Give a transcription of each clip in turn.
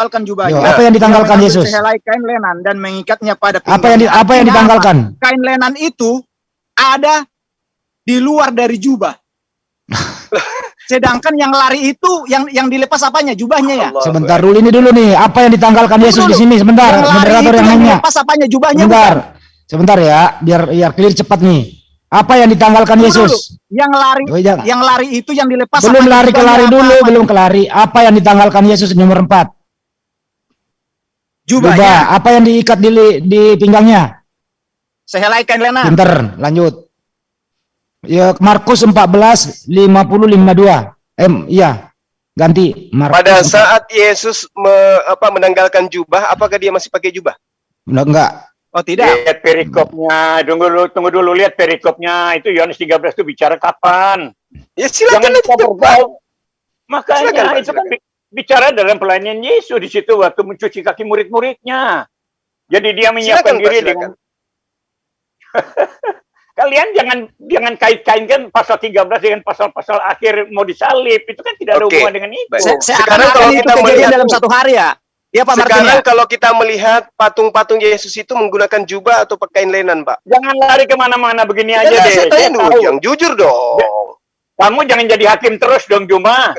ditanggalkan jubahnya. Yo, apa yang ditanggalkan Dia Yesus? sehelai kain lenan dan mengikatnya pada Apa yang di, apa yang ditanggalkan? Kain lenan itu ada di luar dari jubah. Sedangkan yang lari itu yang yang dilepas apanya? Jubahnya ya. Allah. Sebentar dulu ini dulu nih. Apa yang ditanggalkan Yesus di sini? Sebentar, Yang lari moderator itu yang yang nanya. dilepas apanya? Jubahnya Sebentar. bukan? Sebentar ya, biar biar clear cepat nih. Apa yang ditanggalkan Tunggu Yesus? dulu. Yang lari jangan. yang lari itu yang dilepas Belum lari ke Jubahnya lari apa? dulu, Apa? belum ke lari. Apa yang ditanggalkan Yesus nomor 4? Jubahnya. Jubah. Apa yang diikat di di pinggangnya? Sehelai kain lenan. Pinter, lanjut. Ya Markus 14 50 52. Em, iya. Ganti Markus. Pada saat Yesus me- apa, menanggalkan jubah, apakah dia masih pakai jubah? Enggak, enggak. Oh tidak. Lihat perikopnya, tunggu dulu, tunggu dulu lihat perikopnya. Itu Yohanes 13 itu bicara kapan? Ya silakan Jangan itu. Makanya Silakan, itu kan bicara dalam pelayanan Yesus di situ waktu mencuci kaki murid-muridnya. Jadi dia menyiapkan Silakan, diri dengan Kalian jangan jangan kait-kaitkan pasal 13 dengan pasal-pasal akhir mau disalib. Itu kan tidak ada Oke, hubungan dengan itu. Se Sekarang kalau kita melihat- dalam satu hari ya. Iya Pak Martin Sekarang ya? kalau kita melihat patung-patung Yesus itu menggunakan jubah atau pakaian lenan, Pak? Jangan lari ke mana-mana begini Ya, aja deh. saya tanya dulu, yang jujur dong. Kamu jangan jadi hakim terus dong Juma.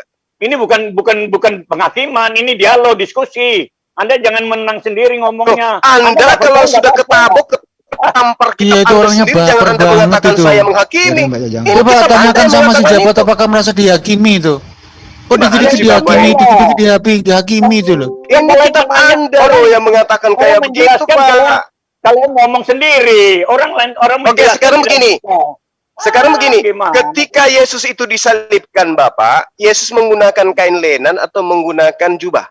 Ini bukan bukan bukan penghakiman, ini dialog diskusi. Anda jangan menang sendiri Loh, ngomongnya. Anda nggak kalau sudah ketabuk, tampar kita Iya, itu Anda orangnya sendiri, jangan baper Anda banget mengatakan itu. saya menghakimi. Jajang. Ini Coba Anda tanyakan sama si itu. apakah merasa dihakimi itu. Kok Gimana dikit-dikit dihakimi, dikit-dikit dihakimi, dihakimi itu loh. Ini namanya Anda loh yang mengatakan kayak begitu, menjelaskan Pak. kalian- ngomong sendiri. Orang lain orang Oke, sekarang begini. Sekarang begini, gimana? ketika Yesus itu disalibkan, Bapak, Yesus menggunakan kain lenan atau menggunakan jubah?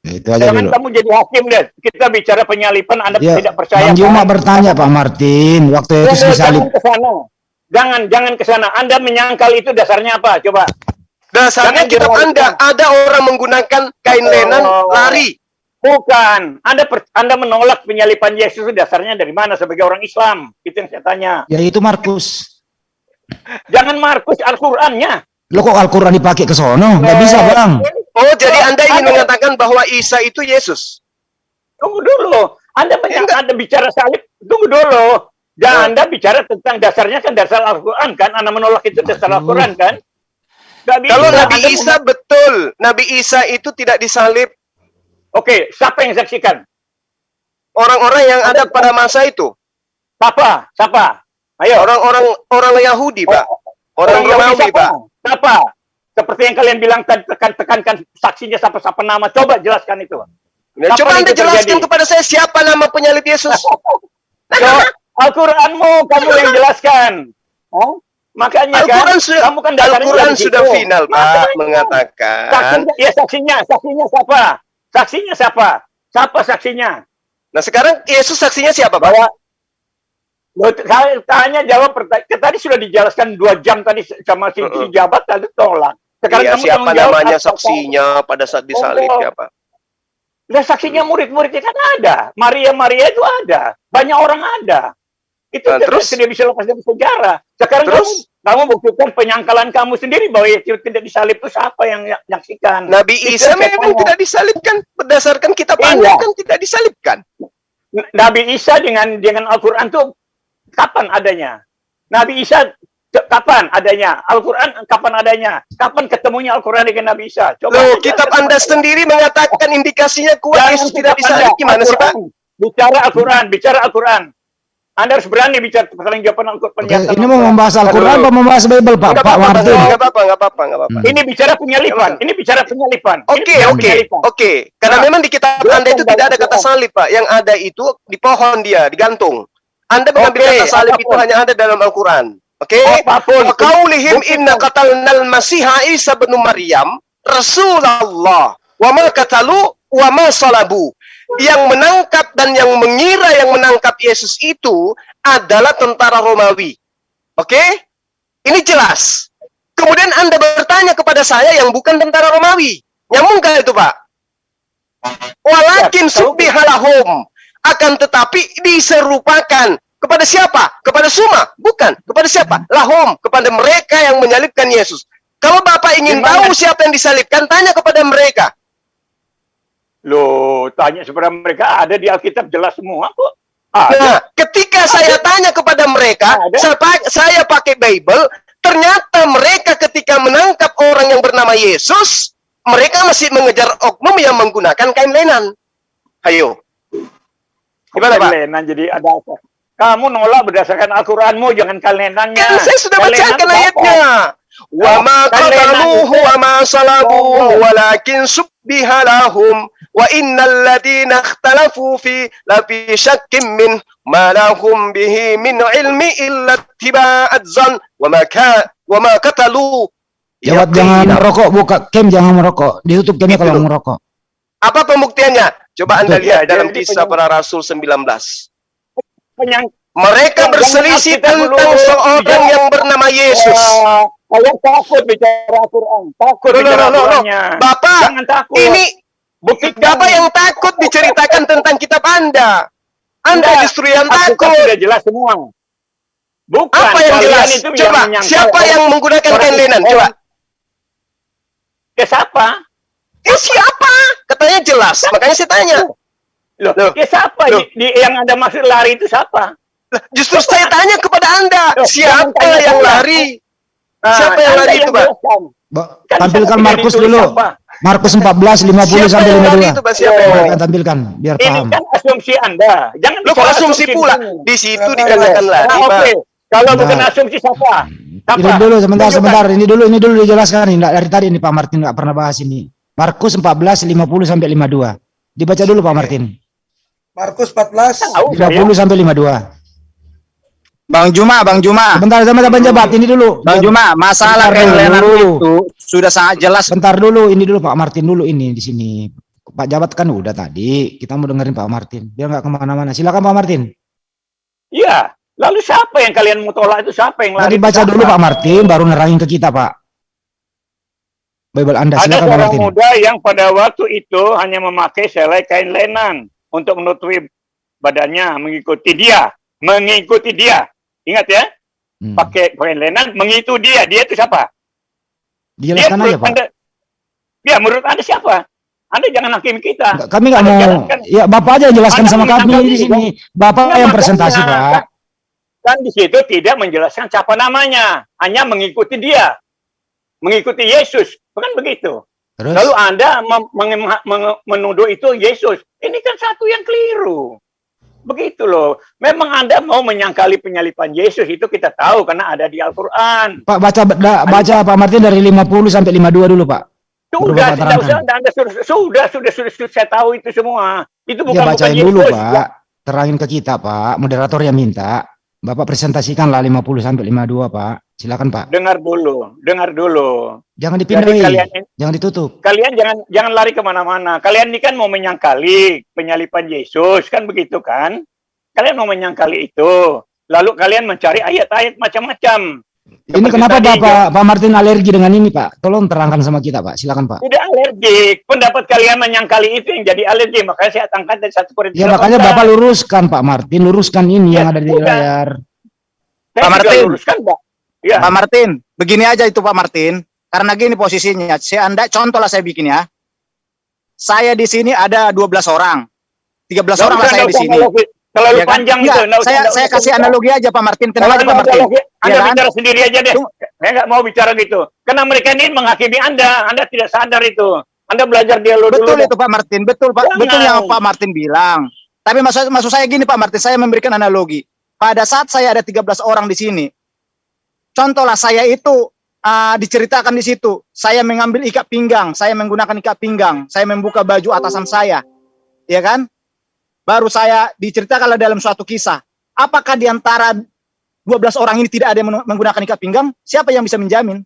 Ya, itu aja Jangan dulu. kamu jadi hakim deh. Kita bicara penyalipan Anda Ya, tidak percaya. Bang Juma kan? bertanya Pak Martin, waktu Yesus Jangan, disalib. jangan ke sana. Jangan, jangan ke sana. Anda menyangkal itu dasarnya apa? Coba. Dasarnya Jangan kitab generalisir. Anda, ada orang menggunakan kain lenan Oh. lari. Bukan. Anda per- Anda menolak penyalipan Yesus itu dasarnya dari mana sebagai orang Islam? Itu yang saya tanya. Ya itu Markus. Jangan Markus Al-Qur'annya. Lo kok Al-Quran dipakai ke sono? Nggak bisa Bang. Oh, jadi Anda ingin Anda- mengatakan bahwa Isa itu Yesus? Tunggu dulu. Anda Ya, menyangka enggak. Anda bicara salib. Tunggu dulu. Dan Oh. Anda bicara tentang dasarnya kan dasar Al-Quran kan? Anda menolak itu dasar. Al-Quran kan? Bisa. Kalau Nabi Anda Isa betul, Nabi Isa itu tidak disalib Oke, siapa yang saksikan? orang-orang yang ada pada masa itu. Siapa? Siapa? Ayo. Orang-orang orang Yahudi, Pak. Orang Yahudi Romawi, siapa? Pak. Siapa? Seperti yang kalian bilang tadi, tekan tekankan saksinya siapa-siapa nama. Coba jelaskan itu. Nah, coba Anda jelaskan terjadi? kepada saya siapa nama penyalib Yesus. Yo, Al-Quranmu kamu yang jelaskan. Oh? Makanya Al-Quran kan, sudah, kamu kan Al-Quran sudah situ. final, Pak, mengatakan. Saksinya, ya saksinya, saksinya siapa? Saksinya siapa? Siapa saksinya? Nah, sekarang Yesus saksinya siapa, Pak? Bahwa tanya jawab pertanyaan. Tadi sudah dijelaskan dua jam tadi sama si, si jabat tadi tolak. Sekarang Iya, kamu siapa namanya saksinya pada saat disalib Oh. siapa? Lah saksinya murid-muridnya kan ada. Maria Maria itu ada. Banyak orang ada. Itu Nah, terus? tidak bisa lepas dari sejarah. Sekarang Terus? kamu kamu buktikan penyangkalan kamu sendiri bahwa Yesus tidak disalib itu siapa yang menyaksikan? Nabi Itu Isa saya memang tidak disalibkan berdasarkan kitab Iya. Anda kan tidak disalibkan. Nabi Isa dengan dengan Al-Qur'an itu kapan adanya? Nabi Isa kapan adanya? Al-Qur'an kapan adanya? Kapan ketemunya Al-Qur'an dengan Nabi Isa? Loh, Anda kitab Anda sendiri mengatakan indikasinya kuat Jangan Yesus tidak disalib. Anda, Gimana sih, Pak? Bicara Al-Quran, bicara Al-Quran. Anda harus berani bicara pertanyaan jawaban Al-Quran. Ini mau membahas Al-Quran apa membahas Bible Pak? Nggak Pak apa-apa, Martin. nggak apa-apa, nggak apa-apa, nggak apa-apa. Ini bicara penyalipan. Ini bicara penyalipan. Ini Oke, oke, oke. Karena Nah, memang di kitab Anda itu tidak ada kata salib, Pak. Yang ada itu di pohon dia, digantung. Anda mengambil Oke, kata salib itu apa pun. hanya ada dalam Al-Quran. Oke? Apa pun. Wa qaulihim Buktikan. inna qatalnal masiha Isa bin Maryam Rasulullah wa ma qatalu wa ma salabu. Yang menangkap dan yang mengira yang menangkap Yesus itu adalah tentara Romawi. Oke? Ini jelas. Kemudian Anda bertanya kepada saya yang bukan tentara Romawi. Nyambungkah itu, Pak? Walakin Ya, subbihalahum. Akan tetapi diserupakan kepada siapa? Kepada Suma? Bukan. Kepada siapa? Lahum. Kepada mereka yang menyalibkan Yesus. Kalau Bapak ingin Gimana? tahu siapa yang disalibkan, tanya kepada mereka. Loh, tanya kepada mereka ada di Alkitab jelas semua kok. Ada. Nah, ketika saya tanya kepada mereka, Ada. saya, pa- saya pakai Bible, ternyata mereka ketika menangkap orang yang bernama Yesus, mereka masih mengejar oknum yang menggunakan kain lenan. Ayo. Gimana, Pak? Kalenan jadi ada apa? Kamu nolak berdasarkan Al-Quranmu, jangan kalenannya. Kan saya sudah Kalenan bacakan apa? ayatnya. Wa ma qataluhu wa ma salabuhu walakin subbiha lahum wa innal ladina ikhtalafu fi la fi syakkin min ma lahum bihi min ilmi illa ittiba'at zan wa ma ka wa ma qatalu Jawab jangan merokok, buka cam jangan merokok. Ditutup camnya Itu kalau merokok. Apa pembuktiannya? Coba Anda lihat Ya, dalam kisah para rasul 19. Penyang, Mereka berselisih tentang seorang yang bernama Yesus. Ah, kalian takut bicara Al-Quran. Takut loh, bicara loh, loh. Al-Qurannya. Bapak, Jangan takut. ini Buktikan. Bapak yang takut diceritakan tentang kitab Anda. Anda Enggak, justru yang takut. sudah jelas semua. Bukan. Apa yang jelas? itu Coba, menyangkal siapa yang menggunakan kain lenan? Coba. Ke siapa? Eh, siapa? Katanya jelas. Makanya saya tanya. Loh, Loh. ke siapa? Loh. Di, di- yang ada maksud lari itu siapa? Lah, Justru saya tanya kepada Anda. Loh, Siapa yang saya. lari? Nah, Siapa yang Anda lari itu, Pak? Kan tampilkan Markus yang dulu. siapa? Markus 14 50 Siapa sampai yang lari 52. itu, Pak? Siapa yang lari? Tampilkan, biar Ini paham. kan asumsi Anda. Jangan Lo kok bicara asumsi pula? ini. Di situ dikatakan lari, Nah, Pak. oke. Kalau Nah. bukan asumsi siapa? Ini dulu sebentar sebentar ini dulu ini dulu dijelaskan ini dari tadi ini Pak Martin nggak pernah bahas ini. Markus 14 50 sampai 52. Dibaca dulu Pak Martin. Markus 14 Tahu saya. 30 sampai 52. Bang Juma, Bang Juma, Sebentar sebentar Bang Jabat ini dulu. Bang Juma, masalah Bentar kelenan dulu. itu sudah sangat jelas. Sebentar dulu ini dulu Pak Martin dulu ini di sini. Pak Jabat kan udah tadi. Kita mau dengerin Pak Martin. Biar nggak ke mana-mana. Silakan Pak Martin. Iya. Lalu siapa yang kalian mau tolak itu siapa yang lari? Tadi baca dulu Pak Martin, baru nerangin ke kita Pak. Bible Anda Ada silakan Pak seorang Martin. muda yang pada waktu itu hanya memakai selai kain lenan untuk menutupi badannya, mengikuti dia, mengikuti dia. Ingat ya, Hmm. pakai kain lenan, mengikuti dia. Dia itu siapa? Dia aja menurut Pak. Anda, ya menurut Anda siapa? Anda jangan hakim kita. Kami nggak mau. jelaskan. Ya Bapak aja yang jelaskan Anda sama kami di sini. Bapak yang presentasi Pak. Kan di situ tidak menjelaskan siapa namanya, hanya mengikuti dia, mengikuti Yesus, bukan begitu? Terus Lalu Anda menuduh itu Yesus. Ini kan satu yang keliru. Begitu loh. Memang Anda mau menyangkali penyalipan Yesus itu kita tahu karena ada di Al-Quran. Pak baca da- baca Pak Martin dari 50 sampai 52 dulu Pak. Sudah, terangkan. usah. Anda, sudah, sudah, sudah, sudah, sudah, saya tahu itu semua. Itu bukan Ya bacain bukan dulu Yesus. Pak. Terangin ke kita Pak. Moderator yang minta. Bapak presentasikan lah 50 sampai 52 Pak. Silakan Pak. Dengar dulu, dengar dulu. Jangan Jadi dipindahin. kalian Jangan ditutup. kalian jangan jangan lari ke mana-mana. Kalian ini kan mau menyangkali penyalipan Yesus, kan begitu kan? Kalian mau menyangkali itu. Lalu kalian mencari ayat-ayat macam-macam. Ini Seperti kenapa tadi, Bapak Pak Martin alergi dengan ini Pak? Tolong terangkan sama kita Pak. Silakan Pak. Tidak alergik. Pendapat kalian menyangkali itu yang jadi alergi. Makanya saya angkat dari satu Korintus Ya makanya 18. Bapak luruskan Pak Martin, luruskan ini Ya, yang ada di udah. layar. Saya Pak Martin. luruskan, Pak. Ya. Pak Martin, begini aja itu Pak Martin. Karena gini posisinya, saya anda contoh lah saya bikin ya. Saya di sini ada 12 orang. 13 Nggak orang lah saya di sini. Terlalu Ya kan? panjang Enggak, itu. saya saya kasih analogi aja Pak Martin. Tenang aja Pak Martin. Anda Ya kan? bicara sendiri aja deh. Saya nggak mau bicara gitu. Karena mereka ini menghakimi Anda. Anda tidak sadar itu. Anda belajar dialog Betul dulu. itu Pak Martin, betul Pak, Jangan. betul yang Pak Martin bilang. Tapi maksud maksud saya gini Pak Martin, saya memberikan analogi. Pada saat saya ada 13 orang di sini, contohlah saya itu ah, diceritakan di situ, saya mengambil ikat pinggang, saya menggunakan ikat pinggang, saya membuka baju atasan saya, ya kan? Baru saya diceritakan dalam suatu kisah. Apakah di antara 12 orang ini tidak ada yang men- menggunakan ikat pinggang? Siapa yang bisa menjamin?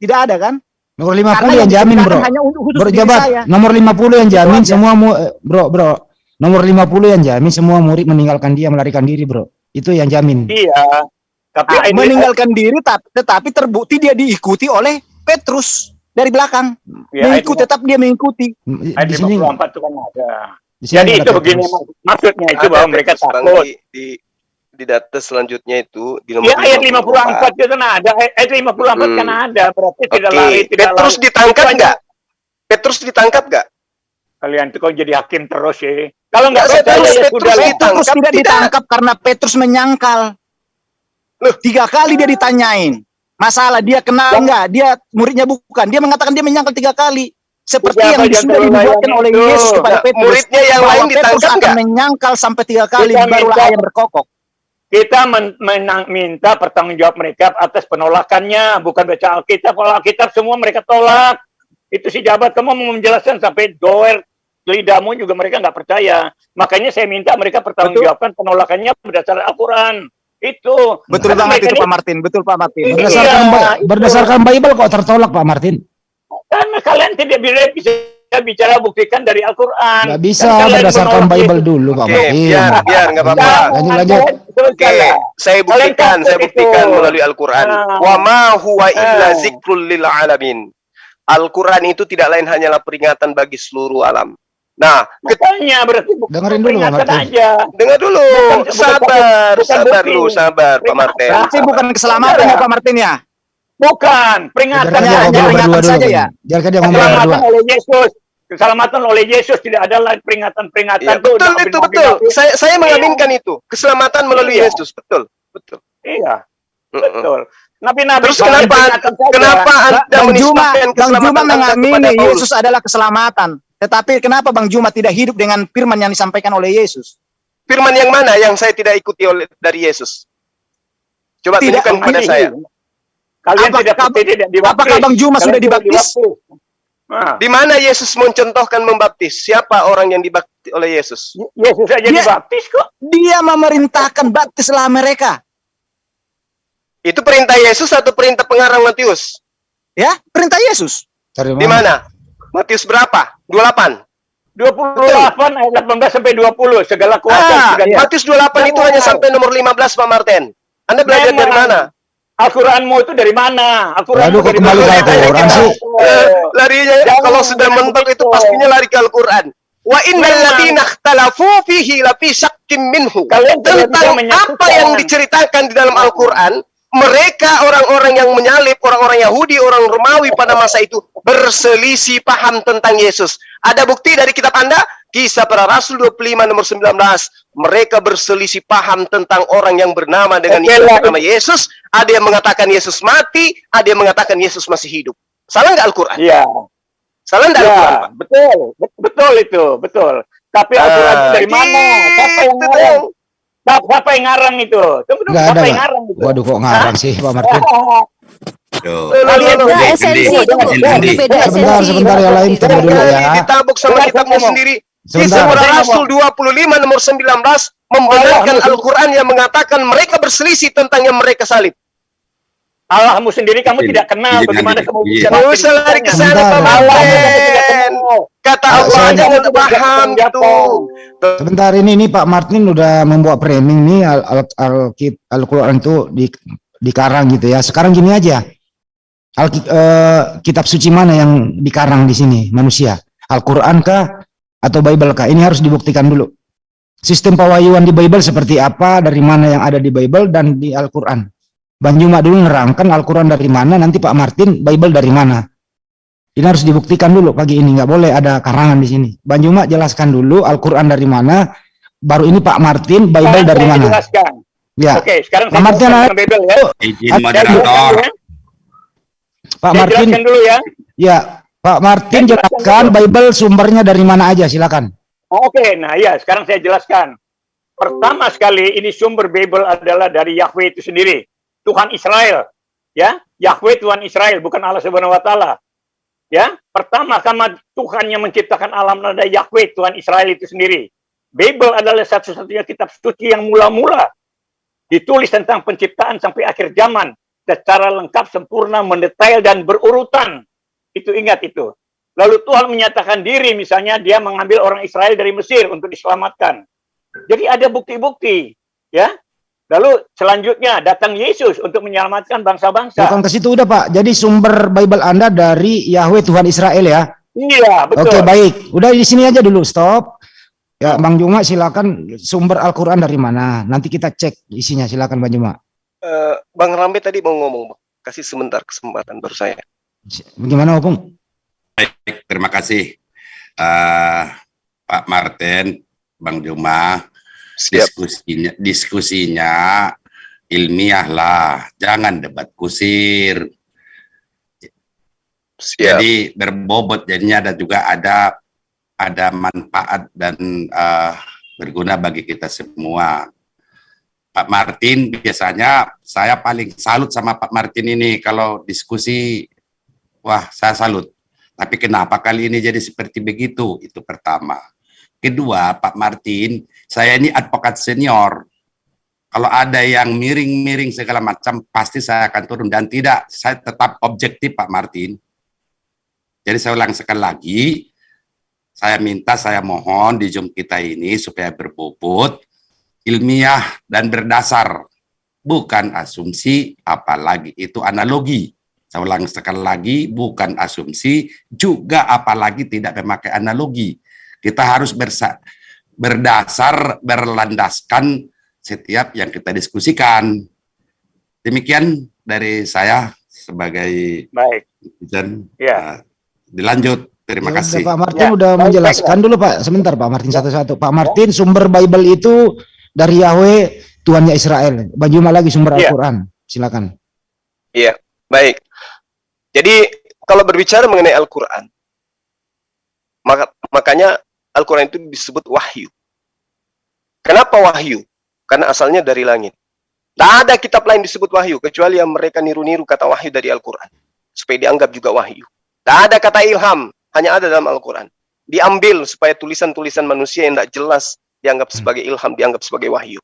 Tidak ada kan? Nomor 50 Karena yang jamin bro. hanya untuk khusus Bro jabat, saya. nomor 50 yang jamin aja. semua mu, bro bro. Nomor 50 yang jamin semua murid meninggalkan dia melarikan diri bro. Itu yang jamin. Iya. Tapi Ah, ini- meninggalkan diri tap- tetapi terbukti dia diikuti oleh Petrus dari belakang. ya, mengikuti tetap dia mengikuti. Di Ayat sini, 54 itu kan ada. di sini Jadi itu begini Petrus. mak- maksudnya itu bahwa mereka Petrus, takut. di, di di data selanjutnya itu di nomor Ya ayat 54 itu kan ada. Ayat 54 kan Hmm. ada. Berarti tidak Oke, lari, tidak Petrus lari. ditangkap nggak? Petrus ditangkap nggak? Kalian tuh kok jadi hakim terus ya. Kalau nggak Ya, percaya Petrus- ya Petrus lah. ditangkap. Petrus tidak Tidak. ditangkap karena Petrus menyangkal. Loh, tiga kali dia ditanyain. Masalah dia kenal enggak? Dia muridnya bukan. Dia mengatakan dia menyangkal tiga kali. Seperti Udah, yang sudah dibuatkan oleh. Yesus kepada Petrus. muridnya yang bahwa lain Petrus akan menyangkal sampai tiga kali Kita barulah minta- ayam berkokok. Kita men- menang- minta pertanggungjawab mereka atas penolakannya, bukan baca Alkitab. Kalau Alkitab semua mereka tolak. Itu si jabat kamu mau menjelaskan sampai doer lidahmu juga mereka nggak percaya. Makanya saya minta mereka pertanggungjawabkan penolakannya berdasarkan Al-Quran. Itu. Betul Karena banget itu ini- Pak Martin. Betul Pak Martin. Iya. Berdasarkan itu. berdasarkan Bible kok tertolak Pak Martin? Karena kalian tidak bisa, bisa bicara buktikan dari Al-Quran. Nggak bisa kalian berdasarkan menolak Bible itu. dulu Pak Oke, Martin. biar biar nggak apa-apa. Lanjut, lanjut. Oke, salah. saya buktikan, saya buktikan itu. melalui Al-Quran. Ah. Wa ma huwa illa Ah. zikrul lil alamin. Al-Quran itu tidak lain hanyalah peringatan bagi seluruh alam. Nah, ke- Makanya berarti bukan Dengerin dulu, Pak peringatan Martin. aja. dengar dulu, Bukan- bukan- sabar, bukan sabar lu, sabar, Pak Martin. Berarti bukan keselamatan ya Pak Martin ya? Bukan, peringatan dia Hanya- dulu. saja ya? Biarkan dia ngobrol berdua. keselamatan oleh Yesus. Keselamatan oleh Yesus tidak ada lain peringatan-peringatan Ya, betul itu betul. itu. Saya saya mengaminkan itu. Keselamatan melalui Iya. Yesus, betul. Betul. Iya, betul. Nabi-nabi Terus kenapa peringatan kenapa Anda Bang Juma, menisbahkan Bang keselamatan Juma mengamini? Yesus adalah keselamatan. Tetapi kenapa Bang Juma tidak hidup dengan firman yang disampaikan oleh Yesus? Firman yang mana yang saya tidak ikuti oleh dari Yesus? Coba Tidak, tunjukkan kepada Ini, saya. Kalian Apa- tidak apa- tidak dibaptis. apakah Bang Juma Kalian sudah dibaptis? Nah, Di mana Yesus mencontohkan membaptis? Siapa orang yang dibaptis oleh Yesus? Yesus saja Dia- dibaptis kok. Dia memerintahkan baptislah mereka. Itu perintah Yesus atau perintah pengarang Matius? Ya, perintah Yesus. Dari Di mana? Matius berapa? 28. 28 ayat 18 sampai 20 segala kuasa Ah, di- Matius 28 itu hanya sampai nomor 15 Pak Martin. Anda belajar Memang. dari mana? Al-Quranmu itu dari mana? Al-Quranmu dari kembali mana? ke Al-Quran sih? Eh, larinya Jangan kalau sudah jangan mentok itu pastinya lari ke Al-Quran. Wa innal ladzina ikhtalafu fihi lafi syakkim minhu. Kalian Tentang apa yang diceritakan di dalam Al-Quran, mereka orang-orang yang menyalib, orang-orang Yahudi, orang Romawi pada masa itu berselisih paham tentang Yesus. Ada bukti dari kitab Anda? Kisah para Rasul 25 nomor 19. Mereka berselisih paham tentang orang yang bernama dengan nama Yesus. Ada yang mengatakan Yesus mati, ada yang mengatakan Yesus masih hidup. Salah nggak Al-Quran? Iya. Salah nggak Al-Quran, Ya, Pak? betul, Bet- betul itu, betul. Tapi Al-Quran Ah, dari mana? Siapa yang gitu dong. Siapa yang ngarang itu? Tunggu dulu, Nggak siapa ada, yang ngarang itu? Waduh kok ngarang sih Pak Martin. Kalian esensi beda esensi. Sebentar, sebentar ya lain tunggu dulu ya. ditabuk sama saya sendiri. Sebentar. Saya Rasul 25 nomor 19 membenarkan Al-Quran yang mengatakan mereka berselisih tentang yang mereka salib. Allahmu sendiri kamu Izin, tidak kenal izin, bagaimana izin, kamu bisa usah lari ke sana. Kata Ah, Allah jangan Kamu paham tidak itu. kenal. Sebentar ini nih Pak Martin udah membuat framing nih al al al Al-Quran itu di dikarang gitu ya. Sekarang gini aja. Al eh, kitab suci mana yang dikarang di sini manusia? Al-Quran kah atau Bible kah? Ini harus dibuktikan dulu. Sistem pewahyuan di Bible seperti apa, dari mana yang ada di Bible dan di Al-Quran. Bang Juma dulu nerangkan Al-Quran dari mana, nanti Pak Martin Bible dari mana. Ini harus dibuktikan dulu pagi ini, nggak boleh ada karangan di sini. Bang Juma jelaskan dulu Al-Quran dari mana, baru ini Pak Martin Bible dari saya mana. jelaskan. Ya, Oke, sekarang Pak saya Martin. Bible ya. Izin Saya Saya moderator. ya. Pak Saya Martin, jelaskan dulu ya. ya Pak Martin Saya jelaskan jelaskan Bible sumbernya dari mana aja, silakan. Oke, nah ya sekarang saya jelaskan. Pertama sekali ini sumber Bible adalah dari Yahweh itu sendiri, Tuhan Israel. Ya, Yahweh Tuhan Israel, bukan Allah Subhanahu wa taala. Ya, pertama karena Tuhan yang menciptakan alam ada Yahweh Tuhan Israel itu sendiri. Bible adalah satu-satunya kitab suci yang mula-mula ditulis tentang penciptaan sampai akhir zaman secara lengkap, sempurna, mendetail dan berurutan. Itu ingat itu. Lalu Tuhan menyatakan diri, misalnya dia mengambil orang Israel dari Mesir untuk diselamatkan. Jadi ada bukti-bukti, ya. Lalu selanjutnya datang Yesus untuk menyelamatkan bangsa-bangsa. Bukan ke situ udah Pak. Jadi sumber Bible Anda dari Yahweh Tuhan Israel ya. Iya, betul. Oke, baik. Udah di sini aja dulu, stop. Ya, Bang Juma silakan sumber Al-Qur'an dari mana? Nanti kita cek isinya, silakan Bang Juma. Eh, Bang Rambe tadi mau ngomong, Bang. Kasih sebentar kesempatan baru saya. Bagaimana, Opung? Baik, terima kasih. eh, Pak Martin, Bang Juma, Diskusinya diskusinya ilmiah lah, jangan debat kusir. Siap. Jadi berbobot jadinya ada juga ada ada manfaat dan eh, berguna bagi kita semua. Pak Martin biasanya saya paling salut sama Pak Martin ini kalau diskusi wah saya salut. Tapi kenapa kali ini jadi seperti begitu? Itu pertama. Kedua, Pak Martin, saya ini advokat senior. Kalau ada yang miring-miring segala macam, pasti saya akan turun. Dan tidak, saya tetap objektif Pak Martin. Jadi saya ulang sekali lagi, saya minta, saya mohon di Zoom kita ini supaya berbobot, ilmiah, dan berdasar. Bukan asumsi, apalagi itu analogi. Saya ulang sekali lagi, bukan asumsi, juga apalagi tidak memakai analogi. Kita harus bersa berdasar, berlandaskan setiap yang kita diskusikan. Demikian dari saya sebagai Baik. netizen. Ya. Uh, dilanjut. Terima Ya kasih. Pak Martin Ya, udah baik, menjelaskan dulu Pak. Sebentar Pak Martin satu-satu. Pak Martin sumber Bible itu dari Yahweh Tuhannya Israel. Bajuma lagi sumber Ya. Al-Quran. Silakan. Iya, baik. Jadi kalau berbicara mengenai Al-Quran, maka, makanya Al-Quran itu disebut wahyu. Kenapa wahyu? Karena asalnya dari langit. Tidak ada kitab lain disebut wahyu, kecuali yang mereka niru-niru kata wahyu dari Al-Quran. Supaya dianggap juga wahyu. Tidak ada kata ilham, hanya ada dalam Al-Quran. Diambil supaya tulisan-tulisan manusia yang tidak jelas dianggap sebagai ilham, dianggap sebagai wahyu.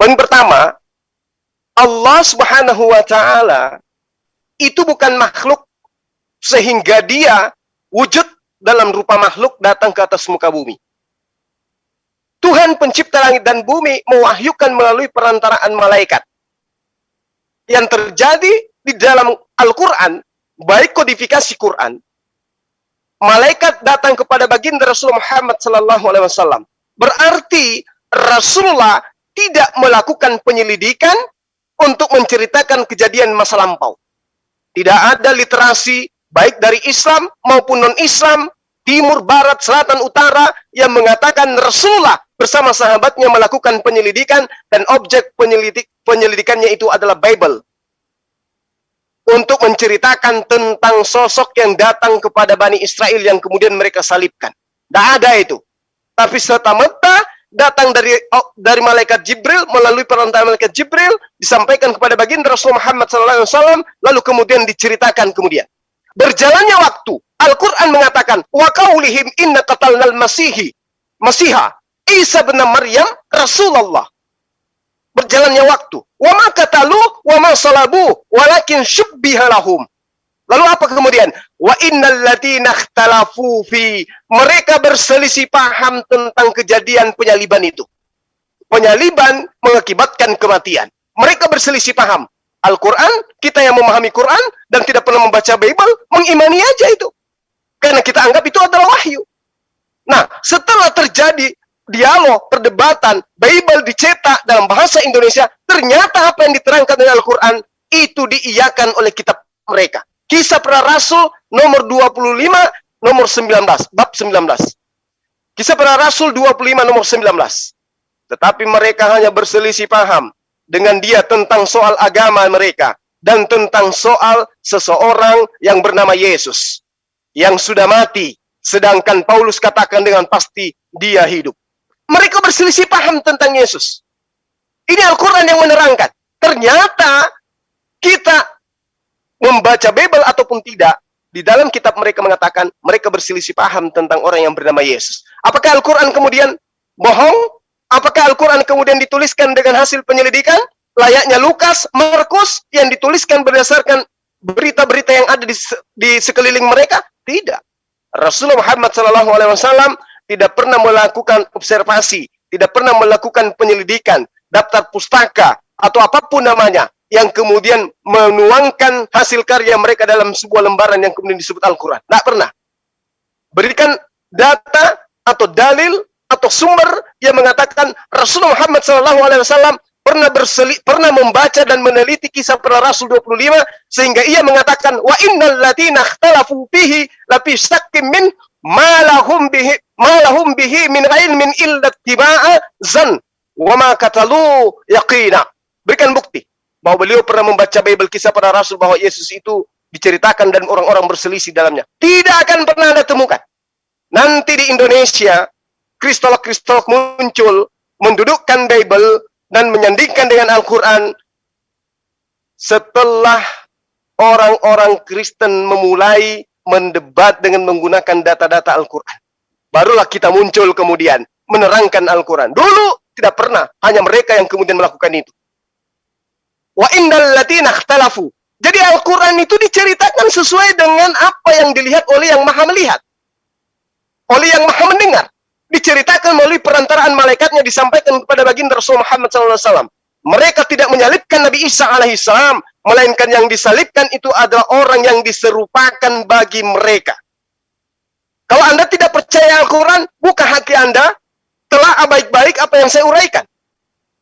Poin pertama, Allah Subhanahu wa taala itu bukan makhluk sehingga dia wujud dalam rupa makhluk datang ke atas muka bumi. Tuhan pencipta langit dan bumi mewahyukan melalui perantaraan malaikat. Yang terjadi di dalam Al-Quran, baik kodifikasi Quran, malaikat datang kepada baginda Rasulullah Muhammad Sallallahu Alaihi Wasallam. Berarti Rasulullah tidak melakukan penyelidikan untuk menceritakan kejadian masa lampau. Tidak ada literasi baik dari Islam maupun non-Islam, timur, barat, selatan, utara yang mengatakan Rasulullah bersama sahabatnya melakukan penyelidikan dan objek penyelidik penyelidikannya itu adalah Bible. Untuk menceritakan tentang sosok yang datang kepada Bani Israel yang kemudian mereka salibkan. Tidak ada itu. Tapi serta-merta datang dari oh, dari malaikat Jibril melalui perantara malaikat Jibril disampaikan kepada baginda Rasulullah Muhammad SAW lalu kemudian diceritakan kemudian berjalannya waktu Al-Quran mengatakan wa qaulihim inna qatalnal masihi masiha Isa bin Maryam Rasulullah berjalannya waktu wa ma qatalu wa ma salabu walakin syubbiha lahum Lalu apa kemudian? Wa innal ladzina ikhtalafu fi mereka berselisih paham tentang kejadian penyaliban itu. Penyaliban mengakibatkan kematian. Mereka berselisih paham. Al-Quran, kita yang memahami Quran dan tidak pernah membaca Bible, mengimani aja itu. Karena kita anggap itu adalah wahyu. Nah, setelah terjadi dialog, perdebatan, Bible dicetak dalam bahasa Indonesia, ternyata apa yang diterangkan dari Al-Quran itu diiyakan oleh kitab mereka. Kisah para Rasul nomor 25 nomor 19 bab 19. Kisah para Rasul 25 nomor 19. Tetapi mereka hanya berselisih paham dengan dia tentang soal agama mereka dan tentang soal seseorang yang bernama Yesus yang sudah mati sedangkan Paulus katakan dengan pasti dia hidup. Mereka berselisih paham tentang Yesus. Ini Al-Qur'an yang menerangkan. Ternyata kita membaca Bible ataupun tidak, di dalam kitab mereka mengatakan mereka berselisih paham tentang orang yang bernama Yesus. Apakah Al-Quran kemudian bohong? Apakah Al-Quran kemudian dituliskan dengan hasil penyelidikan? Layaknya Lukas, Markus yang dituliskan berdasarkan berita-berita yang ada di, di sekeliling mereka? Tidak. Rasulullah Muhammad SAW tidak pernah melakukan observasi, tidak pernah melakukan penyelidikan, daftar pustaka, atau apa pun namanya yang kemudian menuangkan hasil karya mereka dalam sebuah lembaran yang kemudian disebut Al-Quran. Tidak pernah. Berikan data atau dalil atau sumber yang mengatakan Rasulullah Muhammad SAW pernah berseli, pernah membaca dan meneliti kisah para Rasul 25 sehingga ia mengatakan wa innal ladina ikhtalafu la fi syakkim min malahum bihi malahum bihi min ilmin illa tiba'a zan wa ma katalu yaqina. Berikan bukti bahwa beliau pernah membaca Bible kisah para rasul bahwa Yesus itu diceritakan dan orang-orang berselisih dalamnya. Tidak akan pernah Anda temukan. Nanti di Indonesia, kristolog-kristolog muncul, mendudukkan Bible dan menyandingkan dengan Al-Quran setelah orang-orang Kristen memulai mendebat dengan menggunakan data-data Al-Quran. Barulah kita muncul kemudian menerangkan Al-Quran. Dulu tidak pernah, hanya mereka yang kemudian melakukan itu. Wa indal latina. Jadi Al-Quran itu diceritakan sesuai dengan apa yang dilihat oleh yang maha melihat. Oleh yang maha mendengar. Diceritakan melalui perantaraan malaikatnya disampaikan kepada baginda Rasul Muhammad SAW. Mereka tidak menyalibkan Nabi Isa alaihissalam, melainkan yang disalibkan itu adalah orang yang diserupakan bagi mereka. Kalau Anda tidak percaya Al-Quran, buka hati Anda, telah baik-baik apa yang saya uraikan.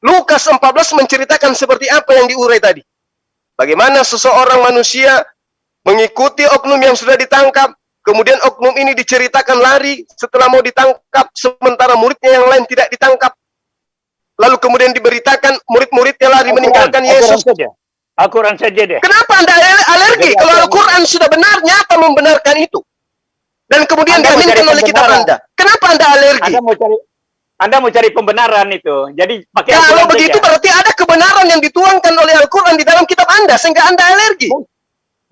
Lukas 14 menceritakan seperti apa yang diurai tadi. Bagaimana seseorang manusia mengikuti oknum yang sudah ditangkap, kemudian oknum ini diceritakan lari setelah mau ditangkap, sementara muridnya yang lain tidak ditangkap. Lalu kemudian diberitakan murid-muridnya lari meninggalkan Yesus. Al-Quran saja. Al-Quran saja deh. Kenapa Anda alergi Jadi kalau Al-Quran- sudah benar, nyata membenarkan itu? Dan kemudian Anda diaminkan oleh kitab. Anda. Kenapa Anda alergi? Anda mau cari Anda mau cari pembenaran itu. Jadi pakai Kalau begitu saja. berarti ada kebenaran yang dituangkan oleh Al-Quran di dalam kitab Anda sehingga Anda alergi.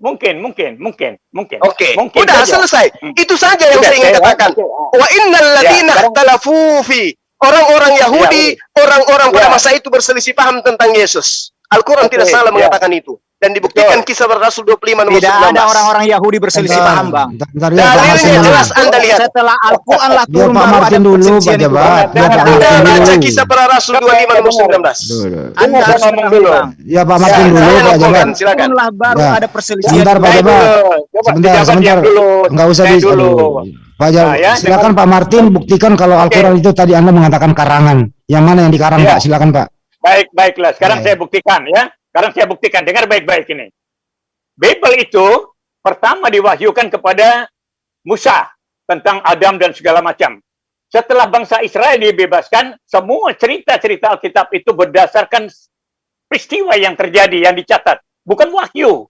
Mungkin, mungkin, mungkin, mungkin. Oke, mungkin udah saja. selesai. Hmm. Itu saja yang Udah, saya ingin katakan. Wa innal ladzina sekarang- ikhtalafu fi orang-orang Yahudi, orang-orang pada Ya. masa itu berselisih paham tentang Yesus. Al-Quran Oke, tidak salah ya. mengatakan itu. Dan dibuktikan kisah Rasul 25 nomor Tidak 19. ada orang-orang Yahudi berselisih paham, Bang. ya, Dalilnya jelas Anda lihat. Setelah Al-Quran lah Biar turun Pak baru ada Martin dulu, Pak Jabat. Pak Anda baca kisah para Rasul 25 nomor 19. Dulu. Anda harus ngomong dulu. Bang. Ya Pak Martin dulu, Pak Jabat. silakan. Turunlah baru Ya. ada perselisihan. Sebentar, Pak Jabat. Sebentar, sebentar. Enggak usah di dulu. Pak Jabat, Nah, ya, silakan Pak Martin buktikan kalau Al-Quran itu tadi Anda mengatakan karangan. Yang mana yang dikarang. Pak? Silakan, Pak. Baik, baiklah. Sekarang saya buktikan ya. Sekarang saya buktikan. Dengar baik-baik ini. Bible itu pertama diwahyukan kepada Musa tentang Adam dan segala macam. Setelah bangsa Israel dibebaskan, semua cerita-cerita Alkitab itu berdasarkan peristiwa yang terjadi, yang dicatat. Bukan wahyu.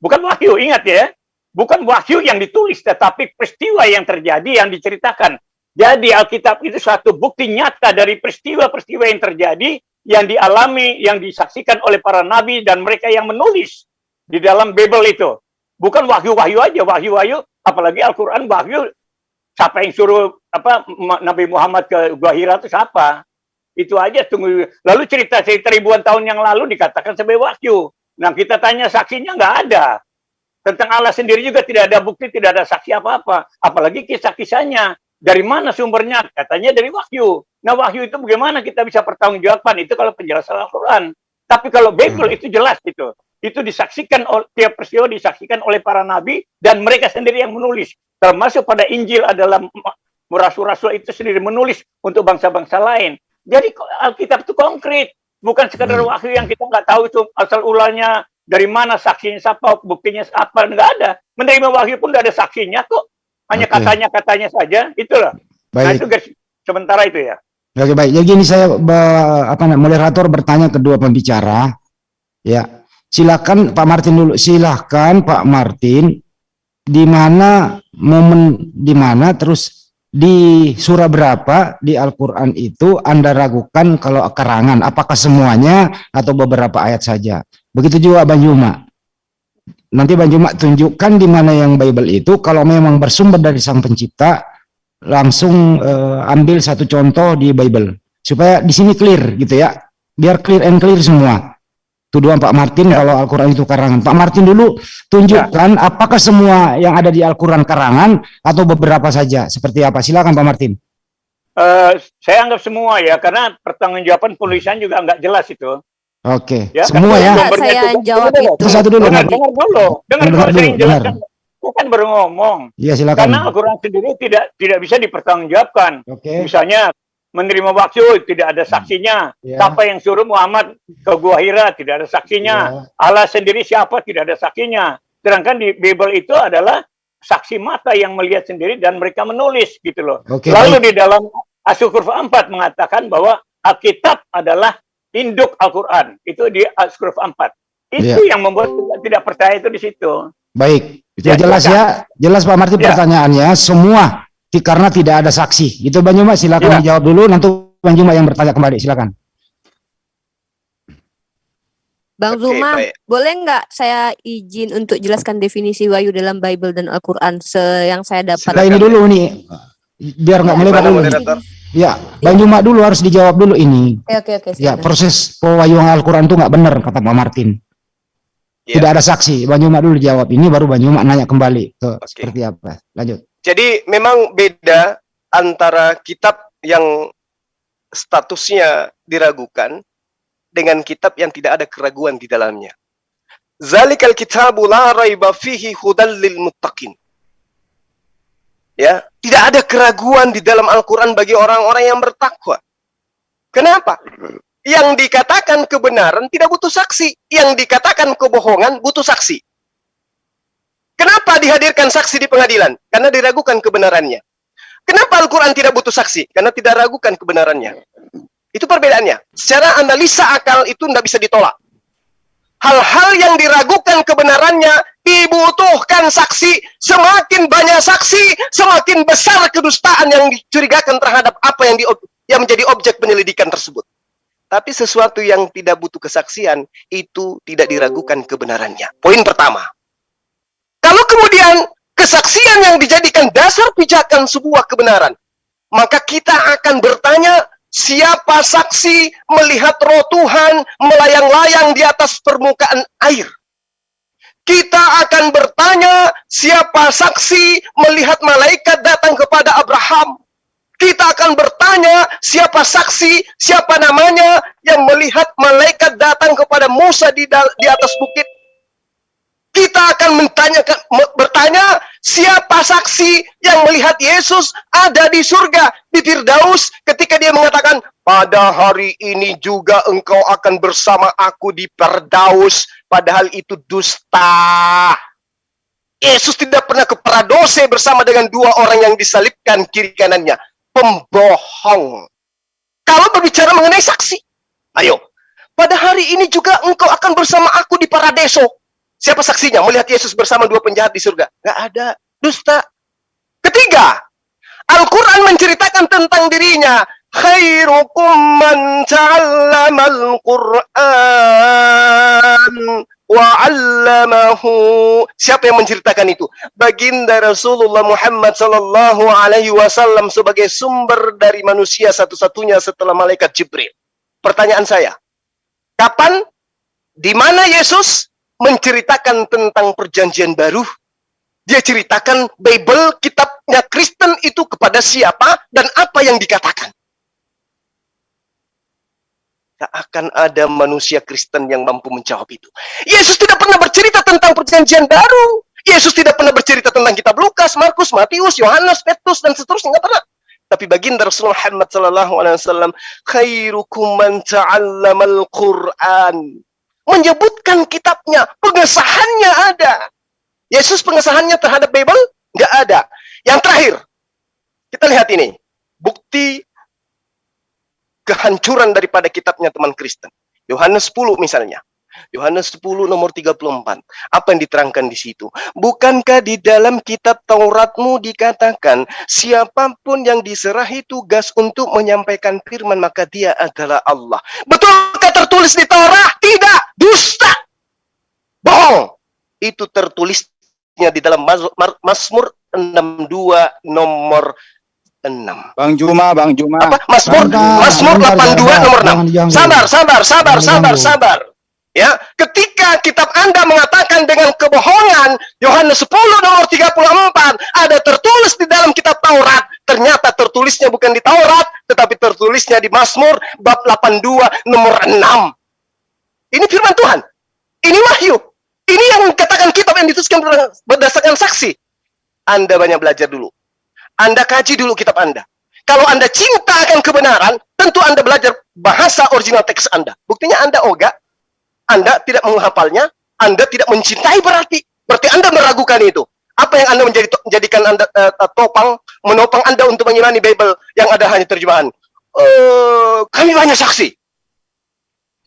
Bukan wahyu, ingat ya. Bukan wahyu yang ditulis, tetapi peristiwa yang terjadi, yang diceritakan. Jadi Alkitab itu suatu bukti nyata dari peristiwa-peristiwa yang terjadi, yang dialami, yang disaksikan oleh para nabi dan mereka yang menulis di dalam Bible itu. Bukan wahyu-wahyu aja, wahyu-wahyu, apalagi Al-Quran wahyu. Siapa yang suruh apa Nabi Muhammad ke Gua Hira itu siapa? Itu aja tunggu. Lalu cerita-cerita ribuan tahun yang lalu dikatakan sebagai wahyu. Nah kita tanya saksinya nggak ada. Tentang Allah sendiri juga tidak ada bukti, tidak ada saksi apa-apa. Apalagi kisah-kisahnya. Dari mana sumbernya? Katanya dari wahyu. Nah wahyu itu bagaimana kita bisa pertanggungjawabkan? Itu kalau penjelasan Al-Quran. Tapi kalau Bible itu jelas itu. Itu disaksikan oleh tiap peristiwa disaksikan oleh para nabi dan mereka sendiri yang menulis. Termasuk pada Injil adalah rasul-rasul itu sendiri menulis untuk bangsa-bangsa lain. Jadi Alkitab itu konkret, bukan sekadar Hmm. wahyu yang kita nggak tahu itu asal ulangnya dari mana saksinya siapa, buktinya apa nggak ada. Menerima wahyu pun nggak ada saksinya kok, hanya katanya-katanya saja. Itulah. Nah Baik. itu guys, sementara itu ya. Oke baik. Jadi gini saya be- apa namanya moderator bertanya kedua pembicara. Ya. Silakan Pak Martin dulu. Silakan Pak Martin di mana momen di mana terus di surah berapa di Al-Qur'an itu Anda ragukan kalau kerangan apakah semuanya atau beberapa ayat saja. Begitu juga Bang Juma. Nanti Bang Juma tunjukkan di mana yang Bible itu. Kalau memang bersumber dari Sang Pencipta langsung eh, ambil satu contoh di Bible. Supaya di sini clear gitu ya. Biar clear and clear semua. Tuduhan Pak Martin Ya. kalau Al-Quran itu karangan. Pak Martin dulu tunjukkan apakah semua yang ada di Al-Quran karangan atau beberapa saja. Seperti apa? Silakan Pak Martin. Eh, saya anggap semua ya, karena pertanggungjawaban penulisan juga nggak jelas itu. Oke Ya, semua karena ya Saya itu- jawab Dengar, itu. satu dulu Dengar, dengar dulu, dengar Dengar dulu, dengar. jelaskan. Saya kan baru ngomong. Iya silakan Karena Al-Quran sendiri tidak tidak bisa dipertanggungjawabkan. oke Misalnya menerima wahyu tidak ada saksinya. Ya. Siapa yang suruh Muhammad ke Gua Hira tidak ada saksinya. Ya. Allah sendiri siapa tidak ada saksinya. Sedangkan di Bible itu adalah saksi mata yang melihat sendiri dan mereka menulis gitu loh. Oke, Lalu baik. di dalam Asy-Syukur 4 mengatakan bahwa Alkitab adalah induk Al-Qur'an. Itu di Asy-Syukur 4. Itu yang membuat kita tidak percaya itu di situ. Baik, itu Ya, jelas ya. Jelas Pak Martin Ya. pertanyaannya semua karena tidak ada saksi. Itu Bang Juma silakan Ya. dijawab dulu nanti Bang Juma yang bertanya kembali silakan. Bang Oke, Zuma, baik. boleh nggak saya izin untuk jelaskan definisi wahyu dalam Bible dan Al-Quran yang saya dapat? Nah, ini dulu nih biar nggak Ya, melebar dulu. Ya, Bang Juma dulu harus dijawab dulu ini. Oke oke oke. Ya, proses pewahyuan Al-Quran itu nggak benar kata Pak Martin. Ya. Tidak ada saksi. Bang Juma dulu jawab ini baru Bang Juma nanya kembali ke Oke. seperti apa. Lanjut. Jadi memang beda antara kitab yang statusnya diragukan dengan kitab yang tidak ada keraguan di dalamnya. Zalikal kitabu la raiba fihi hudal lil muttaqin. Ya, tidak ada keraguan di dalam Al-Qur'an bagi orang-orang yang bertakwa. Kenapa? Yang dikatakan kebenaran tidak butuh saksi, yang dikatakan kebohongan butuh saksi. Kenapa dihadirkan saksi di pengadilan? Karena diragukan kebenarannya. Kenapa Al-Quran tidak butuh saksi? Karena tidak ragukan kebenarannya. Itu perbedaannya. Secara analisa akal itu tidak bisa ditolak. Hal-hal yang diragukan kebenarannya dibutuhkan saksi. Semakin banyak saksi, semakin besar kedustaan yang dicurigakan terhadap apa yang, di, yang menjadi objek penyelidikan tersebut. Tapi sesuatu yang tidak butuh kesaksian, itu tidak diragukan kebenarannya. Poin pertama. Kalau kemudian kesaksian yang dijadikan dasar pijakan sebuah kebenaran, maka kita akan bertanya, siapa saksi melihat roh Tuhan melayang-layang di atas permukaan air? Kita akan bertanya, siapa saksi melihat malaikat datang kepada Abraham? Kita akan bertanya, siapa saksi, siapa namanya yang melihat malaikat datang kepada Musa di, di atas bukit kita akan bertanya siapa saksi yang melihat Yesus ada di surga di Firdaus ketika dia mengatakan pada hari ini juga engkau akan bersama aku di Firdaus padahal itu dusta Yesus tidak pernah ke Paradose bersama dengan dua orang yang disalibkan kiri kanannya pembohong kalau berbicara mengenai saksi ayo pada hari ini juga engkau akan bersama aku di Paradeso Siapa saksinya melihat Yesus bersama dua penjahat di surga? Gak ada. Dusta. Ketiga, Al-Quran menceritakan tentang dirinya. Khairukum man ta'allamal Qur'an wa 'allamahu. Siapa yang menceritakan itu? Baginda Rasulullah Muhammad sallallahu alaihi wasallam sebagai sumber dari manusia satu-satunya setelah malaikat Jibril. Pertanyaan saya, kapan di mana Yesus menceritakan tentang perjanjian baru. Dia ceritakan Bible, kitabnya Kristen itu kepada siapa dan apa yang dikatakan. Tak akan ada manusia Kristen yang mampu menjawab itu. Yesus tidak pernah bercerita tentang perjanjian baru. Yesus tidak pernah bercerita tentang kitab Lukas, Markus, Matius, Yohanes, Petrus dan seterusnya nggak pernah. Tapi baginda Rasulullah Muhammad sallallahu alaihi wasallam khairukum man ta'allamal Qur'an menyebutkan kitabnya, pengesahannya ada. Yesus pengesahannya terhadap Bible nggak ada. Yang terakhir, kita lihat ini, bukti kehancuran daripada kitabnya teman Kristen. Yohanes 10 misalnya. Yohanes 10 nomor 34. Apa yang diterangkan di situ? Bukankah di dalam kitab Tauratmu dikatakan siapa pun yang diserahi tugas untuk menyampaikan firman maka dia adalah Allah. Betulkah tertulis di Taurat? Tidak, dusta. Bohong. Itu tertulisnya di dalam Mazmur 62 nomor 6. Bang Juma, Bang Juma. Apa? Mazmur Mazmur bentar, 82 bentar, nomor 6. jangan diganggu. Sabar, sabar, sabar, sabar, sabar. Ya, ketika kitab Anda mengatakan dengan kebohongan, Yohanes 10 nomor 34 ada tertulis di dalam kitab Taurat, ternyata tertulisnya bukan di Taurat, tetapi tertulisnya di Mazmur bab 82 nomor 6. Ini firman Tuhan. Ini wahyu. Ini yang katakan kitab yang dituliskan berdasarkan saksi. Anda banyak belajar dulu. Anda kaji dulu kitab Anda. Kalau Anda cinta akan kebenaran, tentu Anda belajar bahasa original teks Anda. Buktinya Anda ogah, Anda tidak menghafalnya, Anda tidak mencintai berarti. Berarti Anda meragukan itu. Apa yang Anda menjadi menjadikan Anda eh, topang, menopang Anda untuk mengimani Bible yang ada hanya terjemahan? Eh, kami banyak saksi.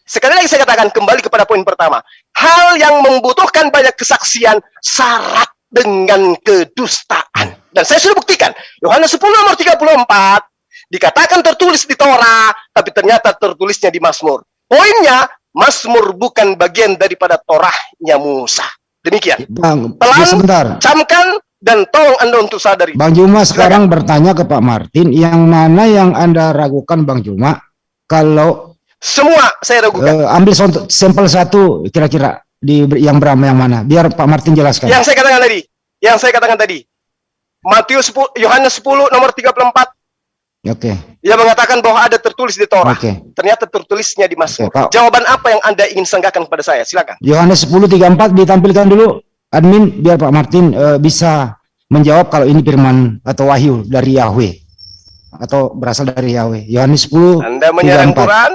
Sekali lagi saya katakan kembali kepada poin pertama. Hal yang membutuhkan banyak kesaksian syarat dengan kedustaan. Dan saya sudah buktikan. Yohanes 10 nomor 34 dikatakan tertulis di Torah, tapi ternyata tertulisnya di Mazmur. Poinnya, Mazmur bukan bagian daripada Torahnya Musa. Demikian. Bang, Pelan. sebentar. Camkan dan tolong Anda untuk sadari. Bang Juma sekarang bertanya ke Pak Martin, yang mana yang Anda ragukan Bang Juma? Kalau Semua saya ragukan. eh, ambil contoh, sampel satu kira-kira di yang berapa yang mana? Biar Pak Martin jelaskan. Yang saya katakan tadi, yang saya katakan tadi. Matius 10, Yohanes 10 nomor 34 Oke, yang mengatakan bahwa ada tertulis di Torah. oke. Ternyata tertulisnya di Mazmur. Oke, Pak. Jawaban apa yang Anda ingin senggakan kepada saya? Silakan. Yohanes 10:34 ditampilkan dulu admin biar Pak Martin eh, bisa menjawab kalau ini firman atau wahyu dari Yahweh atau berasal dari Yahweh. Yohanes 10 Anda menyerang 34. Quran?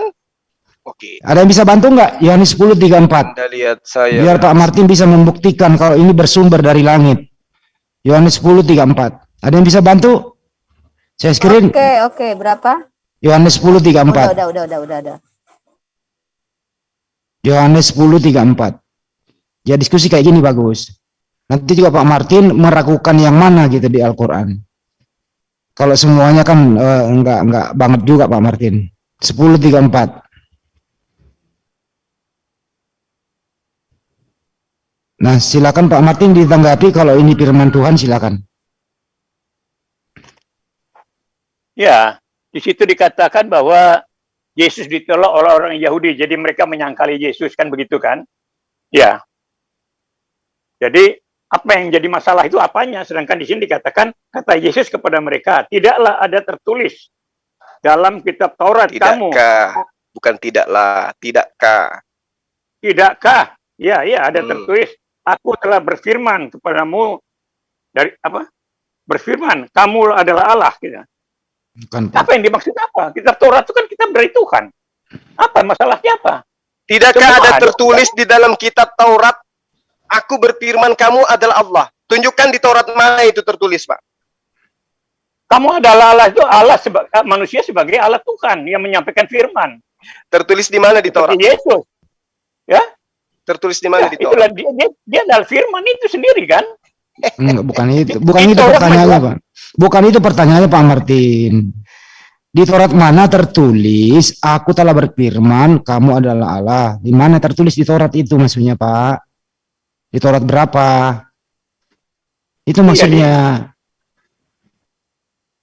Oke. Ada yang bisa bantu nggak? Yohanes 10:34. Anda lihat saya. Biar Pak Martin bisa membuktikan kalau ini bersumber dari langit. Yohanes 10:34. Ada yang bisa bantu? Saya screen Oke, oke, berapa? Yohanes Udah, 10:34. udah, udah, udah, udah, udah. Yohanes 10:34. Ya diskusi kayak gini bagus. Nanti juga Pak Martin meragukan yang mana gitu di Al-Qur'an. Kalau semuanya kan eh, enggak enggak banget juga Pak Martin. 10:34. Nah, silakan Pak Martin ditanggapi kalau ini firman Tuhan silakan. Ya, di situ dikatakan bahwa Yesus ditolak oleh orang Yahudi, jadi mereka menyangkali Yesus kan begitu kan? Ya. Jadi apa yang jadi masalah itu apanya? Sedangkan di sini dikatakan kata Yesus kepada mereka, tidaklah ada tertulis dalam kitab Taurat kamu, Tidakkah? Bukan tidaklah, tidakkah? tidakkah? Ya, ya ada Hmm. tertulis, aku telah berfirman kepadamu dari apa? Berfirman, kamu adalah Allah gitu. Bukan Pak. Apa yang dimaksud apa? Kitab Taurat itu kan kitab dari Tuhan. Apa masalahnya apa? Tidakkah Semua ada ada. tertulis di dalam kitab Taurat? Aku berfirman kamu adalah Allah. Tunjukkan di Taurat mana itu tertulis, Pak. Kamu adalah Allah itu Allah seba- manusia sebagai Allah Tuhan yang menyampaikan firman. Tertulis di mana di Taurat? Seperti Yesus. Ya, Tertulis di mana ya di Taurat? itulah dia, dia, dia adalah firman itu sendiri kan. Enggak, bukan itu. Bukan itu pertanyaannya? Pak. Bukan itu pertanyaannya, Pak Martin. Di Taurat mana tertulis, aku telah berfirman, kamu adalah Allah. Di mana tertulis di Taurat itu maksudnya, Pak? Di Taurat berapa? Itu Iya, maksudnya.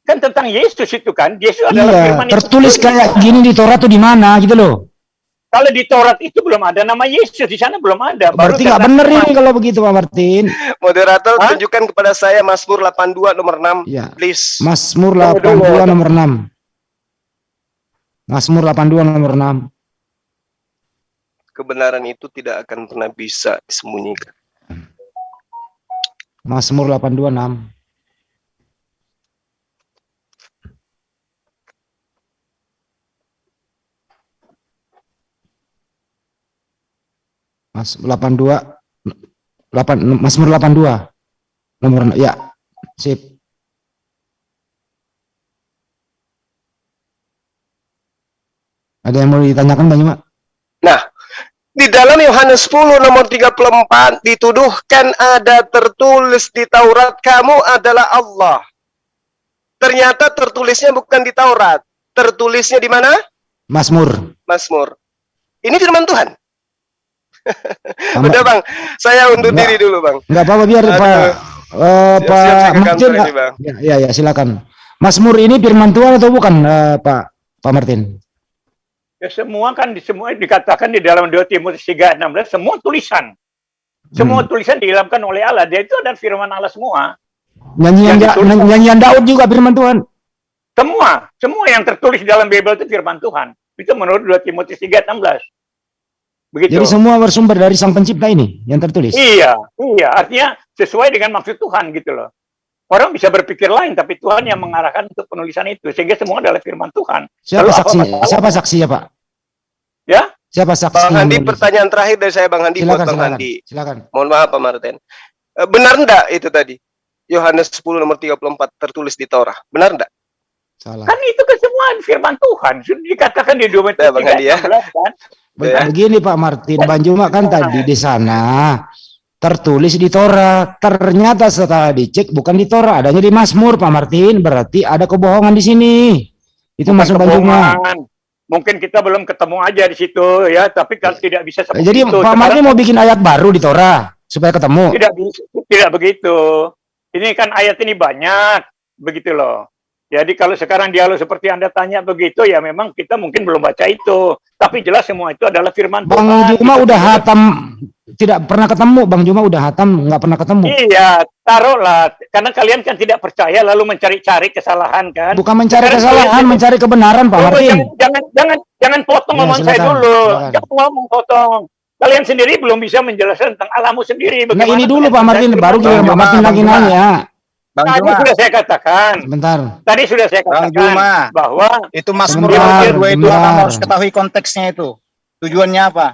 Kan tentang Yesus itu kan. Yesus adalah Iya, firman itu tertulis sendiri. kayak gini di Taurat tuh di mana gitu loh. Kalau di Taurat itu belum ada nama Yesus, di sana belum ada. Baru Berarti nggak bener ini kalau begitu, Pak Martin. Moderator, Hah? tunjukkan kepada saya Mazmur 82 nomor 6, Ya. please. Mazmur Tunggu dulu. 82 nomor 6. Mazmur 82 nomor 6. Kebenaran itu tidak akan pernah bisa disembunyikan. Mazmur 82 Mas 82 8 Mazmur 82 nomor ya sip ada yang mau ditanyakan Bang Yuma? Nah, di dalam Yohanes 10 nomor 34 dituduhkan ada tertulis di Taurat kamu adalah Allah. Ternyata tertulisnya bukan di Taurat. Tertulisnya di mana? Mazmur Mazmur. Ini firman Tuhan. Sama- Udah Bang, saya undur Enggak. diri dulu Bang. Enggak apa-apa biar Aduh. Pak eh, Siap-siap Pak Martin ini Bang. ya, ya ya silakan. Mazmur ini firman Tuhan atau bukan eh, Pak Pak Martin? Ya semua kan di semua dikatakan di dalam 2 Timotius 3:16 semua tulisan. Semua Hmm. tulisan diilhamkan oleh Allah. Dia itu adalah firman Allah semua. Nyanyian Yang Da- nyanyian Daud juga firman Tuhan. Semua, semua yang tertulis dalam Bible itu firman Tuhan. Itu menurut 2 Timotius 3:16. Begitu. Jadi semua bersumber dari Sang Pencipta ini yang tertulis. Iya, iya. Artinya sesuai dengan maksud Tuhan gitu loh. Orang bisa berpikir lain, tapi Tuhan yang mengarahkan untuk penulisan itu. Sehingga semua adalah firman Tuhan. Siapa Lalu masalah? Siapa saksinya, Pak? Ya? Siapa Bang saksinya? Handi, pertanyaan terakhir dari saya Bang Handi buat Silakan, Bang silakan. Handi. Silakan. Mohon maaf Pak Martin. Eh, Benar enggak itu tadi? Yohanes 10 nomor 34 tertulis di Torah. Benar enggak? Salah. Kan itu semua firman Tuhan. Sudah dikatakan di 2 Ya, Bang Andi, ya. kan? Be- Ya. Begini Pak Martin, Bang Juma kan tadi di sana tertulis di Torah. Ternyata setelah dicek bukan di Torah, adanya di Mazmur Pak Martin. Berarti ada kebohongan di sini. Itu Bukan masuk Bang Juma. kebohongan. Mungkin kita belum ketemu aja di situ ya, tapi kan tidak bisa seperti Jadi itu. Pak Martin mau bikin ayat baru di Torah supaya ketemu. tidak tidak begitu. Ini kan ayat ini banyak, begitu loh. Jadi kalau sekarang dialog seperti Anda tanya begitu, ya memang kita mungkin belum baca itu. Tapi jelas semua itu adalah firman Bang Tuhan. Juma Gitu. udah hatam, tidak pernah ketemu. Bang Juma udah hatam, nggak pernah ketemu. Iya, taruhlah. Karena kalian kan tidak percaya lalu mencari-cari kesalahan kan. Bukan mencari Sekarang kesalahan, mencari kebenaran Pak Tunggu, Martin. jangan, jangan jangan jangan potong Ya, ngomong saya dulu. silakan. Jangan ngomong potong. Kalian sendiri belum bisa menjelaskan tentang alammu sendiri. Nah ini dulu Pak Martin, baru Bang Pak Juma, Martin Bang lagi Juma. nanya. Bang Tadi Juma, sudah saya katakan. Sebentar. Tadi sudah saya Bang katakan Juma. bahwa itu Sebentar, 22 itu. Abang harus ketahui konteksnya itu. Tujuannya apa?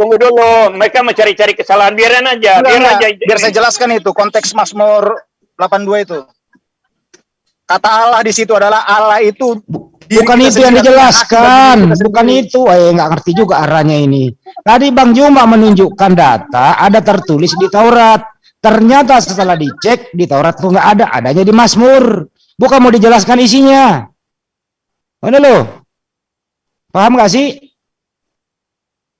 tunggu dulu, mereka mencari-cari kesalahan. Biarin aja, Enggak, biar aja. biar saya jelaskan itu konteks Mazmur 82 itu. Kata Allah di situ adalah Allah itu diri Bukan itu yang dijelaskan, bukan itu. Eh nggak ngerti juga arahnya ini. Tadi Bang Juma menunjukkan data ada tertulis di Taurat. Ternyata setelah dicek di Taurat tuh nggak ada, adanya di Mazmur. Bukan mau dijelaskan isinya. Mana lo? Paham nggak sih?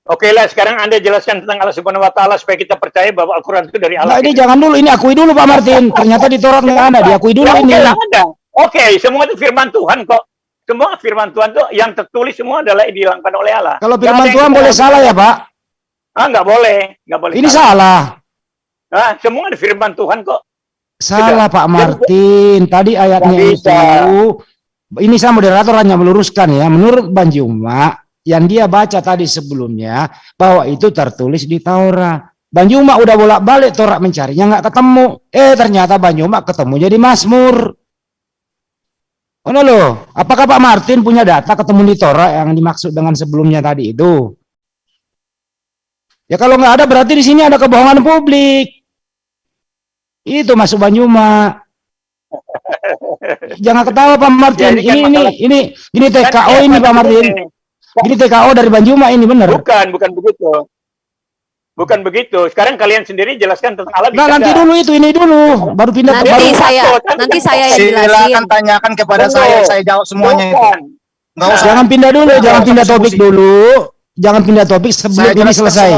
Oke lah, sekarang Anda jelaskan tentang Allah Subhanahu wa taala supaya kita percaya bahwa Al-Qur'an itu dari Nah, Allah. ini jangan dulu, ini akui dulu Pak Martin. Ternyata di Taurat nggak ada, diakui dulu Ya, ini. Oke ada. Oke, semua itu firman Tuhan kok. Semua firman Tuhan tuh yang tertulis semua adalah dihilangkan oleh Allah. Kalau firman Tuhan boleh salah ya Pak? Ah, nggak boleh, nggak boleh. Ini salah. Ah, semua ada firman Tuhan kok. Salah Pak Martin. Tadi ayatnya itu. Ini saya moderator hanya meluruskan ya. Menurut Bang Juma, yang dia baca tadi sebelumnya bahwa itu tertulis di Taurat. Bang Juma udah bolak-balik Taurat mencarinya nggak ketemu. Eh ternyata Bang Juma ketemu jadi Mazmur. Oh loh, apakah Pak Martin punya data ketemu di Taurat yang dimaksud dengan sebelumnya tadi itu? Ya kalau nggak ada berarti di sini ada kebohongan publik. Itu masuk Banyuma. Jangan ketawa Pak Martin. Jadi kan Ini ini ini ini TKO Kan ini Pak Martin. ini? Ini TKO dari Banjuma ini benar. Bukan, bukan begitu. Bukan begitu. Sekarang kalian sendiri jelaskan tentang Allah. Nah nanti dulu itu ini dulu baru pindah Nanti baru saya Kan nanti saya yang Silakan jelasin. tanyakan kepada Tunggu. saya, saya jawab semuanya itu. Bukan. Enggak usah. jangan pindah dulu, Nggak jangan pindah topik dulu. Jangan pindah topik sebelum Saya ini selesai.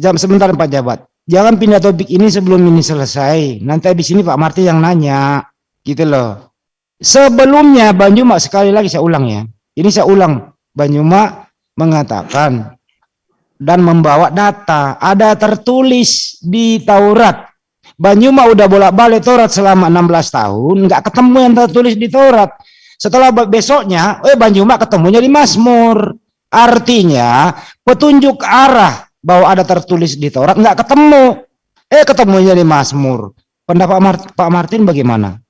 Jam sebentar Pak Jabat. Jangan pindah topik ini sebelum ini selesai. Nanti habis ini Pak Marti yang nanya. Gitu loh. Sebelumnya Banyuma sekali lagi saya ulang ya. Ini saya ulang. Banyuma mengatakan dan membawa data. Ada tertulis di Taurat. Banyuma udah bolak-balik Taurat selama 16 tahun. nggak ketemu yang tertulis di Taurat. Setelah be- besoknya, eh Banyuma ketemunya di Mazmur. Artinya petunjuk arah bahwa ada tertulis di Taurat nggak ketemu. Eh ketemunya di Mazmur. Pendapat Mar- Pak Martin bagaimana?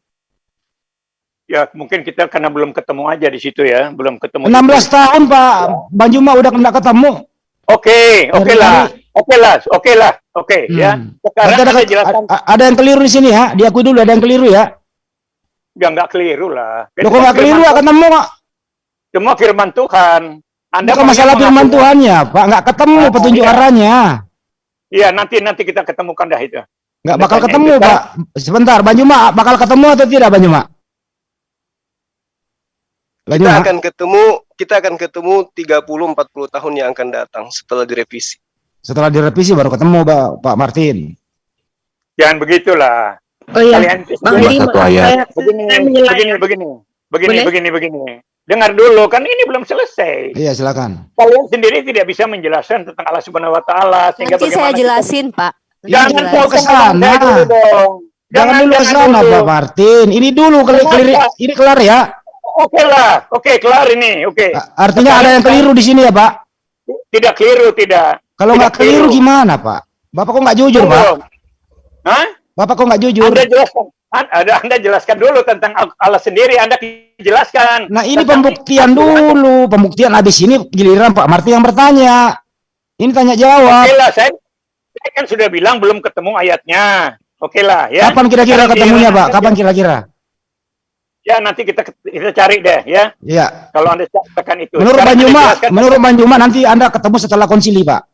Ya, mungkin kita karena belum ketemu aja di situ ya, belum ketemu. 16 tahun Pak Banjuma udah nggak ketemu. Oke, oke lah. Oke lah, oke lah. Oke, Hmm. ya. Sekarang ada, Anda jelaskan. a- ada yang keliru di sini ya. Diakui dulu ada yang keliru ya. Ya, nggak keliru lah. Kok nggak keliru nggak ketemu nggak? Semua firman Tuhan. Anda Bukan masalah firman mengaku- Tuhannya Pak. Nggak ketemu Oh, petunjuk iya. arahnya. Iya, nanti nanti kita ketemukan dah itu. Nggak bakal ketemu kita- Pak. Sebentar Banjuma bakal ketemu atau tidak Banjuma? Kita akan ketemu, kita akan ketemu 30 40 tahun yang akan datang setelah direvisi. Setelah direvisi baru ketemu Pak, Pak Martin. Jangan begitulah. Oh iya, Kalian Bang begini, satu ayat. saya, begini, saya begini, begini, begini, Boleh? begini, begini. Dengar dulu, kan ini belum selesai. Iya silakan. Kalian sendiri tidak bisa menjelaskan tentang Allah Subhanahu Wa Taala sehingga Nanti saya bagaimana kita- jelasin, Pak. Nanti Jangan jelasin. mau ke sana. Jangan, dulu ke sana. Pak Martin. Ini dulu kali Kenapa? kelir, ini kelar ya. Oke lah, oke kelar ini, oke. Artinya ada yang keliru di sini ya Pak. Tidak keliru, tidak. Kalau nggak keliru keliru. gimana Pak? Bapak kok nggak jujur Pak? Hah? Bapak kok nggak jujur? Anda jelaskan. An- Ada Anda jelaskan dulu tentang Al- Allah sendiri. Anda jelaskan. Nah ini Tentang- pembuktian dulu, pembuktian habis ini giliran Pak Martin yang bertanya. Ini tanya jawab. Oke lah, saya Saya kan sudah bilang belum ketemu ayatnya. Oke lah ya. Kapan kira-kira ketemunya, Pak? Anda- Kapan kira-kira? Ya nanti kita kita cari deh ya. Iya. Kalau Anda tekan itu. Menurut Anda jelaskan- menurut Bang Juma nanti Anda ketemu setelah konsili, Pak.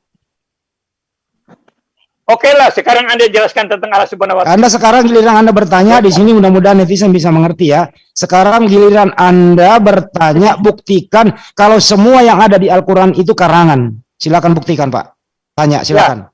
Oke lah, sekarang Anda jelaskan tentang Allah Subhanahu wa taala. Anda sekarang giliran Anda bertanya di sini mudah-mudahan netizen bisa mengerti ya. Sekarang giliran Anda bertanya buktikan kalau semua yang ada di Al-Qur'an itu karangan. Silakan buktikan, Pak. Tanya, silakan.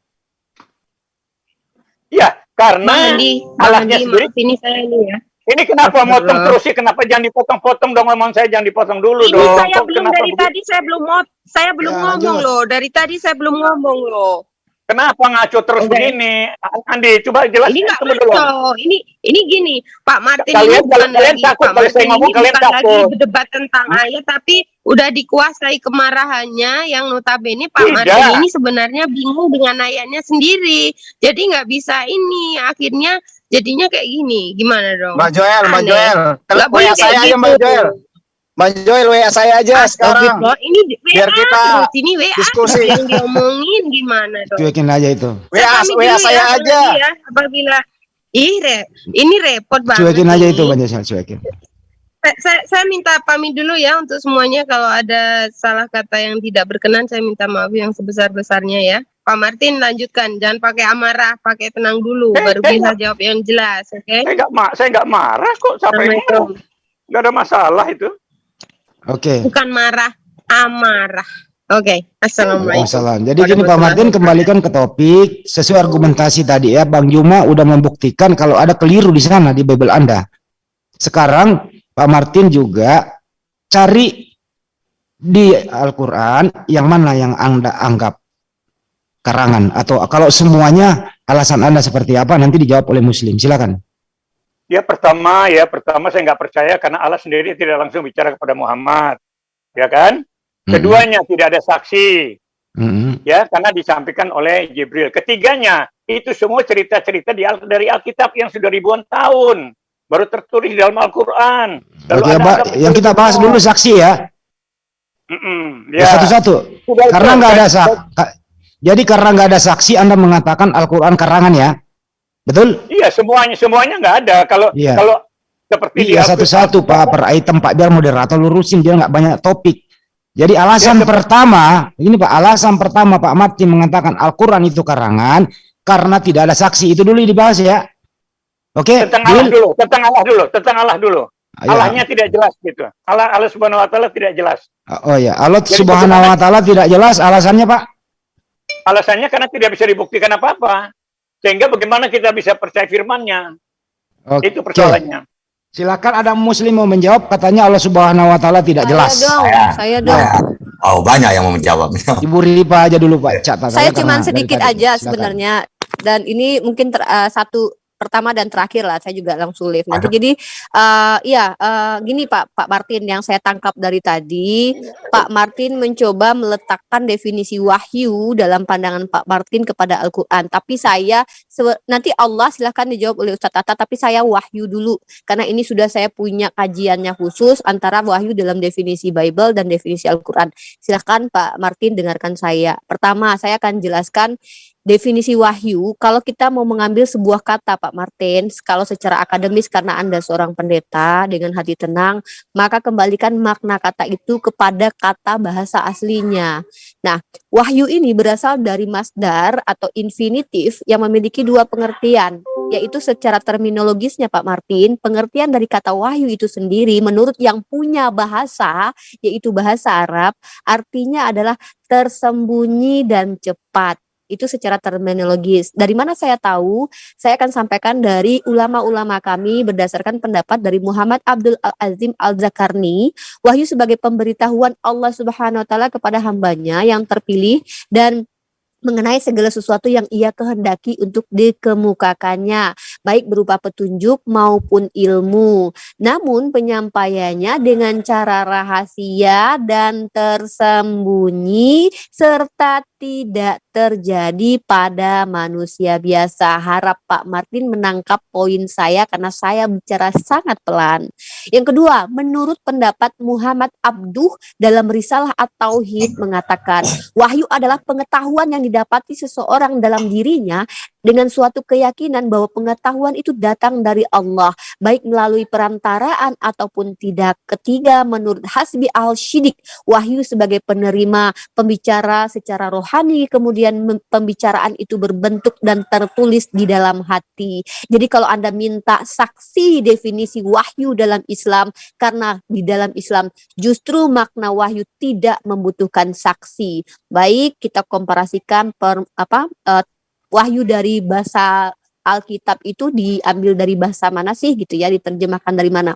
Ya, Bang karena Allahnya sendiri ini saya ini ya. ini kenapa motong terus sih? Kenapa jangan dipotong-potong dong ngomong saya jangan dipotong dulu Ini dong. saya Kok belum dari begitu? tadi saya belum mau saya belum Ya, ngomong lanjut. loh. Dari tadi saya belum ngomong loh. Kenapa ngaco terus Oke. begini? Andi, coba jelaskan Ini nggak dulu. ngaco. Ini ini gini, Pak Martin Kalian- ini bukan kalian lagi takut Pak kalau saya Martin ngomong, ini kalian bukan lagi takut. berdebat tentang ayat tapi udah dikuasai kemarahannya yang notabene Pak Tidak. Martin ini sebenarnya bingung dengan ayatnya sendiri. Jadi nggak bisa ini akhirnya jadinya kayak gini. Gimana dong? Mbak Joel, Mbak. Joel. WA saya kayak aja Mbak gitu. Joel. Mbak Joel WA saya aja sekarang. Astagfirullah, ini di- WA Biar kita terus ini WA diskusi. yang diomongin gimana dong? Cuekin aja itu. WA WA dulu saya ya, aja. Ya, apabila ih re, ini repot banget. Cuekin aja ini. itu, Bang Josel, cuekin. Saya, saya, saya minta pamit dulu ya untuk semuanya kalau ada salah kata yang tidak berkenan saya minta maaf yang sebesar-besarnya ya. Pak Martin lanjutkan, jangan pakai amarah, pakai tenang dulu, Eh, baru eh, bisa jawab yang jelas, oke? Saya nggak ma saya nggak marah kok sampai nggak ada masalah itu. Oke. Bukan marah, amarah. Oke, assalamualaikum. Waalaikumsalam. Jadi gini Pak Martin kembalikan ke topik sesuai argumentasi tadi ya Bang Juma udah membuktikan kalau ada keliru di sana di Bible Anda. Sekarang Pak Martin juga cari di Al-Qur'an yang mana yang Anda anggap karangan atau kalau semuanya alasan Anda seperti apa nanti dijawab oleh muslim. Silakan. Ya pertama ya pertama saya nggak percaya karena Allah sendiri tidak langsung bicara kepada Muhammad, ya kan? Keduanya tidak ada saksi, Mm-mm. ya karena disampaikan oleh Jibril. Ketiganya itu semua cerita-cerita di dari Alkitab yang sudah ribuan tahun baru tertulis dalam Al-Quran. Lalu ada yang kita bahas dulu saksi ya. Mm-mm, Ya, ya. Satu-satu. Karena nggak ada sudah. sak. ka- Jadi karena nggak ada saksi Anda mengatakan Al-Qur'an karangan ya. Betul? Iya semuanya semuanya nggak ada. Kalau Iya. kalau seperti Iya satu-satu Pak per item Pak biar moderator lurusin dia nggak banyak topik. Jadi alasan Ya, pertama, ini Pak, alasan pertama Pak Martin mengatakan Al-Qur'an itu karangan karena tidak ada saksi. Itu dulu dibahas ya. Oke, tentang Allah dulu, tentang Allah dulu, tentang Allah dulu. Ya. Allahnya tidak jelas gitu. Allah Allah Subhanahu wa taala tidak jelas. Oh ya, Allah Jadi Subhanahu wa taala tidak jelas alasannya Pak. Alasannya karena tidak bisa dibuktikan apa-apa. Sehingga bagaimana kita bisa percaya firman-Nya? Oke. Itu persoalannya. Silakan ada muslim mau menjawab katanya Allah Subhanahu wa taala tidak Saya jelas. dong, Saya. saya dong. Oh banyak yang mau menjawab. Ibu Ripa aja dulu Pak catat Saya dari sedikit aja sebenarnya dan ini mungkin ter- eh, satu pertama dan terakhir lah saya juga langsung live nanti jadi eh iya eh, gini Pak Pak Martin yang saya tangkap dari tadi Pak Martin mencoba meletakkan definisi wahyu dalam pandangan Pak Martin kepada Al-Qur'an. Tapi saya nanti Allah silahkan dijawab oleh Ustadz Tata tapi saya wahyu dulu. Karena ini sudah saya punya kajiannya khusus antara wahyu dalam definisi Bible dan definisi Al-Qur'an. Silahkan Pak Martin dengarkan saya. Pertama saya akan jelaskan definisi wahyu kalau kita mau mengambil sebuah kata Pak Martin kalau secara akademis karena Anda seorang pendeta dengan hati tenang maka kembalikan makna kata itu kepada kata bahasa aslinya. Nah wahyu ini berasal dari masdar atau infinitif yang memiliki dua pengertian yaitu secara terminologisnya Pak Martin pengertian dari kata wahyu itu sendiri menurut yang punya bahasa yaitu bahasa Arab artinya adalah tersembunyi dan cepat itu secara terminologis. Dari mana saya tahu? Saya akan sampaikan dari ulama-ulama kami berdasarkan pendapat dari Muhammad Abdul Azim Al-Zakarni. Wahyu sebagai pemberitahuan Allah Subhanahu wa taala kepada hambanya yang terpilih dan mengenai segala sesuatu yang ia kehendaki untuk dikemukakannya, baik berupa petunjuk maupun ilmu. Namun penyampaiannya dengan cara rahasia dan tersembunyi serta tidak terjadi pada manusia biasa. Harap Pak Martin menangkap poin saya karena saya bicara sangat pelan. Yang kedua, menurut pendapat Muhammad Abduh dalam risalah At-Tauhid mengatakan, wahyu adalah pengetahuan yang didapati seseorang dalam dirinya dengan suatu keyakinan bahwa pengetahuan itu datang dari Allah, baik melalui perantaraan ataupun tidak. Ketiga, menurut Hasbi al-Shidik, wahyu sebagai penerima pembicara secara rohani, kemudian pembicaraan itu berbentuk dan tertulis di dalam hati. Jadi kalau Anda minta saksi definisi wahyu dalam Islam, karena di dalam Islam justru makna wahyu tidak membutuhkan saksi. Baik, kita komparasikan per, apa uh, wahyu dari bahasa Alkitab itu diambil dari bahasa mana sih gitu ya, diterjemahkan dari mana.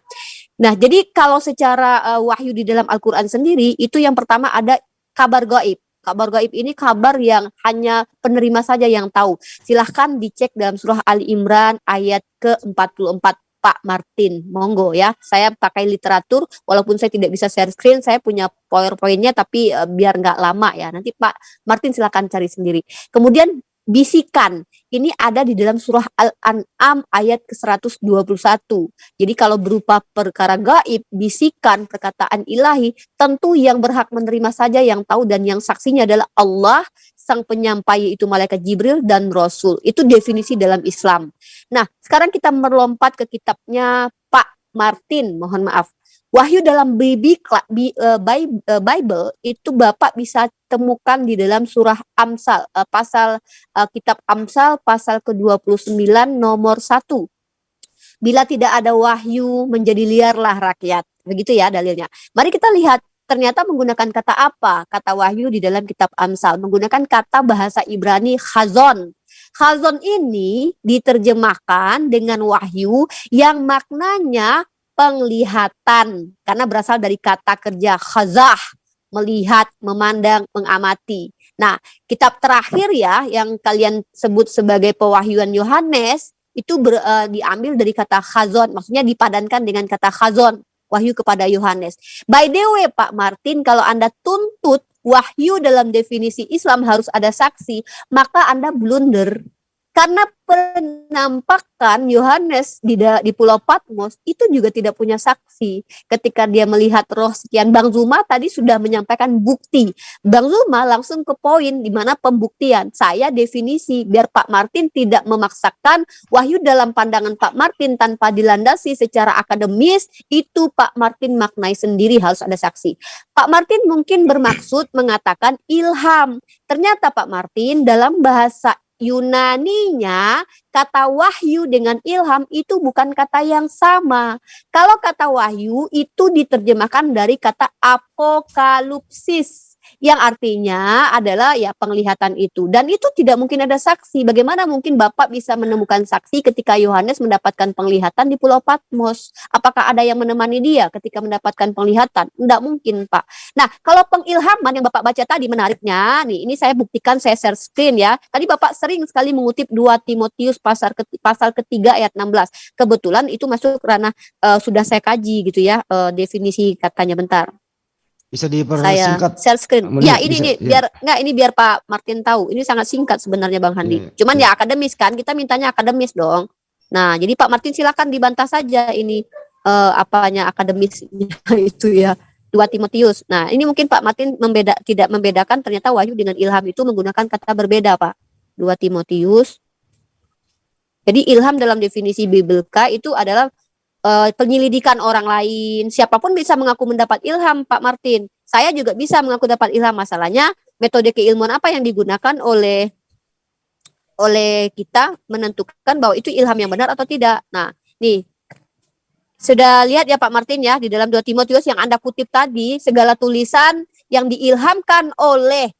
Nah, jadi kalau secara uh, wahyu di dalam Al-Qur'an sendiri itu yang pertama ada kabar gaib. Kabar gaib ini kabar yang hanya penerima saja yang tahu. Silahkan dicek dalam surah Ali Imran ayat ke-44 Pak Martin. Monggo ya. Saya pakai literatur walaupun saya tidak bisa share screen, saya punya powerpointnya tapi uh, biar nggak lama ya. Nanti Pak Martin silahkan cari sendiri. Kemudian bisikan. Ini ada di dalam surah Al-An'am ayat ke-121. Jadi kalau berupa perkara gaib, bisikan, perkataan ilahi, tentu yang berhak menerima saja yang tahu dan yang saksinya adalah Allah, sang penyampai itu malaikat Jibril dan Rasul. Itu definisi dalam Islam. Nah, sekarang kita melompat ke kitabnya Pak Martin, mohon maaf. Wahyu dalam eh, eh, Bible itu Bapak bisa temukan di dalam surah Amsal, uh, pasal kitab Amsal pasal ke-29 nomor 1. Bila tidak ada wahyu menjadi liarlah rakyat. Begitu ya dalilnya. Mari kita lihat ternyata menggunakan kata apa? Kata wahyu di dalam kitab Amsal menggunakan kata bahasa Ibrani khazon. Khazon ini diterjemahkan dengan wahyu yang maknanya penglihatan karena berasal dari kata kerja khazah melihat, memandang, mengamati. Nah, kitab terakhir ya yang kalian sebut sebagai pewahyuan Yohanes itu ber, uh, diambil dari kata khazon, maksudnya dipadankan dengan kata khazon, wahyu kepada Yohanes. By the way, Pak Martin, kalau Anda tuntut wahyu dalam definisi Islam harus ada saksi, maka Anda blunder. Karena penampakan Yohanes di, di Pulau Patmos itu juga tidak punya saksi. Ketika dia melihat roh sekian, Bang Zuma tadi sudah menyampaikan bukti. Bang Zuma langsung ke poin di mana pembuktian. Saya definisi biar Pak Martin tidak memaksakan wahyu dalam pandangan Pak Martin tanpa dilandasi secara akademis, itu Pak Martin maknai sendiri harus ada saksi. Pak Martin mungkin bermaksud mengatakan ilham. Ternyata Pak Martin dalam bahasa Yunaninya kata wahyu dengan ilham itu bukan kata yang sama. Kalau kata wahyu itu diterjemahkan dari kata apokalipsis yang artinya adalah ya penglihatan itu. Dan itu tidak mungkin ada saksi. Bagaimana mungkin Bapak bisa menemukan saksi ketika Yohanes mendapatkan penglihatan di Pulau Patmos? Apakah ada yang menemani dia ketika mendapatkan penglihatan? Tidak mungkin Pak. Nah kalau pengilhaman yang Bapak baca tadi menariknya nih ini saya buktikan saya share screen ya. Tadi Bapak sering sekali mengutip 2 Timotius pasal pasal ketiga ayat 16 kebetulan itu masuk karena uh, sudah saya kaji gitu ya uh, definisi katanya. Bentar bisa dipersingkat. Saya share screen. Menit, ya ini bisa, ini ya. biar enggak ini biar Pak Martin tahu. Ini sangat singkat sebenarnya Bang Handi. Ya, Cuman ya. ya akademis kan, kita mintanya akademis dong. Nah, jadi Pak Martin silakan dibantah saja ini uh, apanya akademis itu ya. Dua Timotius. Nah, ini mungkin Pak Martin membeda tidak membedakan ternyata wahyu dengan ilham itu menggunakan kata berbeda, Pak. Dua Timotius. Jadi ilham dalam definisi Bibelka itu adalah uh, penyelidikan orang lain. Siapa pun bisa mengaku mendapat ilham, Pak Martin. Saya juga bisa mengaku dapat ilham. Masalahnya metode keilmuan apa yang digunakan oleh oleh kita menentukan bahwa itu ilham yang benar atau tidak. Nah, nih sudah lihat ya Pak Martin ya di dalam 2 Timotius yang Anda kutip tadi segala tulisan yang diilhamkan oleh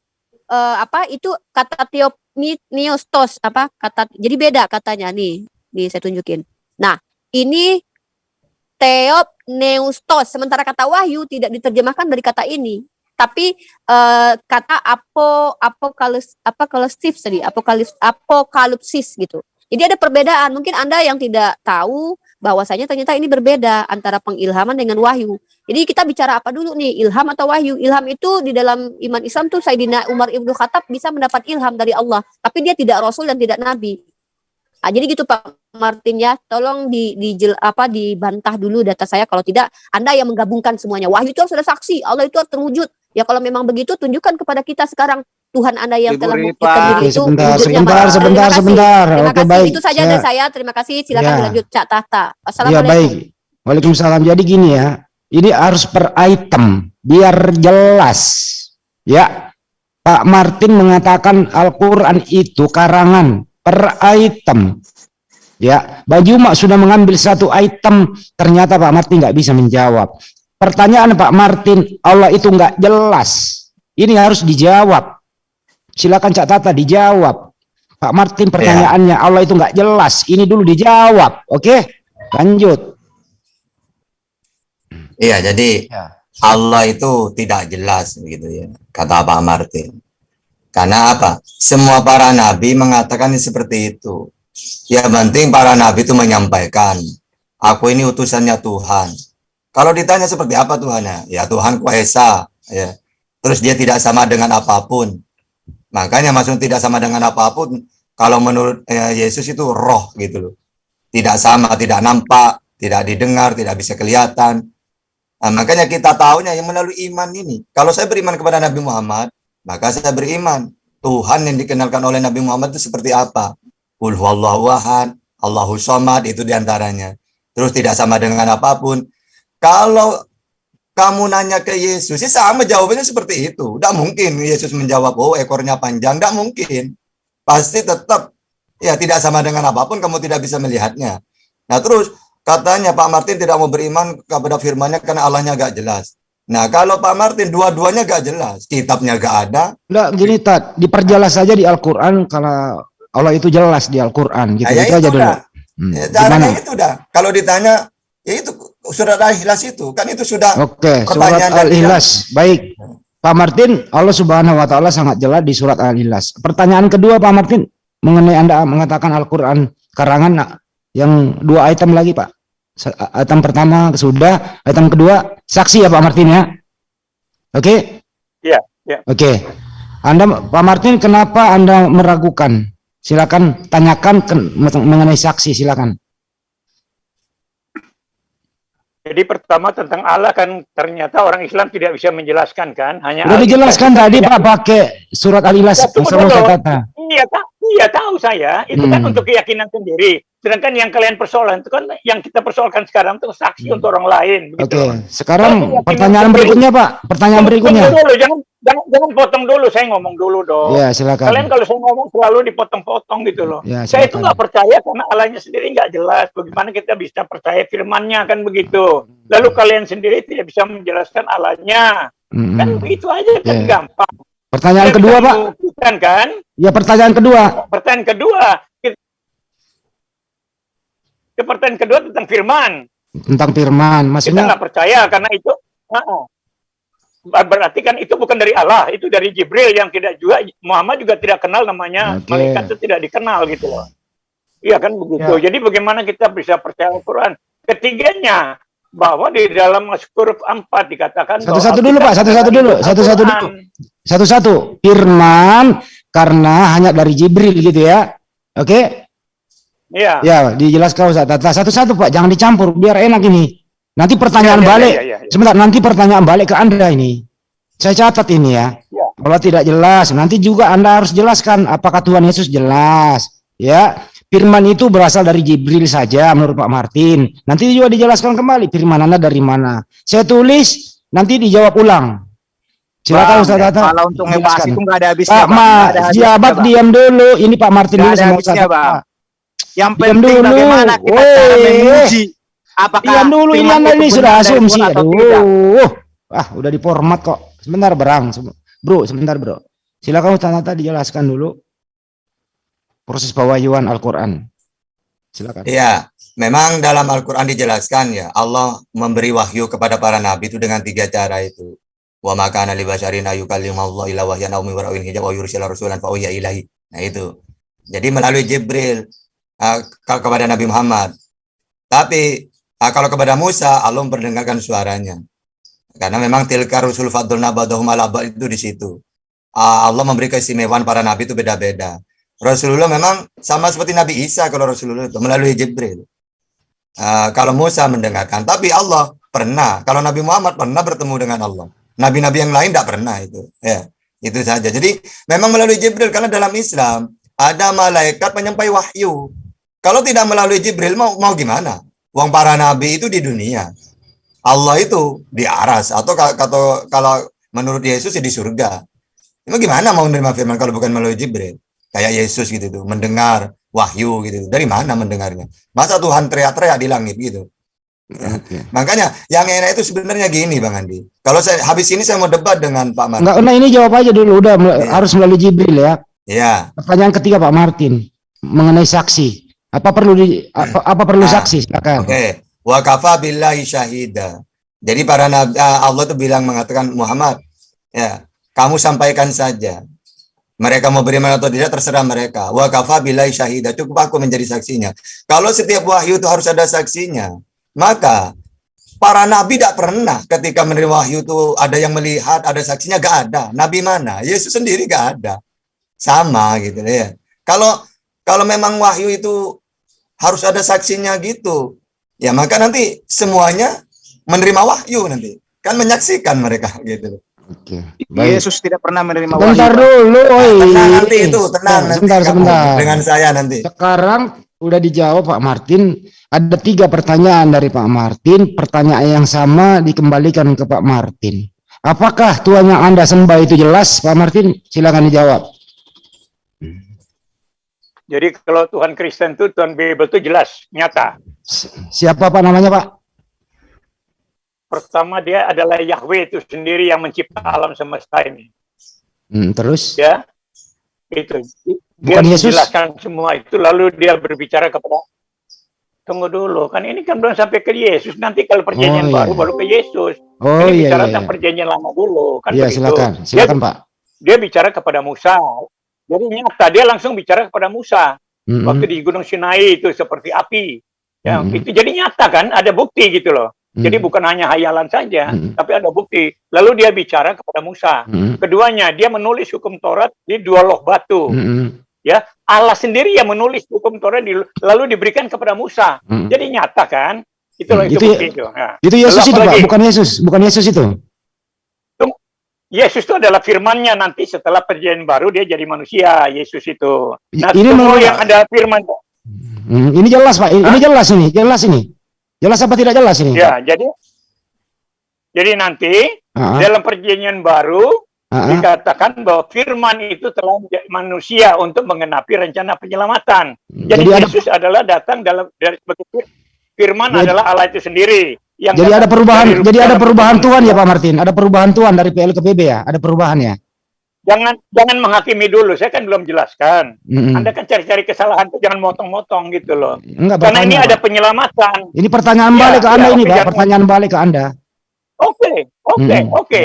uh, apa itu kata Theopneustos apa kata jadi beda katanya nih nih saya tunjukin. Nah, ini neustos. Sementara kata wahyu tidak diterjemahkan dari kata ini. Tapi uh, kata apo apokalis apokalipsis tadi, apokalips apokalipsis gitu. Jadi ada perbedaan. Mungkin Anda yang tidak tahu bahwasanya ternyata ini berbeda antara pengilhaman dengan wahyu. Jadi kita bicara apa dulu nih, ilham atau wahyu? Ilham itu di dalam iman Islam tuh Sayyidina Umar Ibnu Khattab bisa mendapat ilham dari Allah, tapi dia tidak rasul dan tidak nabi. Ah, jadi gitu Pak Martin ya, tolong di, di apa dibantah dulu data saya kalau tidak Anda yang menggabungkan semuanya. Wahyu itu harus ada saksi, Allah itu harus terwujud. Ya kalau memang begitu tunjukkan kepada kita sekarang Tuhan Anda yang Ibu telah membuktikan diri itu sebentar, sebentar, Pak. sebentar, Terima kasih. sebentar. Terima Oke, kasih. baik. Itu saja Saya- dari saya. Terima kasih. Silakan Ya. dilanjut Cak Tahta. Ya Assalamualaikum. baik. Waalaikumsalam. Jadi gini ya, ini harus per item biar jelas. Ya, Pak Martin mengatakan Al-Quran itu karangan per item. Ya, Baju Mak sudah mengambil satu item, ternyata Pak Martin nggak bisa menjawab. Pertanyaan Pak Martin, Allah itu nggak jelas. Ini harus dijawab. Silakan Cak Tata dijawab. Pak Martin pertanyaannya Allah itu nggak jelas. Ini dulu dijawab, oke? Lanjut. Iya, jadi Ya. Allah itu tidak jelas begitu ya, kata Pak Martin. Karena apa? Semua para nabi mengatakan seperti itu. Ya penting para nabi itu menyampaikan, aku ini utusannya Tuhan. Kalau ditanya seperti apa Tuhannya? Ya Tuhan Ku Esa, ya. Terus dia tidak sama dengan apa pun. Makanya maksud tidak sama dengan apa pun, kalau menurut eh, Yesus itu roh gitu loh. Tidak sama, tidak nampak, tidak didengar, tidak bisa kelihatan. Nah, makanya kita tahunya yang melalui iman ini. Kalau saya beriman kepada Nabi Muhammad, maka saya beriman. Tuhan yang dikenalkan oleh Nabi Muhammad itu seperti apa? Qul huwallahu ahad, Allahu somad, itu di antaranya. Terus tidak sama dengan apa pun. Kalau kamu nanya ke Yesus, ya sama jawabannya seperti itu. Tidak mungkin Yesus menjawab, oh ekornya panjang. Tidak mungkin. Pasti tetap, ya tidak sama dengan apa pun, kamu tidak bisa melihatnya. Nah terus, katanya Pak Martin tidak mau beriman kepada firmannya karena Allahnya gak jelas. Nah kalau Pak Martin dua-duanya gak jelas, kitabnya gak ada, Enggak gini Tat, diperjelas saja di Al-Qur'an kalau Allah itu jelas di Al-Qur'an gitu. Nah, ya itu aja dulu. Hmm, Ya, gimana? itu dah. Kalau ditanya, ya itu surat Al-Ikhlas itu, kan itu sudah Oke, surat Al-Ikhlas. Baik. Pak Martin, Allah Subhanahu wa taala sangat jelas di surat Al-Ikhlas. Pertanyaan kedua Pak Martin mengenai Anda mengatakan Al-Qur'an karangan yang dua item lagi, Pak. Item pertama sudah, item kedua saksi ya Pak Martin ya. Oke? Iya, iya. Oke. Anda Pak Martin kenapa Anda meragukan? Silakan tanyakan ke- mengenai saksi, silakan. Jadi pertama tentang Allah kan ternyata orang Islam tidak bisa menjelaskan kan, hanya Udah Al- dijelaskan tadi Pak pakai surat Al-Ikhlas Ya. Iya, iya tahu saya. Itu kan Hmm. untuk keyakinan sendiri. Sedangkan yang kalian persoalan itu kan yang kita persoalkan sekarang itu saksi untuk orang lain. Hmm. Oke, Begitu. sekarang Kalau pertanyaan berikutnya Pak. Pertanyaan Tunggu berikutnya. dulu, jangan, jangan, jangan potong dulu. Saya ngomong dulu dong. Ya, silakan. Kalian kalau saya ngomong selalu dipotong-potong gitu loh. Ya, saya itu nggak percaya karena Allahnya sendiri nggak jelas. Bagaimana kita bisa percaya firmannya kan begitu. Lalu kalian sendiri tidak bisa menjelaskan Allahnya. Mm-mm. Kan begitu aja kan Ya. gampang. Pertanyaan kedua Pak. membuktikan kan? Ya pertanyaan kedua. Pertanyaan kedua. Ke pertanyaan kedua tentang firman. Tentang firman. Kita Maksudnya nggak percaya karena itu. Heeh. Ber- Berarti kan itu bukan dari Allah, itu dari Jibril yang tidak juga Muhammad juga tidak kenal namanya Oke. malaikat itu tidak dikenal gitu loh. Iya kan begitu. Ya. Jadi bagaimana kita bisa percaya Al-Quran? Ketiganya bahwa di dalam huruf 4 dikatakan Satu-satu dulu, Pak. Satu-satu dulu. Satu-satu dulu. Satu-satu. Firman karena hanya dari Jibril gitu ya. Oke? Iya. Ya, dijelaskan Ustaz Tata. Satu-satu Pak, jangan dicampur biar enak ini. Nanti pertanyaan Ya, ya, balik. ya, ya, ya. Sebentar, nanti pertanyaan balik ke Anda ini. Saya catat ini ya. Ya. Kalau tidak jelas, nanti juga Anda harus jelaskan apakah Tuhan Yesus jelas. Ya, firman itu berasal dari Jibril saja menurut Pak Martin. Nanti juga dijelaskan kembali firman Anda dari mana. Saya tulis, nanti dijawab ulang. Silakan Ustaz Tata. Kalau untuk ngebahas itu nggak ada habisnya, Pak. Ma, jabat diam dulu. Ini Pak Martin Nggak dulu ada sama habisnya, Ustaz Bang. Yang Diam penting dulu. bagaimana kita Woi. cara menguji apakah Diam dulu, ini ini sudah asumsi. Aduh. Ah, udah diformat kok. Sebentar, Berang. Bro, sebentar, Bro. Silakan Ustaz Tata dijelaskan dulu proses pewahyuan Al-Qur'an. Silakan. Iya, memang dalam Al-Quran dijelaskan ya, Allah memberi wahyu kepada para nabi itu dengan tiga cara itu. Wa makana li basyarin ayyukallimallahu illa wahyan aw min wara'in hijab aw yursila rasulan fa ilahi. Nah itu. Jadi melalui Jibril uh, ke- kepada Nabi Muhammad. Tapi ah, kalau kepada Musa, Allah memperdengarkan suaranya. Karena memang tilka rusul fadlna ba'dahum ala ba'd itu di situ. Ah, Allah memberi keistimewaan para nabi itu beda-beda. Rasulullah memang sama seperti Nabi Isa kalau Rasulullah itu melalui Jibril. Ah, kalau Musa mendengarkan, tapi Allah pernah. Kalau Nabi Muhammad pernah bertemu dengan Allah. Nabi-nabi yang lain tidak pernah itu. Ya, itu saja. Jadi memang melalui Jibril karena dalam Islam ada malaikat penyampai wahyu. Kalau tidak melalui Jibril mau mau gimana? Wong para nabi itu di dunia. Allah itu di aras atau ka- kata kalau menurut Yesus ya di surga. Emang gimana mau menerima firman kalau bukan melalui Jibril? Kayak Yesus gitu tuh, mendengar wahyu gitu. Dari mana mendengarnya? Masa Tuhan teriak-teriak di langit gitu? Oke. Makanya yang enak itu sebenarnya gini Bang Andi. Kalau saya habis ini saya mau debat dengan Pak Martin. Enggak, nah ini jawab aja dulu udah Iya. harus melalui Jibril ya. Ya, Pertanyaan ketiga Pak Martin mengenai saksi. Apa perlu di apa, apa perlu Ah, saksi? Silakan. Oke, kafa billahi syahida. Jadi para nabi ah, Allah tuh bilang mengatakan Muhammad, ya, kamu sampaikan saja. Mereka mau beriman atau tidak terserah mereka. Wa kafa billahi syahida. Cukup aku menjadi saksinya. Kalau setiap wahyu itu harus ada saksinya, maka para nabi tidak pernah ketika menerima wahyu itu ada yang melihat, ada saksinya gak ada. Nabi mana? Yesus sendiri gak ada. Sama gitu ya. Kalau kalau memang wahyu itu harus ada saksinya gitu. Ya maka nanti semuanya menerima wahyu nanti. Kan menyaksikan mereka gitu. Oke. Baik. Yesus tidak pernah menerima wahyu. dulu, oi. Tenang nanti itu, tenang nanti Sebentar, sebentar. dengan saya nanti. Sekarang udah dijawab Pak Martin. Ada tiga pertanyaan dari Pak Martin. Pertanyaan yang sama dikembalikan ke Pak Martin. Apakah Tuhan yang Anda sembah itu jelas, Pak Martin? Silakan dijawab. Jadi kalau Tuhan Kristen itu Tuhan Bible itu jelas, nyata. Si- Siapa Pak namanya Pak? Pertama dia adalah Yahweh itu sendiri yang mencipta alam semesta ini. Hmm, terus? Ya, itu. Dia Bukan Yesus? menjelaskan semua itu, lalu dia berbicara kepada Tunggu dulu, kan ini kan belum sampai ke Yesus. Nanti kalau Oh, perjanjian iya. baru baru ke Yesus. Oh ini iya, bicara iya, tentang iya. perjanjian lama dulu, kan Iya, begitu. silakan. Dia, Silakan Pak. dia bicara kepada Musa. Jadi nyata dia langsung bicara kepada Musa. Mm-mm. Waktu di Gunung Sinai itu seperti api. Ya, Mm-mm. itu jadi nyata kan, ada bukti gitu loh. Jadi Mm. bukan hanya hayalan saja, Mm. tapi ada bukti. Lalu dia bicara kepada Musa. Mm-mm. Keduanya, dia menulis hukum Taurat di dua loh batu. Mm-mm. Ya, Allah sendiri yang menulis hukum Taurat di- lalu diberikan kepada Musa. Mm. Jadi nyata kan? Itu loh Mm, itu, itu- bukti itu. Nah, Itu Yesus Lalu itu Pak, bukan Yesus, bukan Yesus itu. Yesus itu adalah firmannya nanti setelah perjanjian baru dia jadi manusia, Yesus itu. Nah, Ini semua yang ada firman Hmm, ini jelas Pak, ini, ini jelas ini, jelas ini. Jelas apa tidak jelas ini? ya, jadi jadi nanti Ah, ah, dalam perjanjian baru ah, ah. dikatakan bahwa firman itu telah menjadi manusia untuk mengenapi rencana penyelamatan. Jadi, Jadi ada Yesus adalah datang dalam dari sebagai fir- firman Jadi- adalah Allah itu sendiri. Yang jadi ada perubahan, jadi ada perubahan Tuhan ya. Pak Martin, ada perubahan Tuhan dari PL ke PB ya, ada perubahan ya. Jangan jangan menghakimi dulu, saya kan belum jelaskan. Mm-mm. Anda kan cari-cari kesalahan tuh jangan motong-motong gitu loh. Enggak Karena ini bertanya, ada Pak. penyelamatan. Ini pertanyaan Ya, balik ke Anda ya, ini Pak, jangan- pertanyaan balik ke Anda. Oke, oke, oke.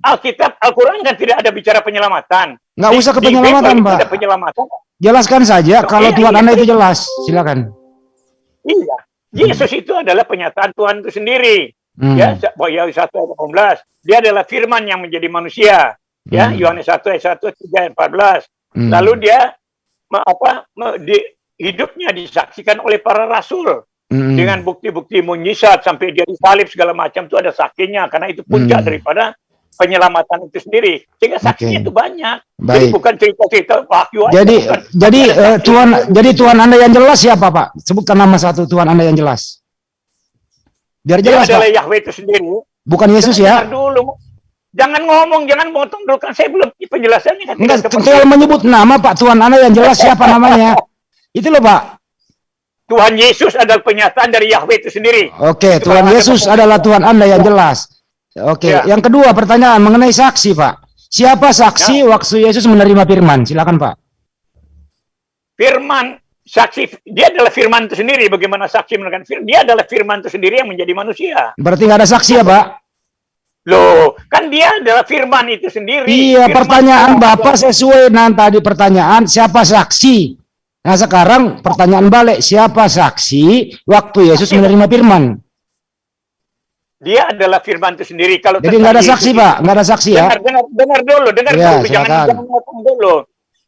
Alkitab, Al-Quran kan tidak ada bicara penyelamatan. Nggak Di- usah ke penyelamatan, Pak. Ada penyelamatan. Jelaskan saja kalau Iya, Tuhan iya. Anda itu jelas. Silakan. Iya. Yesus itu adalah penyataan Tuhan itu sendiri. Hmm. Ya, Yohanes 1 ayat 18. Dia adalah firman yang menjadi manusia. Ya, Hmm. Yohanes 1 ayat 1 3 ayat 14. Hmm. Lalu dia apa di- hidupnya disaksikan oleh para rasul Hmm. dengan bukti-bukti mujizat sampai dia disalib segala macam itu ada saksinya karena itu puncak Hmm. daripada penyelamatan itu sendiri. Sehingga saksinya Oke. itu banyak. Jadi Baik. bukan cerita-cerita wahyu Jadi bukan. jadi saksi. Tuhan jadi Tuhan Anda yang jelas siapa Pak? Sebutkan nama satu Tuhan Anda yang jelas. Biar dia jelas adalah Pak. Yahweh itu sendiri. Bukan Yesus ya. dulu. Jangan ngomong, jangan potong dulu kan saya belum penjelasannya kan Enggak, tinggal menyebut nama Pak Tuhan Anda yang jelas siapa namanya. Itu loh Pak. Tuhan Yesus adalah penyataan dari Yahweh itu sendiri. Oke, Tuhan Yesus adalah Tuhan Anda yang jelas. Oke, Ya. yang kedua pertanyaan mengenai saksi, Pak. Siapa saksi Ya. waktu Yesus menerima firman? Silakan, Pak. Firman saksi dia adalah firman itu sendiri bagaimana saksi menekan firman dia adalah firman itu sendiri yang menjadi manusia Berarti nggak ada saksi ya, Pak? loh kan dia adalah firman itu sendiri Iya, Firman pertanyaan itu- Bapak sesuai dengan tadi pertanyaan siapa saksi? Nah sekarang pertanyaan balik, siapa saksi waktu Yesus menerima firman? Dia adalah firman itu sendiri. Kalau Jadi nggak ada saksi Yesus Pak, nggak ada saksi ya? Dengar, dengar, dengar dulu, dengar Ya, dulu, jangan silakan. jangan potong dulu.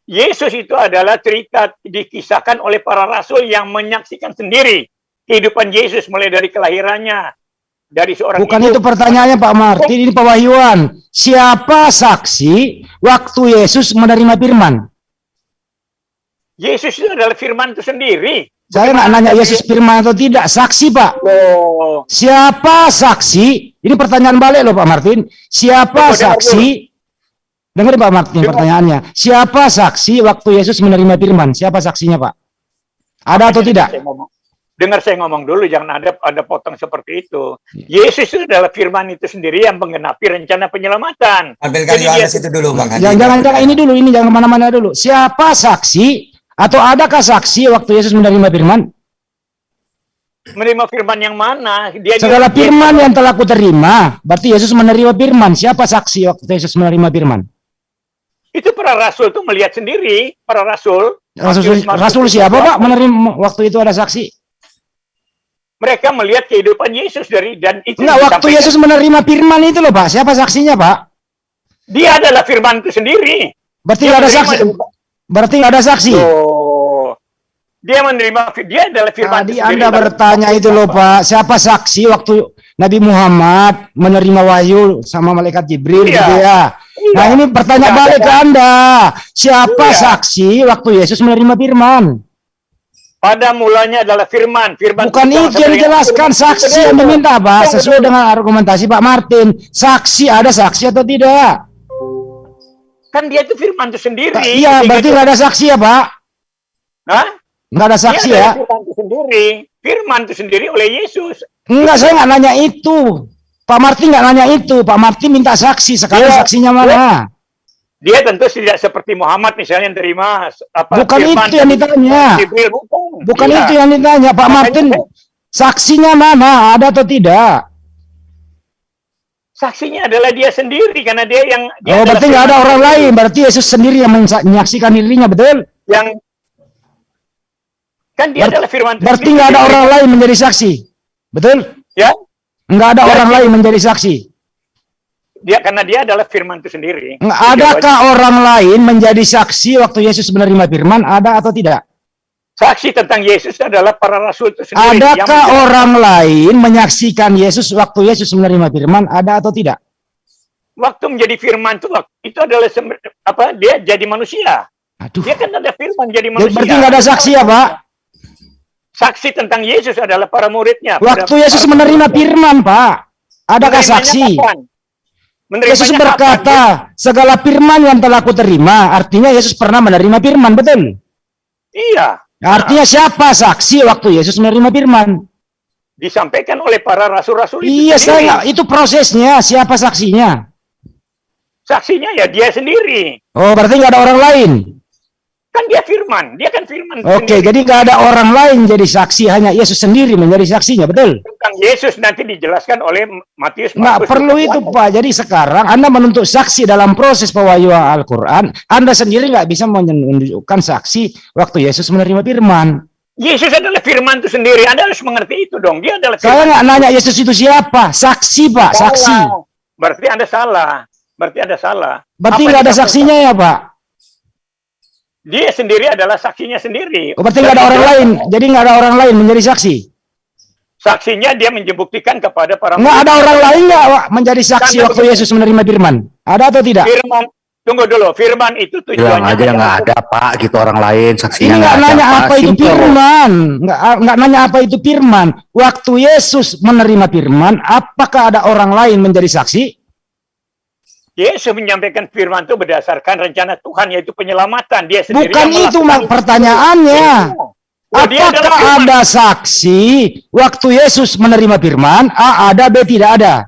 Yesus itu adalah cerita dikisahkan oleh para rasul yang menyaksikan sendiri kehidupan Yesus mulai dari kelahirannya, dari seorang Bukan ibu. itu pertanyaannya Pak Martin, ini Pak Wahyuan. Siapa saksi waktu Yesus menerima firman? Yesus itu adalah firman itu sendiri. Saya nggak nanya Yesus firman atau tidak, saksi Pak. Loh, Siapa saksi? Ini pertanyaan balik loh Pak Martin. Siapa dengar saksi? Dengar Pak Martin Dengar. pertanyaannya. Siapa saksi waktu Yesus menerima firman? Siapa saksinya Pak? Ada atau tidak? Saya ngomong. Dengar saya ngomong dulu, jangan ada ada potong seperti itu. Iya. Yesus itu adalah firman itu sendiri yang menggenapi rencana penyelamatan. Ambilkan Jadi dia- Yohanes itu dulu Bang Hadi. Jangan, jangan, jangan ini dulu, ini jangan ke mana-mana dulu. Siapa saksi atau adakah saksi waktu Yesus menerima firman? Menerima firman yang mana? Dia Segala firman yang telah kuterima, berarti Yesus menerima firman. Siapa saksi waktu Yesus menerima firman? Itu para rasul tuh melihat sendiri, para rasul. Rasul, Rasul siapa Pak menerima waktu itu ada saksi? Mereka melihat kehidupan Yesus dari dan itu Enggak, waktu. Yesus menerima firman itu loh Pak. Siapa saksinya Pak? Dia adalah firman itu sendiri. Berarti ada saksi. Berarti nggak ada saksi. Oh. Dia menerima dia adalah firman Tadi. Anda bertanya itu loh Pak, siapa saksi waktu Nabi Muhammad menerima wahyu sama malaikat Jibril Iya. gitu ya. Iya. Nah ini pertanyaan Iya, balik ada. ke Anda. Siapa Iya. saksi waktu Yesus menerima firman? Pada mulanya adalah firman, firman Bukan itu yang dijelaskan saksi yang diminta Pak. Sesuai dengan argumentasi Pak Martin. Saksi ada saksi atau tidak? Kan dia itu firman itu sendiri. Iya, Sehingga berarti nggak ada saksi ya Pak? Hah? Nggak ada saksi Dia ya? firman itu sendiri. Firman itu sendiri oleh Yesus. Enggak, saya nggak nanya itu. Pak Martin nggak nanya itu. Pak Martin minta saksi. Sekarang Iya. saksinya mana? Dia tentu tidak seperti Muhammad misalnya yang terima apa Bukan firman itu yang ditanya. Jibril, bukan. Bukan Iya. itu yang ditanya. Pak Makanya Martin, saya- saksinya mana? Ada atau tidak? Saksinya adalah dia sendiri karena dia yang dia Oh, berarti nggak ada orang lain. Berarti Yesus sendiri yang menyaksikan dirinya, betul? yang kan dia Ber- adalah firman itu Berarti nggak ada orang lain menjadi saksi, betul? ya Nggak ada Ya, orang lain menjadi saksi. dia karena dia adalah firman itu sendiri Adakah orang lain menjadi saksi waktu Yesus menerima firman? Ada atau tidak? Saksi tentang Yesus adalah para rasul itu sendiri yang Adakah menjelaskan. orang lain menyaksikan Yesus waktu Yesus menerima firman? Ada atau tidak? waktu menjadi firman itu waktu- itu adalah apa dia jadi manusia Aduh. dia kan ada firman jadi manusia berarti nggak ada saksi ya, Pak? saksi tentang Yesus adalah para muridnya Waktu Yesus para- menerima firman, Pak. Adakah Menerimanya saksi? kapan? Yesus kapan? berkata, segala firman yang telah kuterima, artinya Yesus pernah menerima firman, betul? iya Artinya siapa saksi waktu Yesus menerima firman? disampaikan oleh para rasul-rasul itu Iya, saya sendiri. nggak- itu prosesnya, siapa saksinya? saksinya ya dia sendiri Oh, berarti nggak ada orang lain. Kan dia firman dia kan firman Oke, sendiri. jadi nggak ada orang lain jadi saksi, hanya Yesus sendiri menjadi saksinya, betul? tentang Yesus nanti dijelaskan oleh Matius Nggak perlu itu. Pak. Jadi sekarang Anda menuntut saksi dalam proses pewahyuan Al-Quran, Anda sendiri nggak bisa menunjukkan saksi waktu Yesus menerima firman. Yesus adalah firman itu sendiri Anda harus mengerti itu dong dia adalah Saya firman nggak nanya Yesus itu siapa, saksi, Pak, saksi. Berarti Anda salah berarti Anda salah Berarti nggak ada saksinya ya, Pak? Dia sendiri adalah saksinya sendiri Oh, berarti nggak ada orang lain. Jadi nggak ada orang lain menjadi saksi. saksinya dia membuktikan kepada para Nggak ada orang lain nggak Pak, menjadi saksi Kan waktu. Yesus menerima firman? Ada atau tidak? firman tunggu dulu firman itu bilang tujuannya aja nggak ada pak gitu orang lain Ini saksinya nggak ada nanya pak apa itu Simple. firman, nggak nggak nanya apa itu firman. Waktu Yesus menerima firman, apakah ada orang lain menjadi saksi? Yesus menyampaikan firman itu berdasarkan rencana Tuhan yaitu penyelamatan dia sendiri Bukan itu mak pertanyaannya. Oh, dia adalah Apakah ada saksi waktu Yesus menerima firman? A ada, B tidak ada.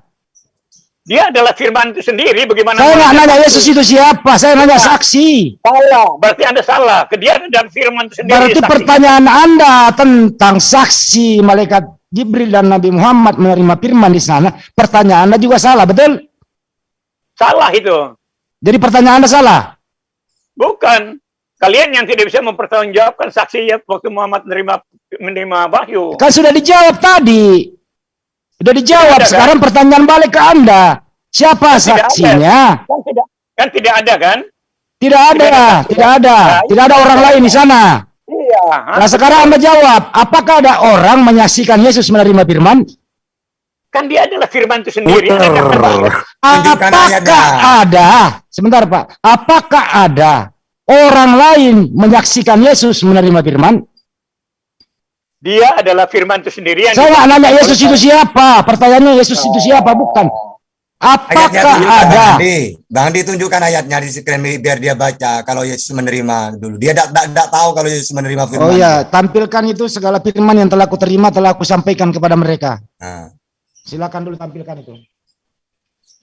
Dia adalah firman itu sendiri bagaimana Saya nggak nanya Yesus itu siapa, saya nanya saksi. salah berarti Anda salah ke dia dan firman itu sendiri Berarti saksi. pertanyaan Anda tentang saksi malaikat Jibril dan Nabi Muhammad menerima firman di sana, pertanyaan Anda juga salah, betul? Salah itu Jadi pertanyaan Anda salah. bukan Kalian yang tidak bisa mempertanggungjawabkan saksi ya waktu Muhammad menerima menerima wahyu. Kan sudah dijawab tadi. Sudah dijawab. Tidak ada, kan? Sekarang pertanyaan balik ke Anda. Siapa Kan tidak saksinya? Kan tidak kan tidak ada kan? Tidak ada, Tidak ada. tidak ada. Nah, Tidak ada orang tidak lain di sana. Iya. Nah sekarang Anda jawab, apakah ada orang menyaksikan Yesus menerima firman? Kan dia adalah firman itu sendiri. Tunjukkan Apakah ada, sebentar Pak, apakah ada orang lain menyaksikan Yesus menerima firman? Dia adalah firman itu sendiri yang Saya nggak nanya Yesus itu siapa, pertanyaannya Yesus itu siapa, bukan. Apakah ada? Bang Andi. Bang Andi tunjukkan ayatnya di screen biar dia baca kalau Yesus menerima dulu. Dia tidak tahu kalau Yesus menerima firman. Oh ya, tampilkan itu segala firman yang telah kuterima telah aku sampaikan kepada mereka. Nah, Silakan dulu tampilkan itu.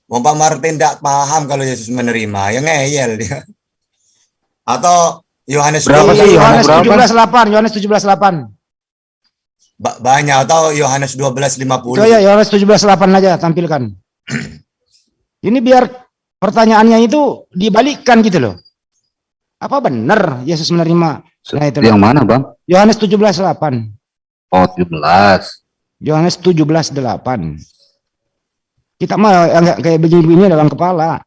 Wong Pak Martin tidak paham kalau Yesus menerima, ya ngeyel dia. Atau Yohanes Berapa 12, sih Yohanes berapa? 17:8, Yohanes 17:8. Ba- banyak atau Yohanes 12:50. Itu ya Yohanes 17:8 aja tampilkan. Ini biar pertanyaannya itu dibalikkan gitu loh. Apa benar Yesus menerima? Nah itu Yang mana, Bang? Yohanes 17:8. Oh, 17. Yohanes 17:8. Kita mah enggak kayak begini-begini dalam kepala.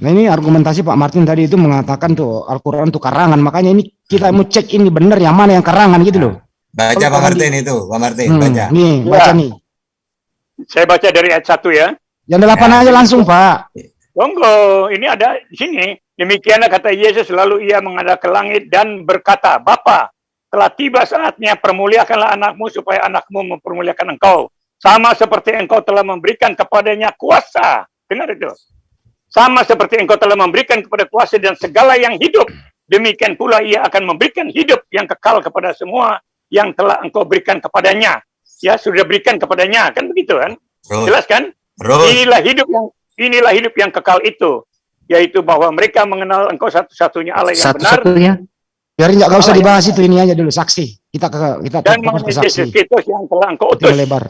Nah ini argumentasi Pak Martin tadi itu mengatakan tuh Al-Quran itu karangan. Makanya ini kita mau cek ini benar yang mana yang karangan gitu loh. Baca Kalau Pak Martin itu, Pak Martin, Hmm, baca. Nih, baca nih. Saya baca dari ayat 1 ya. Yang delapan aja langsung Pak. Tunggu, ini ada di sini. Demikianlah kata Yesus lalu ia menghadap ke langit dan berkata, Bapa, telah tiba saatnya permuliakanlah anakmu supaya anakmu mempermuliakan engkau. Sama seperti engkau telah memberikan kepadanya kuasa. Dengar itu. Sama seperti engkau telah memberikan kepada kuasa dan segala yang hidup. Demikian pula ia akan memberikan hidup yang kekal kepada semua yang telah engkau berikan kepadanya. Ya, sudah berikan kepadanya. Kan begitu kan? Terus, Jelas kan? terus. Inilah hidup yang inilah hidup yang kekal itu, yaitu bahwa mereka mengenal Engkau satu-satunya Allah yang benar Satu-satunya. Biar nggak usah yang dibahas itu ini aja dulu saksi. Kita ke kita dan ke saksi. Kristus yang telah Engkau utus. lebar.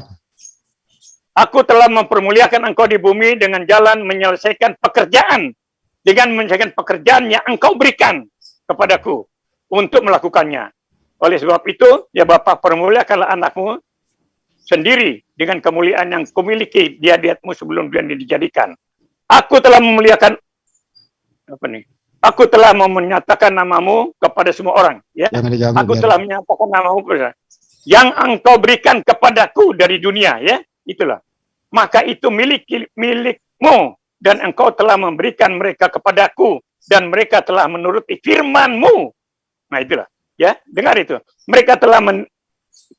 Aku telah mempermuliakan Engkau di bumi dengan jalan menyelesaikan pekerjaan dengan menyelesaikan pekerjaan yang Engkau berikan kepadaku untuk melakukannya. Oleh sebab itu, ya Bapa permuliakanlah anakmu sendiri dengan kemuliaan yang kumiliki di hadiratmu sebelum dunia dijadikan. Aku telah memuliakan apa nih? Aku telah mau menyatakan namamu kepada semua orang. Ya, Jangan aku biar- telah menyatakan namamu kepada yang engkau berikan kepadaku dari dunia. Ya, itulah. Maka itu milik milikmu dan engkau telah memberikan mereka kepadaku dan mereka telah menuruti firmanmu. Nah itulah. Ya, dengar itu. Mereka telah men,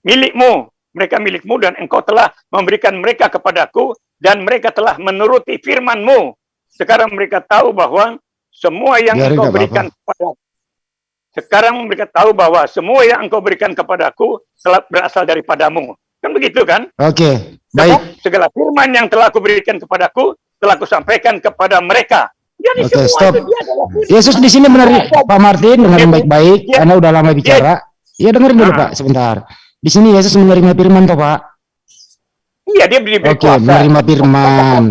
milikmu, mereka milikmu dan engkau telah memberikan mereka kepadaku dan mereka telah menuruti firmanmu. Sekarang mereka tahu bahwa semua yang Biarin, engkau berikan kepada sekarang mereka tahu bahwa semua yang engkau berikan kepadaku telah berasal daripadamu. Kan begitu kan? Oke, Sebab baik. segala firman yang telah aku berikan kepadaku telah aku sampaikan kepada mereka. Jadi Oke, semua stop. itu dia adalah firman. Yesus di sini benar Pak Martin dengerin baik-baik. Ya. Anda udah lama bicara. Iya dengerin dulu Ah. Pak sebentar. Di sini Yesus menerima firman toh Pak. Iya, dia diberi Oke, kuasa. menerima firman.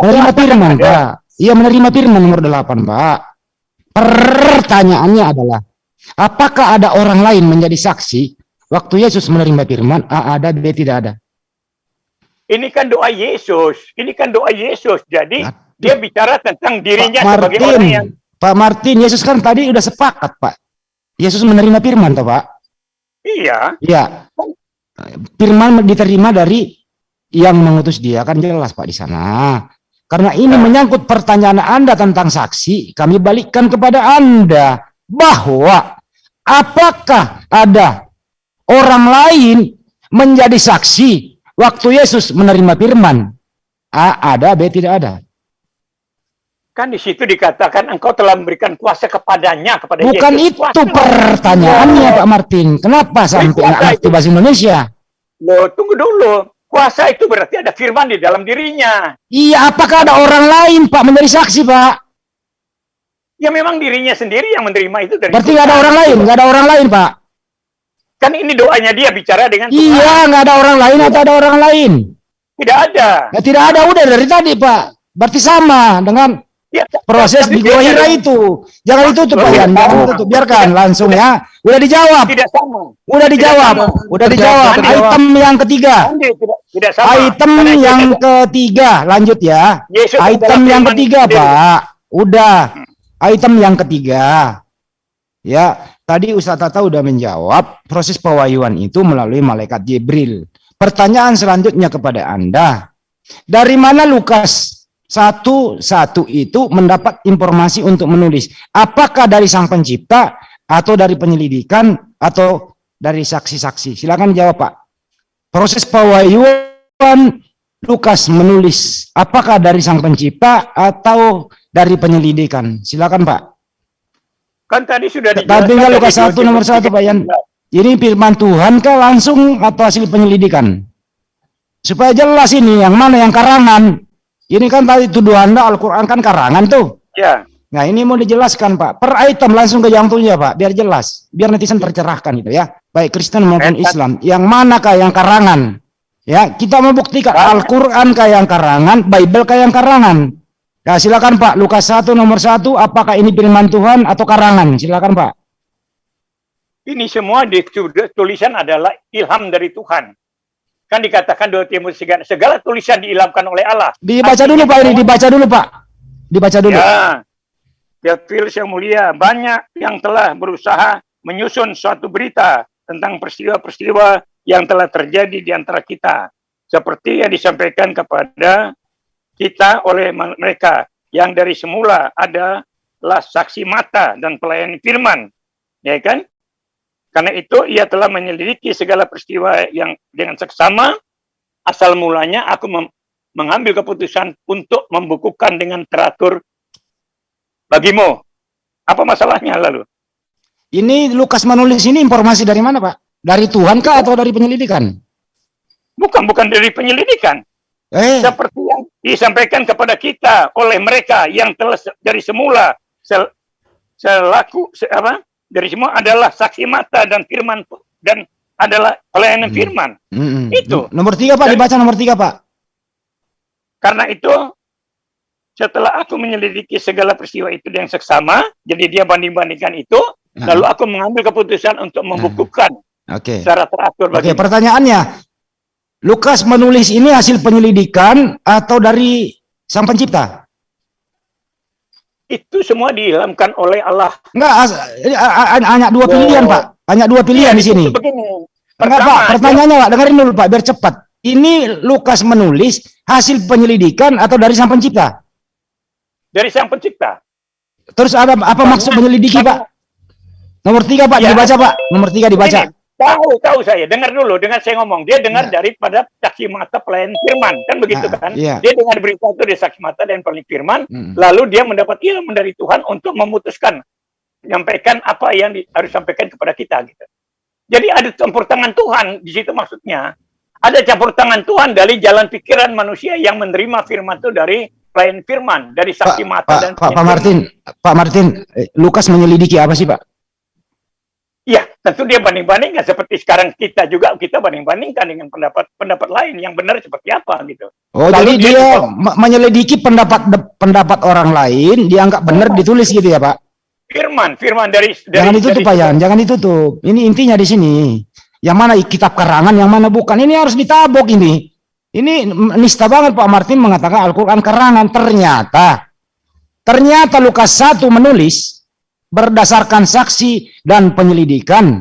Menerima firman Pak. Iya menerima firman nomor 8 Pak. Pertanyaannya adalah apakah ada orang lain menjadi saksi waktu Yesus menerima firman? A ada, B tidak ada. Ini kan doa Yesus. Ini kan doa Yesus. Jadi Aduh. dia bicara tentang dirinya Pak sebagai Martin, orang yang Pak Martin, Yesus kan tadi udah sepakat Pak. Yesus menerima firman toh Pak. iya. Iya. Firman diterima dari yang mengutus dia kan jelas Pak di sana. Karena ini menyangkut pertanyaan Anda tentang saksi, kami balikkan kepada Anda bahwa apakah ada orang lain menjadi saksi waktu Yesus menerima firman? A ada, B tidak ada. Kan di situ dikatakan engkau telah memberikan kuasa kepadanya kepada Bukan Yesus. itu Kuasa. pertanyaannya Pak Martin. Kenapa sampai itu. bahasa Indonesia? Loh, tunggu dulu. Kuasa itu berarti ada firman di dalam dirinya. Iya, apakah ada orang lain Pak menjadi saksi Pak? Ya memang dirinya sendiri yang menerima itu dari Berarti nggak ada orang lain, nggak ada orang lain Pak. Kan ini doanya dia bicara dengan Tuhan. Iya, nggak ada orang lain atau ada orang lain? Tidak ada. Ya, tidak ada udah dari tadi Pak. Berarti sama dengan Ya, Proses di Gua Hira itu. Jangan ditutup Pak Yan, jangan ditutup. Biarkan langsung ya. Udah dijawab. Tidak sama. Udah dijawab. Udah dijawab. Item yang ketiga. Tidak tidak sama. Item Karena yang ketiga, lanjut ya. Yesus Item yang ketiga. Pak. Udah. Item yang ketiga. Ya, tadi Ustaz Tata udah menjawab proses pewahyuan itu melalui malaikat Jibril. Pertanyaan selanjutnya kepada Anda. Dari mana Lukas satu satu itu mendapat informasi untuk menulis? Apakah dari sang pencipta atau dari penyelidikan atau dari saksi-saksi? Silakan jawab, Pak. Proses pewahyuan Lukas menulis apakah dari sang pencipta atau dari penyelidikan? Silakan Pak. Kan tadi sudah dijelaskan dari Lukas satu nomor satu Pak Yan. Ini firman Tuhan kah langsung atau hasil penyelidikan? Supaya jelas ini yang mana yang karangan. Ini kan tadi tuduhan Anda Al-Quran kan karangan tuh. Ya. Nah ini mau dijelaskan Pak. Per item langsung ke jantungnya Pak. Biar jelas. Biar netizen tercerahkan itu ya. Baik Kristen maupun Islam. Yang manakah yang karangan? Ya kita membuktikan Al-Quran kah yang karangan, Bible kah yang karangan. Ya silakan Pak. Lukas 1 nomor 1. Apakah ini firman Tuhan atau karangan? Silakan Pak. Ini semua di tulisan adalah ilham dari Tuhan. Kan dikatakan 2 Timotius segala, segala tulisan diilhamkan oleh Allah. Dibaca dulu Pak ini. Dibaca dulu Pak. Dibaca dulu. Ya. Ya Fils yang mulia, banyak yang telah berusaha menyusun suatu berita tentang peristiwa-peristiwa yang telah terjadi di antara kita. Seperti yang disampaikan kepada kita oleh mereka yang dari semula adalah saksi mata dan pelayan firman. Ya kan? Karena itu ia telah menyelidiki segala peristiwa yang dengan seksama. Asal mulanya aku mengambil keputusan untuk membukukan dengan teratur bagimu. Apa masalahnya lalu? Ini Lukas menulis ini informasi dari mana Pak? Dari Tuhan kah atau dari penyelidikan? Bukan, bukan dari penyelidikan. Eh, Seperti yang disampaikan kepada kita oleh mereka yang telah dari semula sel- selaku se- apa? Dari semua adalah saksi mata dan firman dan adalah pelayanan firman. mm-mm. Itu. Nomor tiga Pak, dibaca nomor tiga Pak. Karena itu setelah aku menyelidiki segala peristiwa itu yang seksama, jadi dia banding-bandingkan itu, Nah. lalu aku mengambil keputusan untuk membukukan Oke. secara teratur Oke, bagi pertanyaannya. Lukas menulis ini hasil penyelidikan atau dari sang pencipta? Itu semua diilhamkan oleh Allah. Enggak, ini hanya dua pilihan, Oh. Pak. Hanya dua pilihan di sini. Begini, Enggak, Pak. Pertanyaannya, Pak. Dengerin dulu, Pak, biar cepat. Ini Lukas menulis hasil penyelidikan atau dari sang pencipta? dari sang pencipta. Terus ada apa maksud menyelidiki, Pak? Nomor tiga, Pak, Ya. dibaca, Pak. Nomor tiga dibaca. Begini, tahu, tahu saya. Dengar dulu, dengar saya ngomong. Dia dengar daripada saksi mata pelayan firman. Kan begitu Nah, kan? iya. Dia dengar berita itu dari saksi mata dan pelayan firman. Mm. Lalu dia mendapat ilmu dari Tuhan untuk memutuskan. Menyampaikan apa yang di- harus disampaikan kepada kita. Gitu. Jadi ada campur tangan Tuhan di situ maksudnya. Ada campur tangan Tuhan dari jalan pikiran manusia yang menerima firman itu dari pelayan firman, dari saksi mata dan Pak, Pak Martin, Pak Martin, eh, Lukas menyelidiki apa sih, Pak? Iya, tentu dia banding-bandingkan seperti sekarang kita juga kita banding-bandingkan dengan pendapat-pendapat lain yang benar seperti apa gitu. Oh, Lalu jadi dia dia, juga- me- menyelidiki pendapat pendapat orang lain, dianggap benar ditulis gitu ya, Pak? Firman, firman dari dari Jangan ditutup, dari- Pak Yan, jangan ditutup. Ini intinya di sini. Yang mana kitab karangan, yang mana bukan. Ini harus ditabok ini. Ini nista banget Pak Martin mengatakan Al-Quran karangan. Ternyata, ternyata Lukas 1 menulis berdasarkan saksi dan penyelidikan.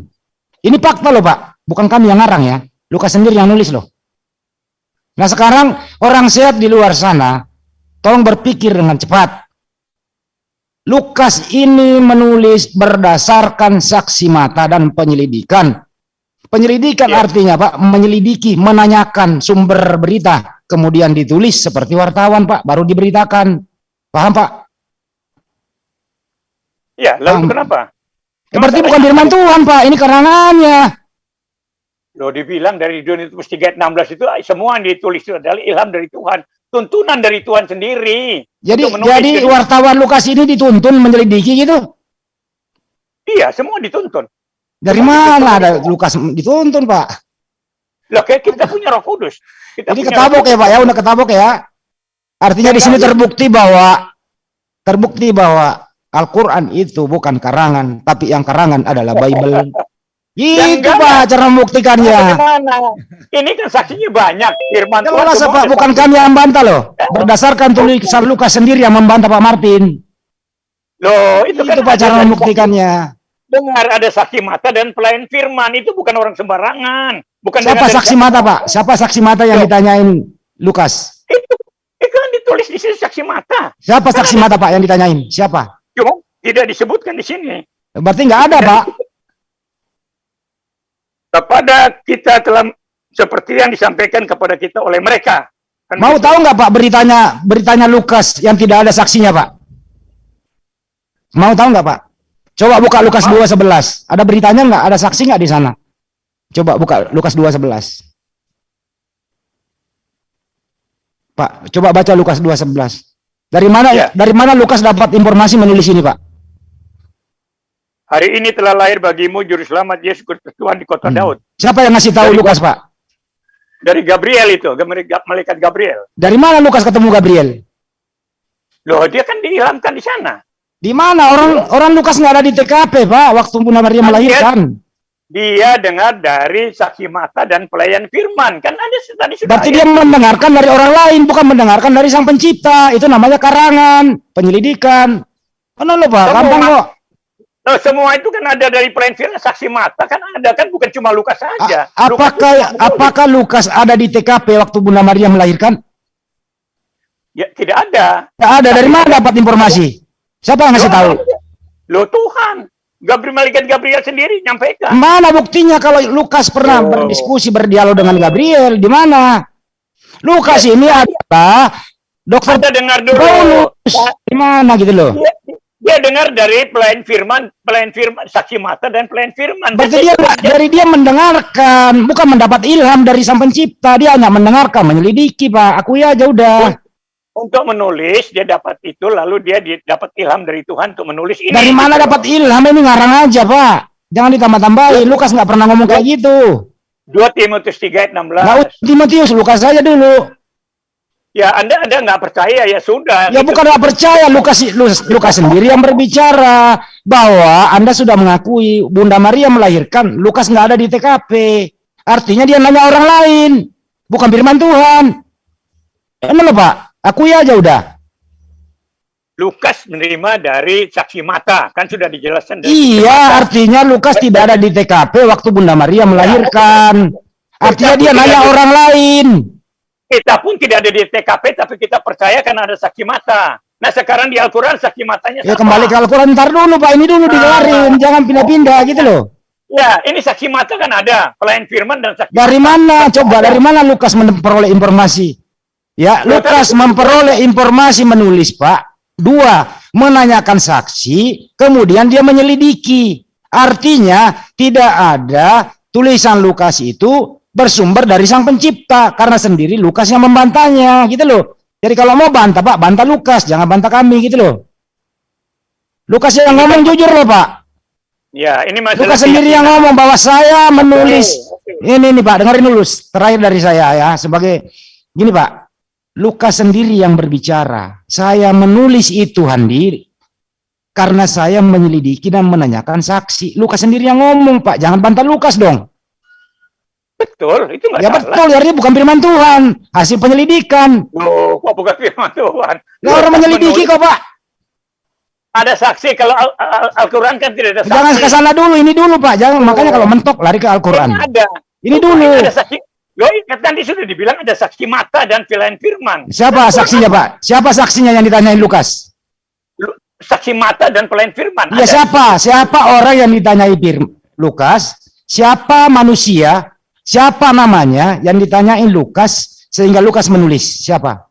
Ini fakta loh Pak, bukan kami yang ngarang ya. Lukas sendiri yang nulis loh. Nah sekarang orang sehat di luar sana, tolong berpikir dengan cepat. Lukas ini menulis berdasarkan saksi mata dan penyelidikan. Penyelidikan artinya Pak, menyelidiki, menanyakan sumber berita, kemudian ditulis seperti wartawan Pak, baru diberitakan. Paham Pak? Ya, lalu kenapa? Ya, berarti bukan firman Tuhan Pak, ini karangannya. Loh dibilang dari 216 itu semua yang ditulis itu adalah ilham dari Tuhan, tuntunan dari Tuhan sendiri. Jadi jadi itu. wartawan Lukas ini dituntun menyelidiki gitu. Iya, semua dituntun. Dari mana ada Lukas dituntun Pak? Loh, kayak kita punya Roh Kudus. Kita Jadi ketabok ya Pak ya, udah ketabok ya. Artinya di sini terbukti bahwa terbukti bahwa Al-Quran itu bukan karangan, tapi yang karangan adalah Bible. Itu Pak cara membuktikannya. Bagaimana? Ini kan saksinya banyak. Firman Tuhan Jelas Pak, bukan kami yang membantah loh. Berdasarkan tulisan Lukas sendiri yang membantah Pak Martin. Loh, itu, kan Itu Pak ada cara membuktikannya. Dengar ada saksi mata dan pelayan firman. Itu bukan orang sembarangan. Bukan Siapa saksi mata Pak? Siapa saksi mata yang ditanyain Lukas? Itu, itu kan ditulis di sini saksi mata. Siapa saksi mata Pak yang ditanyain? Siapa? Cuma tidak disebutkan di sini. Berarti nggak ada Pak. Kepada kita telah seperti yang disampaikan kepada kita oleh mereka. Kan Mau begitu. tahu nggak Pak beritanya beritanya Lukas yang tidak ada saksinya Pak? Mau tahu nggak Pak? Coba buka Lukas 2:11. Ada beritanya nggak? Ada saksi nggak di sana? Coba buka Lukas 2:11. Pak, coba baca Lukas 2:11. Dari mana Ya. dari mana Lukas dapat informasi menulis ini, Pak? Hari ini telah lahir bagimu juru selamat Yesus Kristus Tuhan di kota Hmm. Daud. Siapa yang ngasih tahu Dari- Lukas, Pak? Dari Gabriel itu, malaikat Gabriel. Dari mana Lukas ketemu Gabriel? Loh, dia kan diilhamkan di sana. Di mana orang orang Lukas nggak ada di TKP, Pak, waktu Bunda Maria Kan melahirkan. Dia dengar dari saksi mata dan pelayan firman. Kan ada tadi sudah Berarti ayat. dia mendengarkan dari orang lain, bukan mendengarkan dari sang pencipta. Itu namanya karangan, penyelidikan. Mana lo pak? Gampang kok. Loh, semua itu kan ada dari pelayan firman, saksi mata kan ada kan bukan cuma Lukas saja. A- Lukas apakah apakah Lukas ada di TKP waktu Bunda Maria melahirkan? Ya, tidak ada. Tidak ada. Dari mana dapat informasi? Siapa yang ngasih tahu? Loh Tuhan, Gabriel malaikat Gabriel sendiri nyampaikan. Mana buktinya kalau Lukas pernah Oh. berdiskusi berdialog dengan Gabriel? Di mana? Lukas ini adalah dokter Anda dengar dulu. Paulus. Di mana gitu loh? Dia, dia dengar dari pelayan firman, pelayan firman, saksi mata dan pelayan firman. Berarti dia dia- dari dia mendengarkan, bukan mendapat ilham dari sang pencipta. Dia hanya mendengarkan, menyelidiki, Pak. Aku ya aja udah. Untuk menulis dia dapat itu lalu dia di- dapat ilham dari Tuhan untuk menulis ini. Dari mana Gitu. dapat ilham ini ngarang aja, Pak. Jangan ditambah-tambahin. Lukas nggak pernah ngomong kayak gitu. 2 Timotius 3 ayat 16. Nggak usah Timotius, Lukas saja dulu. Ya, Anda Anda nggak percaya ya sudah. Ya Itu- bukan nggak percaya, Lukas, Lukas, Lukas sendiri yang berbicara bahwa Anda sudah mengakui Bunda Maria melahirkan, Lukas nggak ada di TKP. Artinya dia nanya orang lain, bukan firman Tuhan. Emang loh, Pak? Akui aja udah. Lukas menerima dari saksi mata, kan sudah dijelaskan dari. Iya, artinya Lukas tidak ada di TKP waktu Bunda Maria melahirkan. Artinya dia nanya orang lain. Kita pun tidak ada di TKP tapi kita percaya karena ada saksi mata. Nah, sekarang di Al-Qur'an saksi matanya Ya kembali ke Al-Quran, ntar dulu Pak, ini dulu digelarin, jangan pindah-pindah gitu loh. Ya, ini saksi mata kan ada, pelayan firman dan saksi Dari mana? Coba dari mana Lukas memperoleh informasi? Ya, Lukas memperoleh informasi menulis, Pak. Dua, menanyakan saksi, kemudian dia menyelidiki. Artinya tidak ada tulisan Lukas itu bersumber dari sang pencipta karena sendiri Lukas yang membantahnya, gitu loh. Jadi kalau mau bantah, Pak, bantah Lukas, jangan bantah kami gitu loh. Lukas yang ngomong jujur loh, Pak. Ya, ini masalah Lukas sendiri yang ngomong bahwa saya menulis ini nih Pak, dengerin dulu terakhir dari saya ya sebagai gini Pak. Lukas sendiri yang berbicara. Saya menulis itu Handi karena saya menyelidiki dan menanyakan saksi. Lukas sendiri yang ngomong Pak, jangan bantah Lukas dong. Betul, itu nggak Ya salah. betul, ya bukan firman Tuhan, hasil penyelidikan. Loh, kok bukan firman Tuhan? Nah, orang menyelidiki kok Pak. Ada saksi kalau Al- Al- Al-Quran kan tidak ada saksi. Jangan ke sana dulu, ini dulu Pak. Jangan makanya kalau mentok lari ke Al-Qur'an. Ini ada. Ini Ini dulu. Ada saksi. Loh, kan tadi sudah dibilang ada saksi mata dan pelayan firman. Siapa saksinya Pak? Siapa saksinya yang ditanyain Lukas? Lu- Saksi mata dan pelayan firman. Ya Ada. siapa? Siapa orang yang ditanyai Fir Lukas? Siapa manusia? Siapa namanya yang ditanyain Lukas sehingga Lukas menulis? Siapa?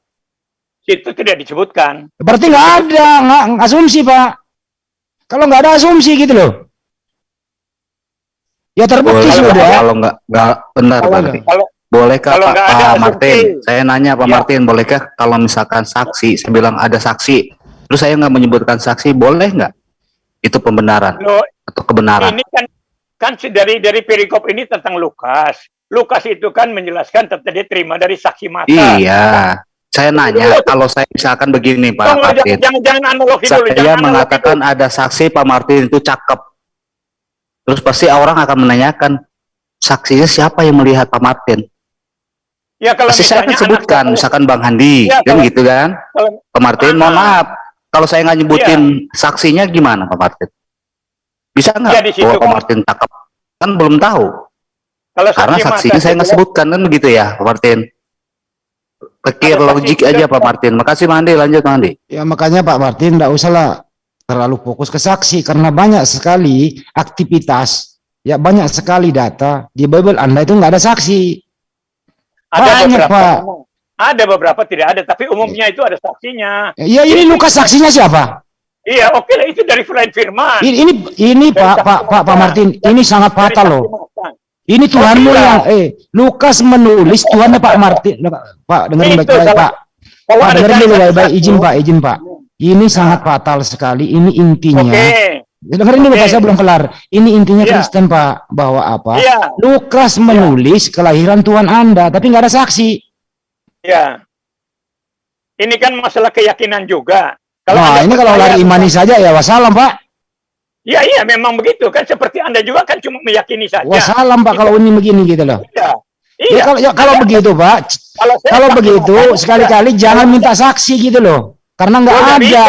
Itu tidak disebutkan. Berarti nggak ada, nggak nggak asumsi Pak. Kalau nggak ada asumsi gitu loh. Ya terbukti Boleh sudah. kalau nggak nggak benar Kalau berarti. Kalau Bolehkah kalau Pak, Pak. Martin? Saya nanya Pak Ya. Martin, bolehkah kalau misalkan saksi, saya bilang ada saksi, terus saya nggak menyebutkan saksi, boleh nggak? Itu pembenaran loh, atau kebenaran? ini kan kan dari dari perikop ini tentang Lukas. Lukas itu kan menjelaskan tentang dia terima dari saksi mata. Iya, Saya nanya, kalau saya misalkan begini Pak Tunggu, Martin, jangan, jangan, jangan analogi dulu. saya Jangan mengatakan ada saksi Pak Martin itu cakep. Terus pasti orang akan menanyakan, saksinya siapa yang melihat Pak Martin? Ya kalau Pasti saya akan misalnya sebutkan, anak- misalkan Bang Handi, Ya, kan kalau- gitu kan? kalau- Pak Martin, mohon Ah. maaf, kalau saya nggak nyebutin Iya. saksinya gimana Pak Martin? Bisa nggak Ya, bahwa Pak kan- Martin cakep? Kan belum tahu. Kalau Karena saksi saksinya saya nggak itu- sebutkan kan begitu ya Pak Martin? Pikir logik aja Pak Martin. Makasih Mandi, lanjut Mandi. Ya makanya Pak Martin tidak usahlah terlalu fokus ke saksi karena banyak sekali aktivitas, ya banyak sekali data di Bible Anda itu nggak ada saksi. Ada banyak, beberapa Pak. ada beberapa tidak ada tapi umumnya itu ada saksinya Ya ini Lukas saksinya siapa? iya oke lah itu dari selain firman Ini ini, ini Pak Pak Pak Pak Martin, ini sangat fatal loh. Ini Tuhanmu iya. yang eh Lukas menulis Tuhannya Pak Martin. Pak Itu baik-baik. Pak. kalau Pak dulu cari baik-baik izin Pak, izin Pak. Ini sangat fatal sekali. Ini intinya. oke Dengerin dulu Oke. Pak, saya belum kelar. Ini intinya Iya. Kristen Pak, bahwa apa? iya Lukas menulis kelahiran Tuhan Anda, tapi nggak ada saksi. iya ini kan masalah keyakinan juga Nah, Anda ini kalau lari imani saja ya wassalam Pak. Iya, iya, memang begitu kan. Seperti Anda juga kan cuma meyakini saja. Wassalam Pak kalau ini begini gitu loh. Iya. Ya, Iya. kalau ya, kalau begitu Pak, Kalau, kalau begitu sekali-kali jangan minta saksi gitu loh. Karena nggak Oh, nggak ada. bisa.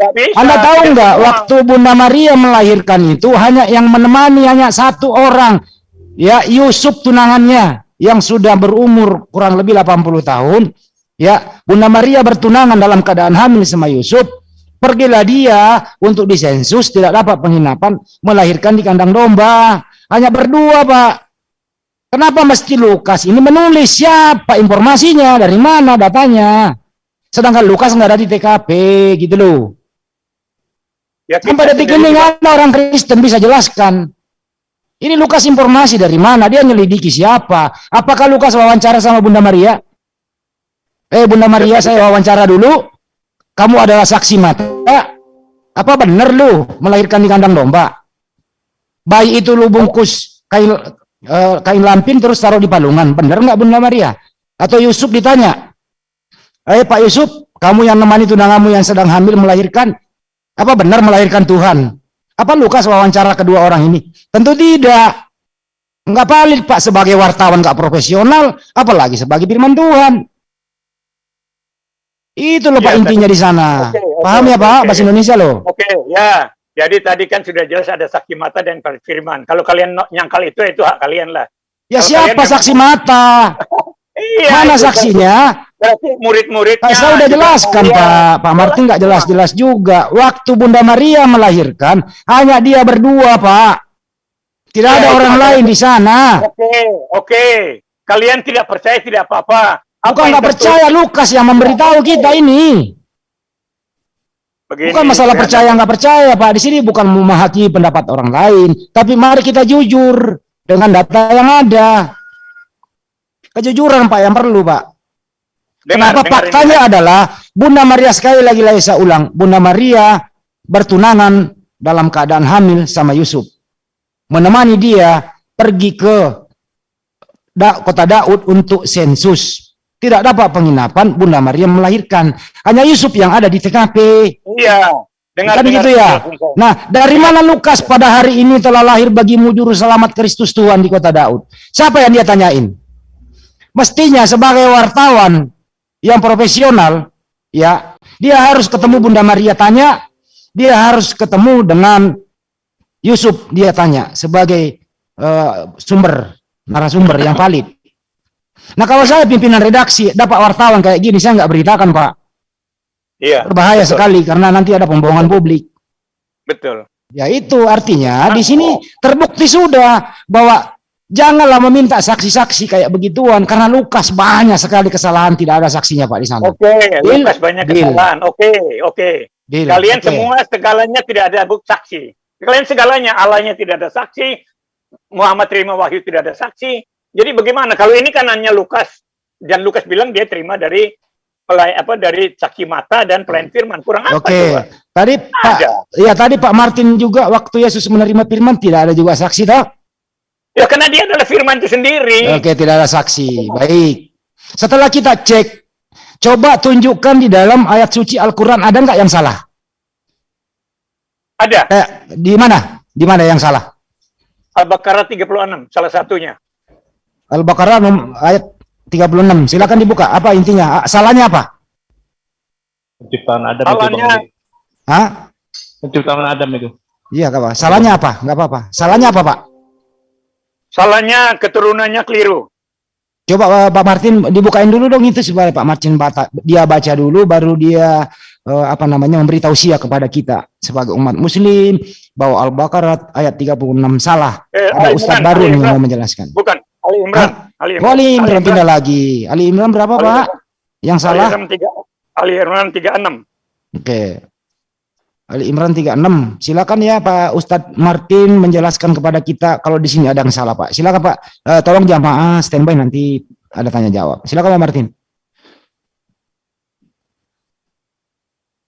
Bisa. Anda tahu nggak waktu Bunda Maria melahirkan itu hanya yang menemani hanya satu orang, ya Yusuf tunangannya yang sudah berumur kurang lebih 80 tahun, ya Bunda Maria bertunangan dalam keadaan hamil sama Yusuf. Pergilah dia untuk disensus tidak dapat penginapan melahirkan di kandang domba hanya berdua pak. Kenapa mesti Lukas ini menulis siapa informasinya dari mana datanya? Sedangkan Lukas nggak ada di TKP gitu loh. Ya, Sampai detik ini nggak ada orang Kristen bisa jelaskan. Ini Lukas informasi dari mana? Dia nyelidiki siapa? Apakah Lukas wawancara sama Bunda Maria? Eh Bunda Maria saya wawancara dulu. Kamu adalah saksi mata. Apa benar lu melahirkan di kandang domba? Bayi itu lu bungkus kain eh, kain lampin terus taruh di palungan. Benar nggak Bunda Maria? Atau Yusuf ditanya, Eh Pak Yusuf, kamu yang nemani tunanganmu yang sedang hamil melahirkan, apa benar melahirkan Tuhan? Apa Lukas wawancara kedua orang ini? Tentu tidak. Enggak valid Pak sebagai wartawan nggak profesional, apalagi sebagai firman Tuhan. Itu loh Pak Ya, intinya di sana. Oke, oke, Paham ya Pak oke. bahasa Indonesia loh. Oke, ya. Jadi tadi kan sudah jelas ada saksi mata dan firman. Kalau kalian nyangkal itu, itu hak kalian lah. Ya Kalau siapa memang- saksi mata? Iya, Mana kan saksinya? Berarti murid-muridnya. Pak, saya udah juga jelaskan. Pak. Pak Martin nggak jelas-jelas juga. Waktu Bunda Maria melahirkan, hanya dia berdua Pak. Tidak Ya, ada orang ada- lain di sana. Oke, oke. Kalian tidak percaya tidak apa-apa. Bukan yang nggak percaya Lukas yang memberitahu kita ini. Begini, Bukan masalah ya. percaya nggak percaya Pak. Di sini bukan memahati pendapat orang lain, tapi mari kita jujur dengan data yang ada. Kejujuran Pak yang perlu Pak. Dengar, Kenapa dengar faktanya ini. adalah Bunda Maria sekali lagi lagi saya ulang, Bunda Maria bertunangan dalam keadaan hamil sama Yusuf. Menemani dia pergi ke da, kota Daud untuk sensus. Tidak dapat penginapan, Bunda Maria melahirkan. Hanya Yusuf yang ada di TKP. Iya. Dengar, Kan dengar, gitu ya. dengar. Nah, dari mana Lukas pada hari ini telah lahir bagimu juru selamat Kristus Tuhan di kota Daud? Siapa yang dia tanyain? Mestinya sebagai wartawan yang profesional, ya, dia harus ketemu Bunda Maria tanya, dia harus ketemu dengan Yusuf dia tanya sebagai eh, sumber narasumber yang valid. Nah kalau saya pimpinan redaksi dapat wartawan kayak gini saya nggak beritakan Pak, Iya. berbahaya betul, sekali karena nanti ada pembohongan publik. Betul. Ya itu artinya di sini terbukti sudah bahwa janganlah meminta saksi-saksi kayak begituan karena Lukas banyak sekali kesalahan tidak ada saksinya Pak di sana. Oke, Deal. Lukas banyak kesalahan. Oke, oke. Deal. Kalian Oke. semua segalanya tidak ada bukti saksi. Kalian segalanya Allahnya tidak ada saksi, Muhammad terima wahyu tidak ada saksi. Jadi bagaimana? Kalau ini kan hanya Lukas dan Lukas bilang dia terima dari pelai apa dari saksi mata dan pelayan firman. Kurang apa Oke, tadi Pak, Ada. ya tadi Pak Martin juga waktu Yesus menerima firman tidak ada juga saksi toh? Ya karena dia adalah firman itu sendiri. Oke, tidak ada saksi. Baik. Setelah kita cek Coba tunjukkan di dalam ayat suci Al-Quran ada nggak yang salah? Ada. Eh, di mana? Di mana yang salah? Al-Baqarah 36 salah satunya. Al-Baqarah ayat 36. Silakan dibuka. Apa intinya? Ah, Salahnya apa? Penciptaan Adam Salahnya itu. Hah? Penciptaan Adam itu. Iya, Kak, Pak. Salahnya apa? Nggak apa-apa. Salahnya apa, Pak? Salahnya keturunannya keliru. Coba eh, Pak Martin dibukain dulu dong itu supaya Pak Martin bata, dia baca dulu baru dia eh, apa namanya memberi tausiah kepada kita sebagai umat muslim bahwa Al-Baqarah ayat 36 salah. Eh, Ada Ali ustaz Imran, baru Ali yang Imran. mau menjelaskan. Bukan Ali Imran. Ali Oh, Ali Imran pindah lagi. Ali Imran berapa, Ali Pak? Yang Ali salah? Imran 3 Ali Imran 36. Oke. Ali Imran 36. Silakan ya Pak Ustadz Martin menjelaskan kepada kita kalau di sini ada yang salah, Pak. Silakan, Pak. Eh, tolong jamaah standby nanti ada tanya jawab. Silakan Pak Martin.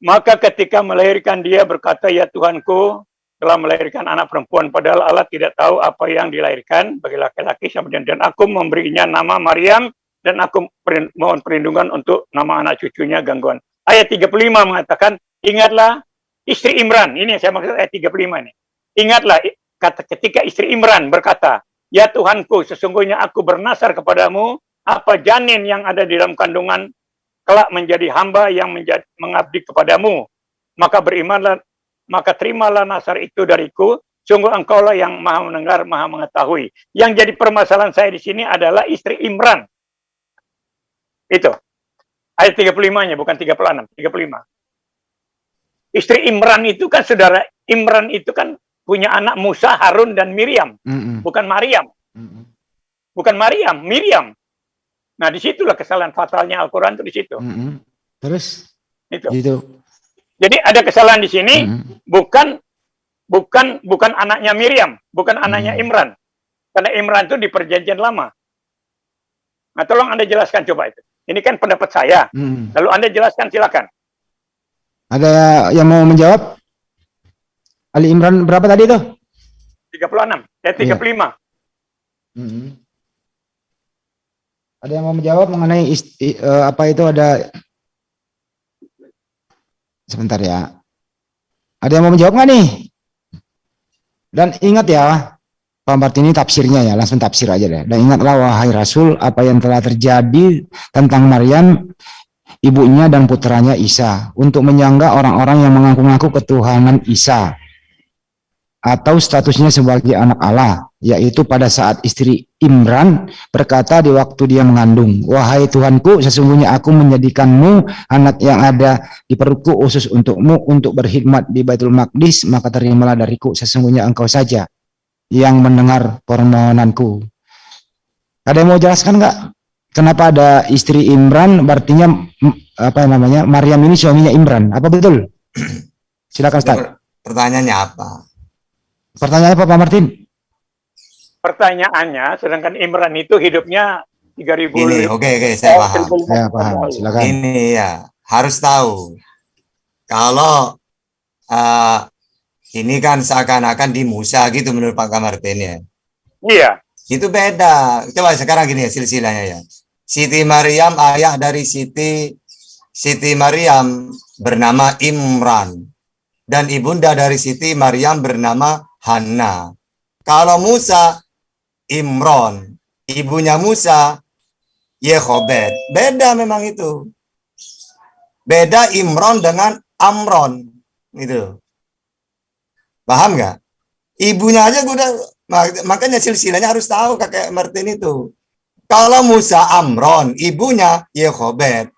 Maka ketika melahirkan dia berkata, Ya Tuhanku telah melahirkan anak perempuan padahal Allah tidak tahu apa yang dilahirkan bagi laki-laki dan aku memberinya nama Maryam dan aku mohon perlindungan untuk nama anak cucunya gangguan. Ayat 35 mengatakan, ingatlah istri Imran. Ini yang saya maksud ayat 35 ini. Ingatlah kata ketika istri Imran berkata, Ya Tuhanku, sesungguhnya aku bernasar kepadamu apa janin yang ada di dalam kandungan kelak menjadi hamba yang menjadi mengabdi kepadamu. Maka berimanlah, maka terimalah nasar itu dariku. Sungguh engkaulah yang maha mendengar, maha mengetahui. Yang jadi permasalahan saya di sini adalah istri Imran. Itu. Ayat 35-nya, bukan 36, 35. Istri Imran itu kan saudara Imran itu kan punya anak Musa, Harun dan Miriam, Mm-mm. bukan Maryam. Mm-mm. Bukan Maryam, Miriam. Nah, di situlah kesalahan fatalnya Al-Quran itu di situ. Mm-mm. Terus Itu. gitu. Jadi ada kesalahan di sini Mm-mm. bukan bukan bukan anaknya Miriam, bukan anaknya Hmm. Imran. Karena Imran itu di perjanjian lama. Nah, tolong Anda jelaskan coba itu. Ini kan pendapat saya. Mm. Lalu Anda jelaskan silakan. Ada yang mau menjawab? Ali Imran berapa tadi tuh? 36, eh 35. Mm-mm. Ada yang mau menjawab mengenai ist- i- eh, apa itu ada sebentar ya. Ada yang mau menjawab nggak nih? Dan ingat ya, Pak ini tafsirnya ya, langsung tafsir aja deh. Dan ingatlah wahai Rasul apa yang telah terjadi tentang Maryam, ibunya dan putranya Isa, untuk menyangga orang-orang yang mengaku-ngaku ketuhanan Isa atau statusnya sebagai anak Allah, yaitu pada saat istri Imran berkata di waktu dia mengandung, Wahai Tuhanku, sesungguhnya aku menjadikanmu anak yang ada di perutku khusus untukmu untuk berkhidmat di Baitul Maqdis, maka terimalah dariku, sesungguhnya engkau saja yang mendengar permohonanku. Ada yang mau jelaskan nggak? Kenapa ada istri Imran, berartinya mm, apa namanya Maryam ini suaminya Imran? Apa betul? Silakan Ustaz. Pertanyaannya apa? Pertanyaannya apa Pak Martin? Pertanyaannya, sedangkan Imran itu hidupnya 3000 Ini, oke, oke, saya paham. Saya paham. Silakan. Ini ya, harus tahu. Kalau eh, ini kan seakan-akan di Musa gitu menurut Pak Kamartin ya. Iya. Itu beda. Coba sekarang gini ya silsilahnya ya. Siti Maryam ayah dari Siti Siti Maryam bernama Imran dan ibunda dari Siti Maryam bernama Hanna. Kalau Musa Imron, ibunya Musa Yehobed. Beda memang itu. Beda Imron dengan Amron gitu. Paham nggak? Ibunya aja udah mak- makanya silsilahnya harus tahu kakek Martin itu. Kalau Musa Amron, ibunya Yehobed.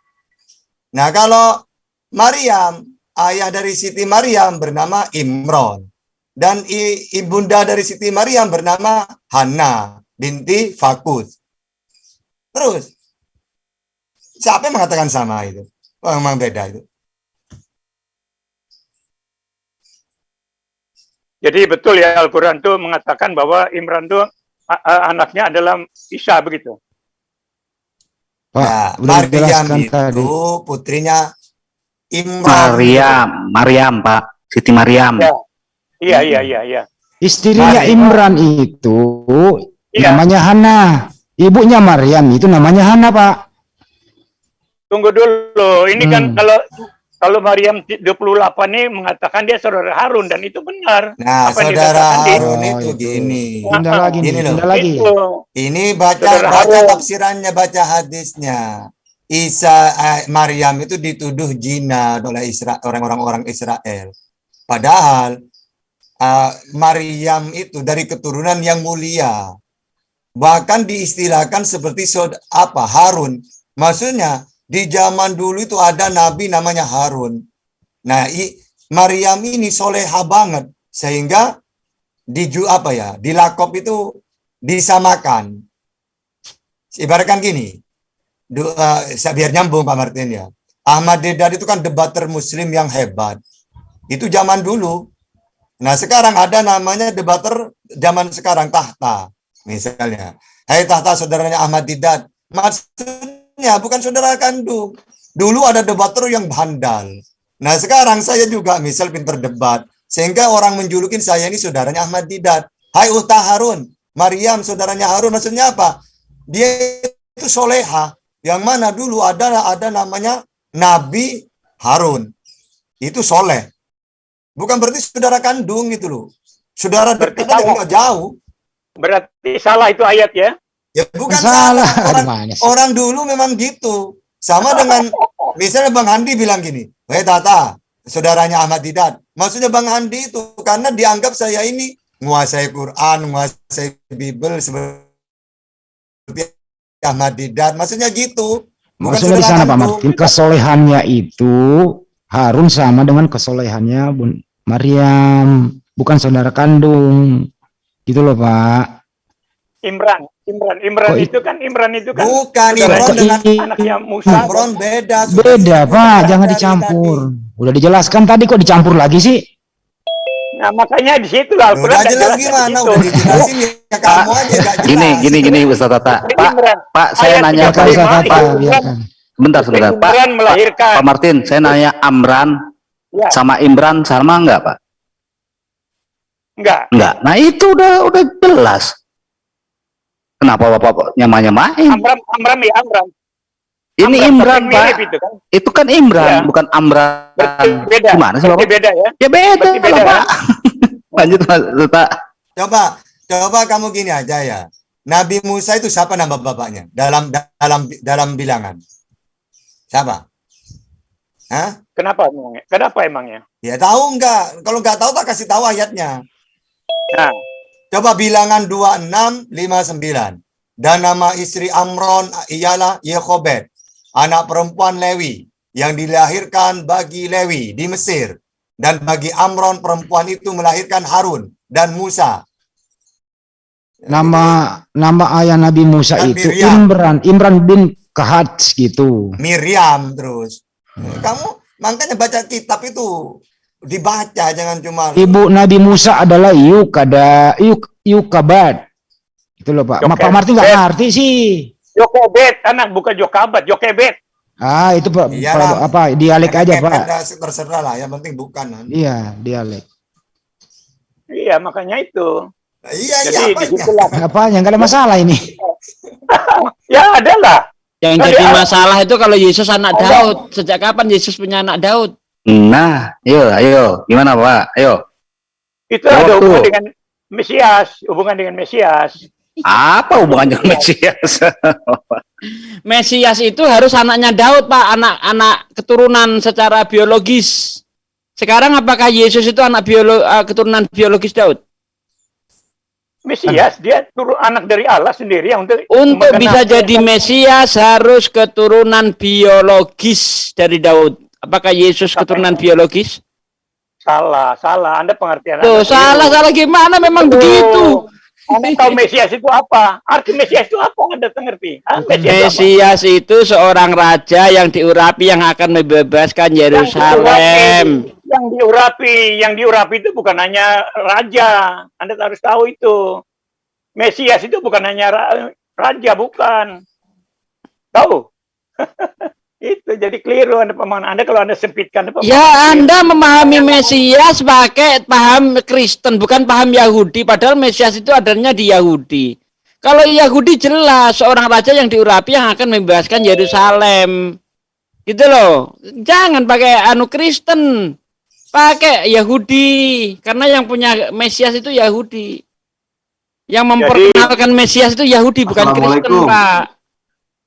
Nah, kalau Maryam, ayah dari Siti Maryam bernama Imron. Dan ibunda dari Siti Maryam bernama Hana binti Fakus. Terus, siapa yang mengatakan sama itu? Oh, memang beda itu. Jadi betul ya Al-Quran itu mengatakan bahwa Imran itu anaknya adalah Isa begitu. Pak, Nah, udah Maryam itu tadi. putrinya Imran. Maryam, Maryam Pak, Siti Maryam. Ya. Iya, iya, iya, iya. Istrinya Maryam. Imran itu Iya. namanya Hana. Ibunya Maryam itu namanya Hana, Pak. tunggu dulu. Ini kan Hmm. kalau kalau Maryam 28 ini mengatakan dia saudara Harun dan itu benar. Nah, Apa saudara di- Harun Oh, itu itu. gini. Pindah lagi nih, Gini loh. lagi. Itu. Ini baca Saudara baca Harun. tafsirannya, baca hadisnya. Isa eh, Maryam itu dituduh jina oleh Isra orang-orang orang Israel. Padahal eh, Maryam itu dari keturunan yang mulia. Bahkan diistilahkan seperti saud- apa Harun. Maksudnya di zaman dulu itu ada nabi namanya Harun. Nah, i, Maryam ini soleha banget sehingga diju apa ya dilakop itu disamakan ibaratkan gini du, saya biar nyambung Pak Martin ya. Ahmad Dedan itu kan debater muslim yang hebat. Itu zaman dulu. Nah sekarang ada namanya debater zaman sekarang tahta misalnya. Hai tahta saudaranya Ahmad Dedan maksudnya bukan saudara kandung dulu ada debater yang bandal nah sekarang saya juga misal pinter debat sehingga orang menjulukin saya ini saudaranya Ahmad Didat. Hai Ulta Harun, Maryam saudaranya Harun maksudnya apa? Dia itu soleha. Yang mana dulu ada ada namanya Nabi Harun. Itu soleh. Bukan berarti saudara kandung gitu loh. Saudara dekat nggak jauh. Berarti salah itu ayat ya. Ya bukan Salah. salah. Orang, orang dulu memang gitu. Sama dengan misalnya Bang Handi bilang gini, "Hei Tata, saudaranya Ahmad Didat." Maksudnya Bang Handi itu karena dianggap saya ini menguasai Quran, menguasai Bible seperti Ahmad Didat. Maksudnya gitu. Bukan Maksudnya di sana Pak. Martin, kesolehannya itu Harun sama dengan kesolehannya Bun Maryam, bukan saudara kandung. Gitu loh Pak. Imran, Imran, Imran i- itu kan Imran itu kan Bukan Imron dengan anaknya Musa. Imron beda. Beda Pak, jangan tadi. dicampur. Udah dijelaskan tadi kok dicampur lagi sih? Nah, makanya di situ lah Al-Quran Udah jelas gimana? Udah dijelasin ya kamu aja. Gini, gini, gini, Ustaz Tata. Pak, Imran, Pak, saya nanya Pak, kata, Imran. biarkan. bentar sebentar. Pak, Imran melahirkan. Pak Martin, saya nanya Amran Ya, sama Imran sama enggak, Pak? enggak. Enggak. Nah, itu udah udah jelas. Kenapa Bapak nyama-nyamain? Amram, Amram ya Amram. Ini Amram, Imran, Pak. itu kan. Itu kan Imran, Iya. bukan Amran. Berarti beda. Gimana sih, Bapak? beda ya. Ya beda, Berarti beda, lah, kan? Pak. Lanjut, Mas Tata. Coba, coba kamu gini aja ya. Nabi Musa itu siapa nama bapaknya dalam dalam dalam bilangan? Siapa? Hah? Kenapa emangnya? Kenapa emangnya? Ya tahu enggak? Kalau enggak tahu tak kasih tahu ayatnya. Nah, Coba bilangan 2659. Dan nama istri Amron ialah Yehobed, anak perempuan Lewi yang dilahirkan bagi Lewi di Mesir. Dan bagi Amron perempuan itu melahirkan Harun dan Musa. Nama nama ayah Nabi Musa Dan itu Miriam. Imran, Imran bin Kahats gitu. Miriam terus. Kamu makanya baca kitab itu dibaca jangan cuma Ibu Nabi Musa adalah Yukada, Yuk, Yukabad. Itu loh Pak. Ma- Pak Martin nggak ngerti sih. Jokebet, anak bukan Jokabat, Jokebet. Ah itu Pak, Iyalah. Apa dialek aja Pak. terserah lah yang penting bukan. Iya dialek. Iya, makanya itu. Iya Jadi iya apa. Apa yang nggak ada masalah ini? Ya ada lah. Yang Nah, jadi masalah itu kalau Yesus anak Ada. Daud. Sejak kapan Yesus punya anak Daud? Nah, ayo, ayo. Gimana, Pak? Ayo. Itu ada Jawab hubungan tuh. dengan Mesias, hubungan dengan Mesias. Apa hubungannya dengan Mesias? Mesias itu harus anaknya Daud, Pak, anak-anak keturunan secara biologis. Sekarang apakah Yesus itu anak biolo eh, keturunan biologis Daud? Mesias dia turun anak dari Allah sendiri yang untuk Untuk bisa jadi Mesias harus keturunan biologis dari Daud. Apakah Yesus keturunan biologis? salah, salah. Anda pengertian Tuh, Anda salah, salah gimana memang Tuh. begitu. Anda tahu Mesias itu apa? Arti Mesias itu apa? Anda ngerti? Ah, Mesias, itu apa? Mesias itu seorang raja yang diurapi yang akan membebaskan Yerusalem. Yang diurapi, yang diurapi itu bukan hanya raja. Anda harus tahu itu. Mesias itu bukan hanya ra- raja, bukan. Tahu? itu jadi keliru Anda pemahaman Anda kalau Anda sempitkan Anda pemahaman Ya, keliru. Anda memahami Mesias pakai paham Kristen, bukan paham Yahudi. Padahal Mesias itu adanya di Yahudi. Kalau Yahudi jelas seorang raja yang diurapi yang akan membebaskan Yerusalem. Gitu loh. Jangan pakai anu Kristen. Pakai Yahudi. Karena yang punya Mesias itu Yahudi. Yang memperkenalkan Mesias itu Yahudi bukan Kristen. Pak.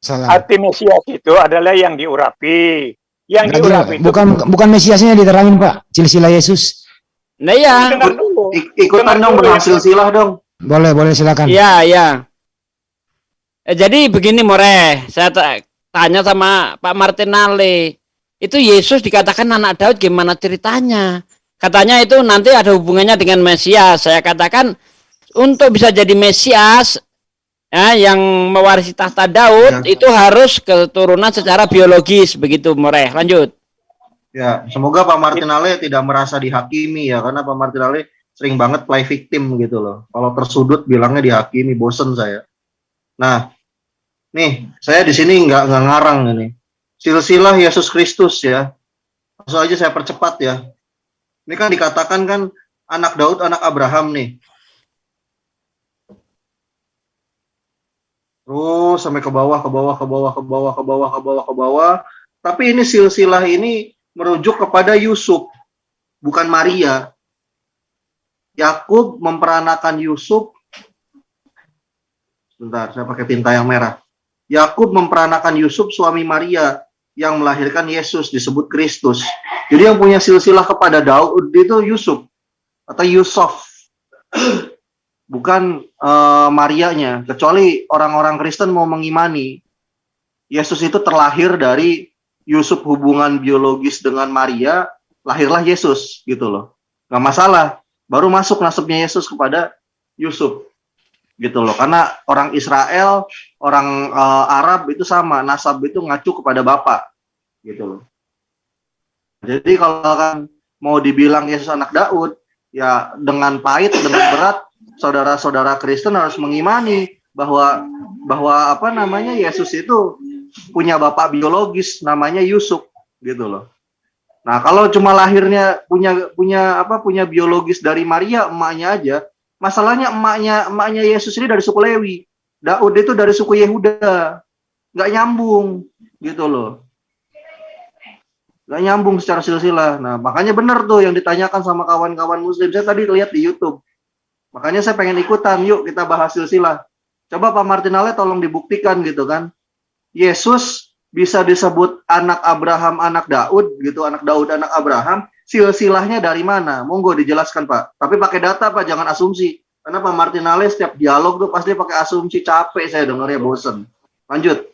Salam. Arti Mesias itu adalah yang diurapi. Yang Berarti diurapi itu bukan bukan Mesiasnya diterangin Pak, silsilah Yesus. Nah ya. dengar dulu. ikutan dong berhasil silah dong. Boleh, boleh silakan. Iya, iya. Eh, jadi begini More, saya ta- tanya sama Pak Martinale. Itu Yesus dikatakan anak Daud gimana ceritanya? Katanya itu nanti ada hubungannya dengan Mesias. Saya katakan untuk bisa jadi Mesias ya, yang mewarisi tahta Daud itu harus keturunan secara biologis begitu More. Lanjut. Ya, semoga Pak Martinale tidak merasa dihakimi ya, karena Pak Martinale sering banget play victim gitu loh. Kalau tersudut bilangnya dihakimi, bosen saya. Nah, nih saya di sini nggak nggak ngarang ini. Silsilah Yesus Kristus ya. Langsung aja saya percepat ya. Ini kan dikatakan kan anak Daud, anak Abraham nih. Terus sampai ke bawah, ke bawah, ke bawah, ke bawah, ke bawah, ke bawah, ke bawah. Tapi ini silsilah ini merujuk kepada Yusuf, bukan Maria. Yakub memperanakan Yusuf. Sebentar, saya pakai tinta yang merah. Yakub memperanakan Yusuf suami Maria yang melahirkan Yesus disebut Kristus. Jadi yang punya silsilah kepada Daud itu Yusuf atau Yusuf. Bukan eh, Marianya, kecuali orang-orang Kristen mau mengimani Yesus itu terlahir dari Yusuf hubungan biologis dengan Maria, lahirlah Yesus gitu loh. Nggak masalah. Baru masuk nasabnya Yesus kepada Yusuf gitu loh. Karena orang Israel, orang eh, Arab itu sama, nasab itu ngacu kepada bapak gitu loh. Jadi kalau kan mau dibilang Yesus anak Daud, ya dengan pahit, dengan berat, saudara-saudara Kristen harus mengimani bahwa bahwa apa namanya Yesus itu punya bapak biologis namanya Yusuf gitu loh. Nah, kalau cuma lahirnya punya punya apa punya biologis dari Maria emaknya aja, masalahnya emaknya emaknya Yesus ini dari suku Lewi. Daud itu dari suku Yehuda. Nggak nyambung gitu loh. Nggak nyambung secara silsilah. Nah, makanya benar tuh yang ditanyakan sama kawan-kawan muslim. Saya tadi lihat di YouTube. Makanya saya pengen ikutan, yuk kita bahas silsilah. Coba Pak Martinale tolong dibuktikan gitu kan. Yesus bisa disebut anak Abraham, anak Daud gitu, anak Daud, anak Abraham. Silsilahnya dari mana? Monggo dijelaskan Pak. Tapi pakai data Pak, jangan asumsi. Karena Pak Martinale setiap dialog tuh pasti pakai asumsi capek saya dengarnya bosen. Lanjut.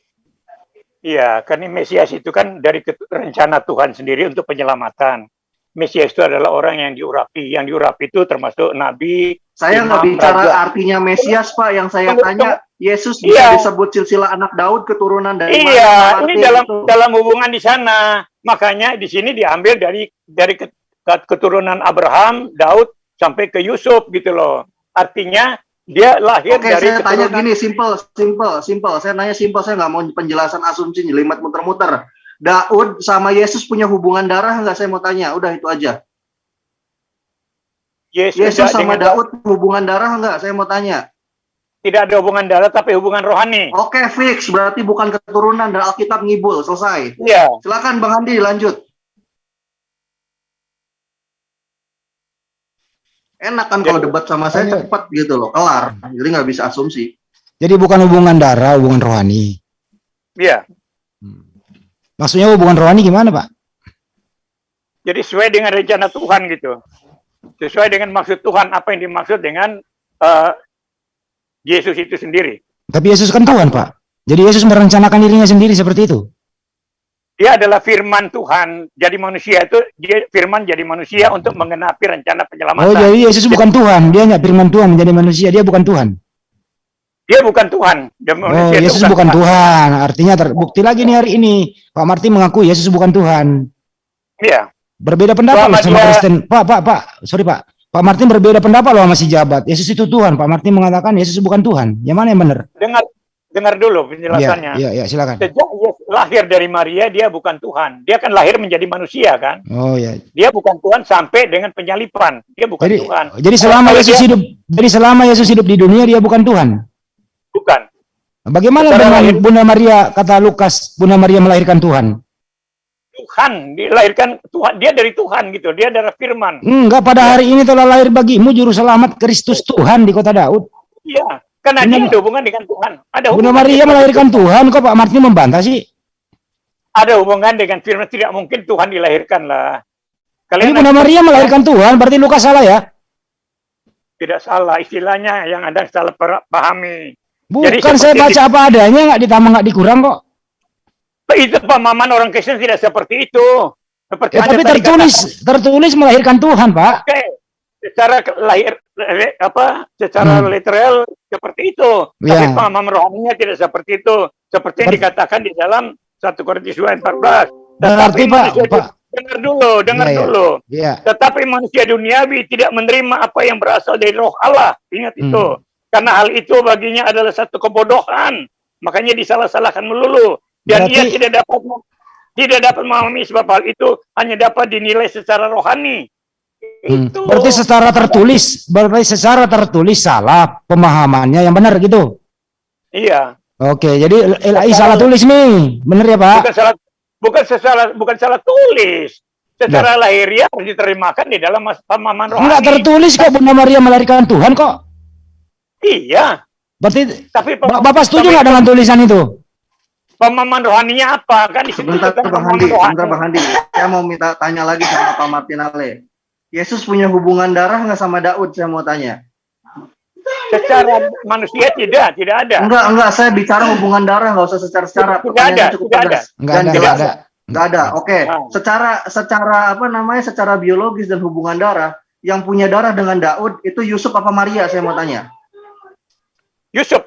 Iya, ini Mesias itu kan dari rencana Tuhan sendiri untuk penyelamatan. Mesias itu adalah orang yang diurapi. Yang diurapi itu termasuk nabi, Saya nggak bicara raja. artinya Mesias Pak. Yang saya Tunggu, tanya, Yesus Iya. bisa disebut silsilah anak Daud keturunan dari mana, Iya, ini Martin? dalam Itu. dalam hubungan di sana. Makanya di sini diambil dari dari ket- ket- keturunan Abraham, Daud sampai ke Yusuf gitu loh. Artinya dia lahir Oke, dari saya tanya keturunan gini, simple, simple, simple. Saya nanya simple, saya nggak mau penjelasan asumsi jelimet muter-muter. Daud sama Yesus punya hubungan darah nggak? Saya mau tanya, udah itu aja. Yesus, Yesus sama dengan- Daud hubungan darah nggak? Saya mau tanya. tidak ada hubungan darah tapi hubungan rohani. Oke, fix. Berarti bukan keturunan dan Alkitab ngibul. Selesai. Iya. Silakan Bang Andi, lanjut. Enak kan kalau debat sama saya cepat gitu loh, kelar. Jadi nggak bisa asumsi. Jadi bukan hubungan darah, hubungan rohani. Iya. Maksudnya hubungan rohani gimana, Pak? Jadi sesuai dengan rencana Tuhan gitu. Sesuai dengan maksud Tuhan apa yang dimaksud dengan eh, Yesus itu sendiri. Tapi Yesus kan Tuhan, Pak. Jadi Yesus merencanakan dirinya sendiri seperti itu. Dia adalah firman Tuhan. Jadi manusia itu dia firman jadi manusia untuk mengenapi rencana penyelamatan. Oh, jadi Yesus bukan Tuhan. Dia hanya firman Tuhan menjadi manusia. Dia bukan Tuhan. Dia bukan Tuhan. Dia Oh, Yesus bukan Tuhan. Artinya terbukti lagi nih hari ini. Pak Martin mengaku Yesus bukan Tuhan. Iya. Berbeda pendapat loh sama dia- Kristen. Pak, Pak, Pak. Sorry, Pak. Pak Martin berbeda pendapat loh sama si jabat. Yesus itu Tuhan. Pak Martin mengatakan Yesus bukan Tuhan. Yang mana yang benar? Dengar dengar dulu penjelasannya. Iya, iya, silakan. Sejak Yesus lahir dari Maria dia bukan Tuhan. Dia kan lahir menjadi manusia kan. Oh ya. Dia bukan Tuhan sampai dengan penyalipan. Dia bukan Jadi Tuhan. jadi selama Kalau Yesus dia- hidup jadi selama Yesus hidup di dunia dia bukan Tuhan. bukan. Bagaimana dengan lahir- Bunda Maria kata Lukas, Bunda Maria melahirkan Tuhan? Tuhan, dilahirkan Tuhan, dia dari Tuhan gitu, dia adalah firman. Enggak pada hari ini telah lahir bagimu juru selamat Kristus Tuhan di kota Daud. Iya, karena Bunda- dia ada hubungan dengan Tuhan. Ada Bunda hubungan Maria dengan- melahirkan Tuhan kok Pak Martin membantah sih? Ada hubungan dengan firman, tidak mungkin Tuhan dilahirkan lah. Ini Kalian Bunda Maria melahirkan Tuhan, berarti Lukas salah ya? tidak salah istilahnya yang Anda salah pahami. Bukan saya baca apa adanya, nggak ditambah nggak dikurang kok. Itu pemahaman orang Kristen tidak seperti itu. Seperti Ya, tapi tertulis tertulis melahirkan Tuhan Pak. Oke, secara lahir apa secara Hmm. literal seperti itu. Tapi Ya. paham rohaninya tidak seperti itu. Seperti yang Ber- dikatakan di dalam 1 Korintus 2 ayat 14. Berarti Pak, Pak. dengar dulu, dengar Ya, ya. dulu. Iya. Tetapi manusia duniawi tidak menerima apa yang berasal dari roh Allah. Ingat Hmm. itu. Karena hal itu baginya adalah satu kebodohan. Makanya disalah-salahkan melulu. Dan ia Berarti- tidak dapat tidak dapat memahami sebab hal itu hanya dapat dinilai secara rohani. Hmm. Itu. Berarti secara tertulis, berarti secara tertulis salah pemahamannya yang benar gitu. Iya. Oke, jadi LAI salah tulis nih, bener ya Pak? Bukan salah bukan salah bukan salah tulis. Secara lahiriah harus diterimakan di dalam pemahaman rohani. Enggak tertulis kok Bunda Maria melahirkan Tuhan kok. Iya. Berarti Tapi Ba- Bapak setuju nggak dengan tulisan itu? Pemahaman rohaninya apa? Kan Sebentar tentang Bang Handi, rohani. sebentar Bang Handi. Saya mau minta tanya lagi sama Pak Martin Ale. Yesus punya hubungan darah nggak sama Daud? Saya mau tanya. Secara manusia tidak, tidak ada. Enggak, enggak. Saya bicara hubungan darah, nggak usah secara-secara. Tidak ada, cukup tidak ada. tegas. Enggak ada, enggak ada. Nggak ada. Oke. Nah. Secara secara apa namanya? Secara biologis dan hubungan darah, yang punya darah dengan Daud itu Yusuf apa Maria? Saya mau tanya. Yusuf,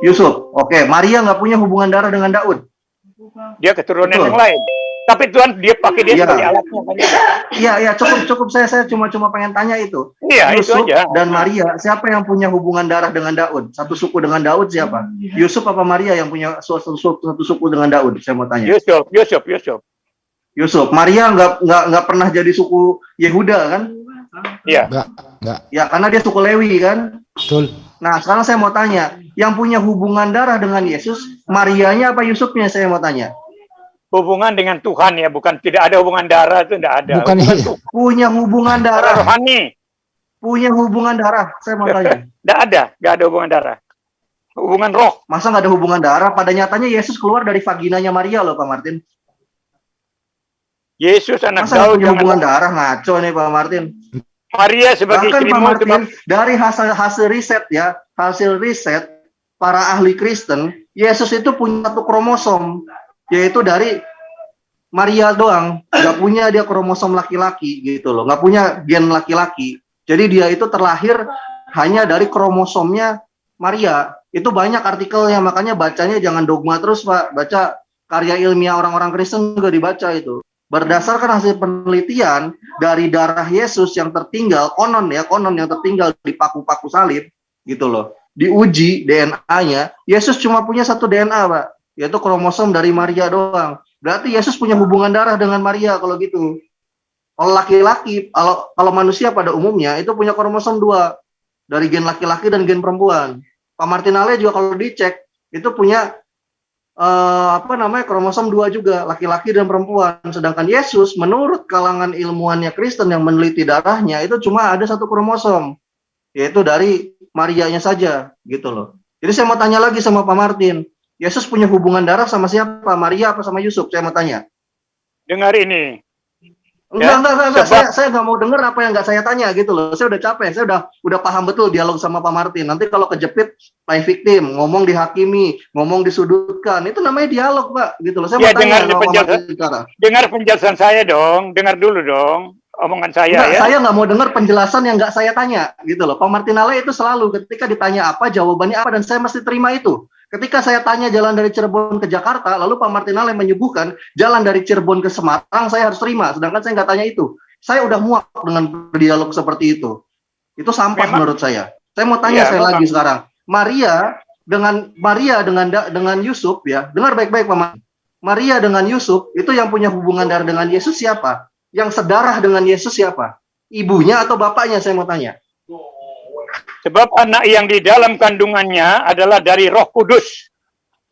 Yusuf. Oke. Maria nggak punya hubungan darah dengan Daud. dia keturunan Betul. yang lain. Tapi Tuhan dia pakai dia Iya. sebagai alatnya. kan? Iya, iya. Cukup, cukup. Saya, saya cuma, cuma pengen tanya itu. Iya, itu Yusuf aja. dan Maria, siapa yang punya hubungan darah dengan Daud? Satu suku dengan Daud siapa? Yusuf apa Maria yang punya satu, satu, satu suku dengan Daud? Saya mau tanya. Yusuf, Yusuf, Yusuf. Yusuf, Maria nggak nggak nggak pernah jadi suku Yehuda kan? Iya. Enggak, enggak. Ya karena dia suku Lewi kan. Betul. Nah sekarang saya mau tanya, yang punya hubungan darah dengan Yesus, Marianya apa Yusufnya? Saya mau tanya. Hubungan dengan Tuhan ya, bukan tidak ada hubungan darah itu tidak ada. Bukan hubungan iya. Punya hubungan darah, rohani, punya hubungan darah. Saya mau tanya. tidak ada, tidak ada hubungan darah. Hubungan roh. Masa nggak ada hubungan darah? Pada nyatanya Yesus keluar dari vaginanya Maria loh, Pak Martin. Yesus anak Masa nggak Daud punya jangan hubungan darah? Ngaco nih Pak Martin. Maria sebagai Bahkan Pak Martin, sebab dari hasil hasil riset ya, hasil riset para ahli Kristen, Yesus itu punya satu kromosom, yaitu dari Maria doang, nggak punya dia kromosom laki-laki gitu loh, nggak punya gen laki-laki. Jadi dia itu terlahir hanya dari kromosomnya Maria. Itu banyak artikelnya, makanya bacanya jangan dogma terus Pak, baca karya ilmiah orang-orang Kristen juga dibaca itu. Berdasarkan hasil penelitian dari darah Yesus yang tertinggal, konon ya, konon yang tertinggal di paku-paku salib, gitu loh. Diuji DNA-nya, Yesus cuma punya satu DNA, Pak, yaitu kromosom dari Maria doang. Berarti Yesus punya hubungan darah dengan Maria kalau gitu. Kalau laki-laki, kalau kalau manusia pada umumnya itu punya kromosom dua dari gen laki-laki dan gen perempuan. Pak Martinale juga kalau dicek itu punya eh, apa namanya kromosom dua juga laki-laki dan perempuan. Sedangkan Yesus menurut kalangan ilmuannya Kristen yang meneliti darahnya itu cuma ada satu kromosom yaitu dari Marianya saja gitu loh. Jadi saya mau tanya lagi sama Pak Martin, Yesus punya hubungan darah sama siapa? Maria apa sama Yusuf? Saya mau tanya. dengar ini. Enggak, Ya, enggak, enggak, enggak. Saya, saya nggak mau dengar apa yang nggak saya tanya gitu loh. Saya udah capek, saya udah udah paham betul dialog sama Pak Martin. Nanti kalau kejepit, play victim, ngomong dihakimi, ngomong disudutkan, itu namanya dialog, Pak. Gitu loh. Saya Ya, mau tanya dengar sama Pak penjelasan. Martin. Dengar penjelasan saya dong, dengar dulu dong omongan saya Enggak, ya. saya nggak mau dengar penjelasan yang nggak saya tanya, gitu loh. Pak Martinale itu selalu ketika ditanya apa, jawabannya apa, dan saya mesti terima itu. Ketika saya tanya jalan dari Cirebon ke Jakarta, lalu Pak Martinale menyuguhkan jalan dari Cirebon ke Semarang, saya harus terima. Sedangkan saya nggak tanya itu. Saya udah muak dengan berdialog seperti itu. Itu sampah Memang- menurut saya. Saya mau tanya Iya, saya lagi sekarang. Maria dengan Maria dengan dengan Yusuf ya, dengar baik-baik Pak. Maria dengan Yusuf itu yang punya hubungan darah dengan Yesus siapa? Yang sedarah dengan Yesus siapa? Ibunya atau bapaknya saya mau tanya. Sebab anak yang di dalam kandungannya adalah dari Roh Kudus.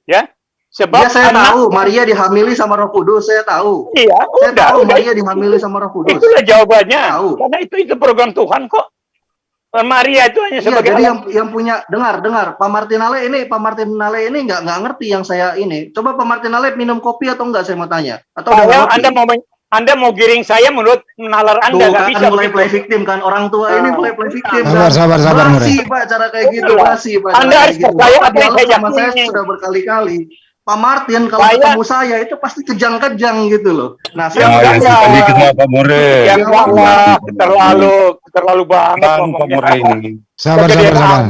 Ya. Sebab Ya saya anak- tahu Maria dihamili sama Roh Kudus, saya tahu. Iya, Saya udah, tahu udah. Maria dihamili sama Roh Kudus. Itulah jawabannya. Tahu. Karena itu itu program Tuhan kok. Maria itu hanya Iya, sebagai jadi alat- yang yang punya dengar dengar Pak Martinale ini Pak Martinale ini nggak nggak ngerti yang saya ini. Coba Pak Martinale minum kopi atau enggak saya mau tanya. Atau ngopi? Anda mau Anda mau giring saya menurut nalar Anda Tuh nggak kan bisa mulai play victim kan orang tua ini mulai play victim Sabar, kan. sabar, sabar, Mure. Pak cara kayak gitu Itulah. basi Pak. cara Anda kayak harus gitu. percaya apa yang dialog saya sama saya sudah berkali-kali. Pak Martin kalau Saya- ketemu saya itu pasti kejang-kejang gitu loh. Nah, Ya, saya enggak nggak lah. tahu. kenapa More? Ya terlalu terlalu banget Bang ngomongnya. Sabar, sabar, sabar.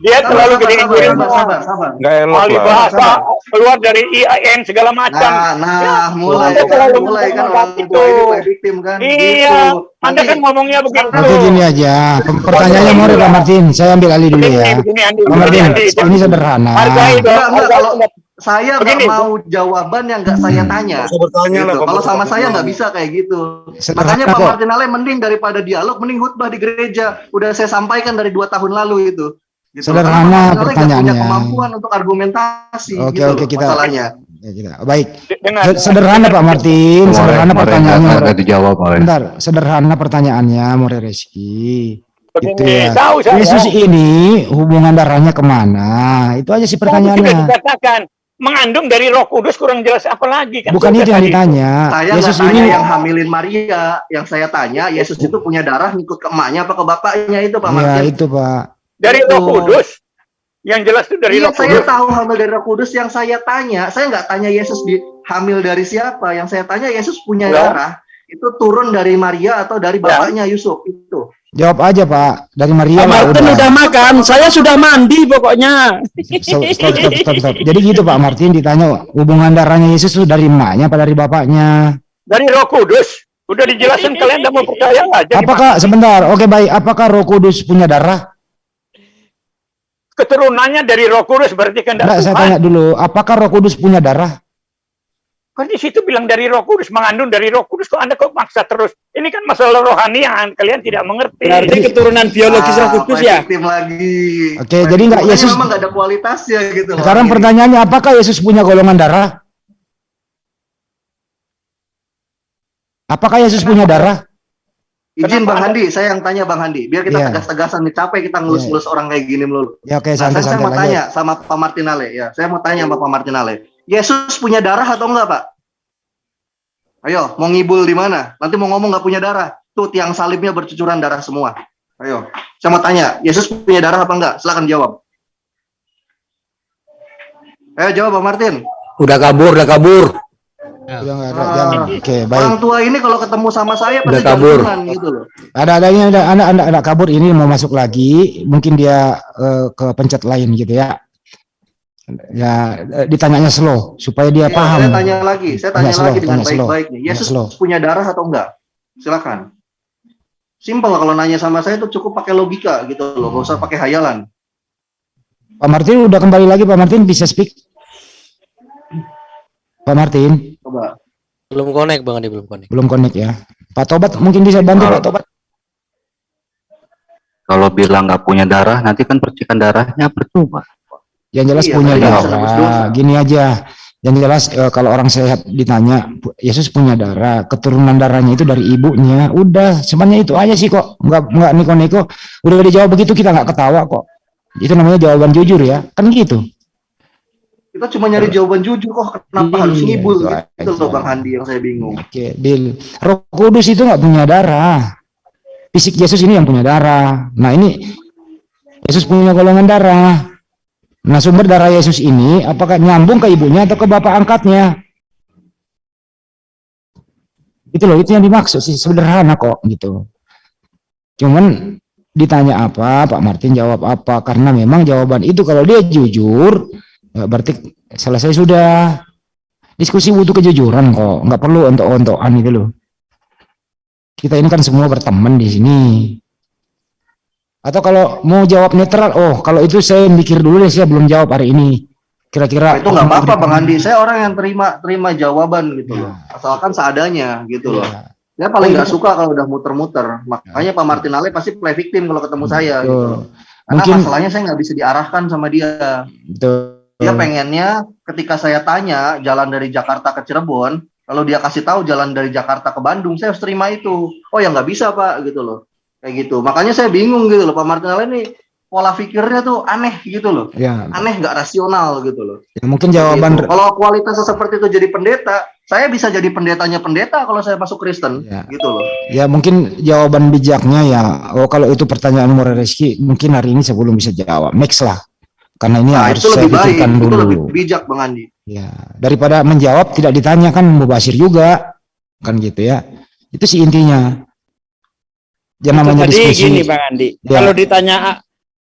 Dia Sabar, terlalu sabar, gedein sabar, diri sabar, sabar, sabar. Enggak elok lah. bahasa keluar dari IAIN segala macam. Nah, nah, mulai Anda kan, terlalu mulai kan orang tua itu. victim kan. Iya, gitu. Anda Nanti- kan ngomongnya begitu. Oke gini aja, pertanyaannya mau Pak Martin, saya ambil alih dulu ya. Pak Martin, ini sederhana. Kalau saya nggak mau jawaban yang nggak saya tanya. Bertanya lah, Gitu. Kalau sama saya nggak bisa kayak gitu. Sederhana Makanya Pak. Martin Ale mending daripada dialog, mending khutbah di gereja. Udah saya sampaikan dari dua tahun lalu itu. Gitu. Sederhana Karena pertanyaannya. punya kemampuan untuk argumentasi. Oke, gitu oke, loh, kita- masalahnya. Ya, kita. Baik, Dengar. Se- sederhana Pak Martin, sederhana pertanyaannya. Nggak dijawab oleh. Bentar, sederhana pertanyaannya More Reski. Gitu ya. tahu saya. Yesus ini hubungan darahnya ke mana? Itu aja sih sudah pertanyaannya. dikatakan mengandung dari Roh Kudus kurang jelas apa lagi kan? Bukan itu yang ditanya. Saya Yesus tanya ini yang hamilin Maria. Yang saya tanya, Yesus itu punya darah ngikut ke emaknya apa ke bapaknya itu Pak Ya Martin? itu Pak. Dari. Roh Kudus. Yang jelas itu dari iya, Roh saya Kudus. tahu hamil dari Roh Kudus. Yang saya tanya, saya nggak tanya Yesus di hamil dari siapa. Yang saya tanya Yesus punya Ya. darah itu turun dari Maria atau dari bapaknya Yusuf itu. Jawab aja Pak. Dari Maria Pak Pak, Martin udah. udah makan, saya sudah mandi pokoknya. Stop, stop, stop, stop, stop. Jadi gitu Pak Martin ditanya hubungan darahnya Yesus itu dari emaknya apa dari bapaknya? Dari Roh Kudus. Udah dijelasin kalian udah mau percaya aja. Apakah sebentar? Oke baik. Apakah Roh Kudus punya darah? Keturunannya dari Roh Kudus berarti kehendak Enggak, saya Tuhan. tanya dulu. Apakah Roh Kudus punya darah? Kan di situ bilang dari Roh Kudus, mengandung dari Roh Kudus kok Anda kok maksa terus. Ini kan masalah rohani yang kalian tidak mengerti. Berarti keturunan biologis Roh Ah, Kudus play ya? lagi. Oke, Play jadi nggak. Yesus- memang nggak ada kualitasnya gitu. loh. Sekarang pertanyaannya apakah Yesus punya golongan darah? Apakah Yesus punya darah? Izin Bang Handi, saya yang tanya Bang Handi. Biar kita Iya. tegas-tegasan nih, capek kita ngelus-ngelus orang kayak gini melulu. Ya oke, Nah, saya, mau lanjut. tanya sama Pak Martinale ya. Saya mau tanya sama Pak Martinale. Yesus punya darah atau enggak, Pak? Ayo, mau ngibul di mana? Nanti mau ngomong nggak punya darah. Tuh tiang salibnya bercucuran darah semua. Ayo, saya mau tanya, Yesus punya darah apa enggak? Silakan jawab. Ayo jawab, Pak Martin. Udah kabur, udah kabur. Udah nggak ada, Ah, jangan. Oke, baik. Orang tua ini kalau ketemu sama saya pasti kabur. gitu loh. Ada adanya ada anak anak anak kabur ini mau masuk lagi, mungkin dia eh, ke pencet lain gitu ya. Ya eh, ditanyanya slow supaya dia Ya, paham. Saya tanya lagi, saya tanya Tanya slow, lagi dengan tanya slow. baik-baik nih. Tanya Yesus slow. punya darah atau enggak? Silakan. Simpel kalau nanya sama saya itu cukup pakai logika gitu loh, nggak usah pakai hayalan. Pak Martin udah kembali lagi Pak Martin bisa speak. Pak Martin Coba. Belum connect Bang Andi, belum connect. belum connect ya. Pak Tobat mungkin bisa bantu. Pak Tobat. Kalau bilang nggak punya darah, nanti kan percikan darahnya percuma. Yang jelas Iya, punya bisa darah. Gini aja. Yang jelas eh, kalau orang sehat ditanya Yesus punya darah, keturunan darahnya itu dari ibunya. Udah, semuanya itu aja sih kok. Nggak nggak niko-niko. Udah dijawab begitu kita nggak ketawa kok. Itu namanya jawaban jujur ya. Kan gitu. Kita cuma nyari jawaban jujur kok kenapa Iya, harus ngibul itu gitu loh Bang Handi yang saya bingung. Oke, deal. Roh Kudus itu nggak punya darah. Fisik Yesus ini yang punya darah. Nah ini Yesus punya golongan darah. Nah sumber darah Yesus ini apakah nyambung ke ibunya atau ke bapak angkatnya? Itu loh, itu yang dimaksud sih sederhana kok gitu. Cuman ditanya apa, Pak Martin jawab apa? Karena memang jawaban itu kalau dia jujur, berarti selesai sudah. Diskusi butuh kejujuran kok, nggak perlu ontok-ontokan gitu loh. Kita ini kan semua berteman di sini. Atau kalau mau jawab netral, oh kalau itu saya mikir dulu deh, saya belum jawab hari ini. Kira-kira itu nggak apa-apa Bang Handi. Saya orang yang terima terima jawaban gitu loh. Asalkan seadanya gitu loh. Iya. Saya paling Oh, nggak itu- suka kalau udah muter-muter. Makanya Pak Martinale pasti play victim kalau ketemu saya gitu. Karena Mungkin- masalahnya saya nggak bisa diarahkan sama dia. Betul. Dia pengennya ketika saya tanya jalan dari Jakarta ke Cirebon, kalau dia kasih tahu jalan dari Jakarta ke Bandung, saya harus terima itu. Oh ya nggak bisa pak, gitu loh. Kayak gitu. Makanya saya bingung gitu loh, Pak Martinelli ini pola pikirnya tuh aneh gitu loh. Ya, Aneh nggak rasional gitu loh. ya mungkin jawaban Gitu. Kalau kualitasnya seperti itu jadi pendeta, saya bisa jadi pendetanya pendeta kalau saya masuk Kristen, gitu loh. ya mungkin jawaban bijaknya ya oh kalau itu pertanyaan Murah Reski mungkin hari ini sebelum bisa jawab next lah karena ini Nah, harus itu saya lebih baik, pikirkan itu dulu lebih bijak Bang Andi. ya daripada menjawab tidak ditanya kan mubasir juga kan gitu ya itu sih intinya yang Itu namanya tadi diskusi gini Bang Andi, Ya. kalau ditanya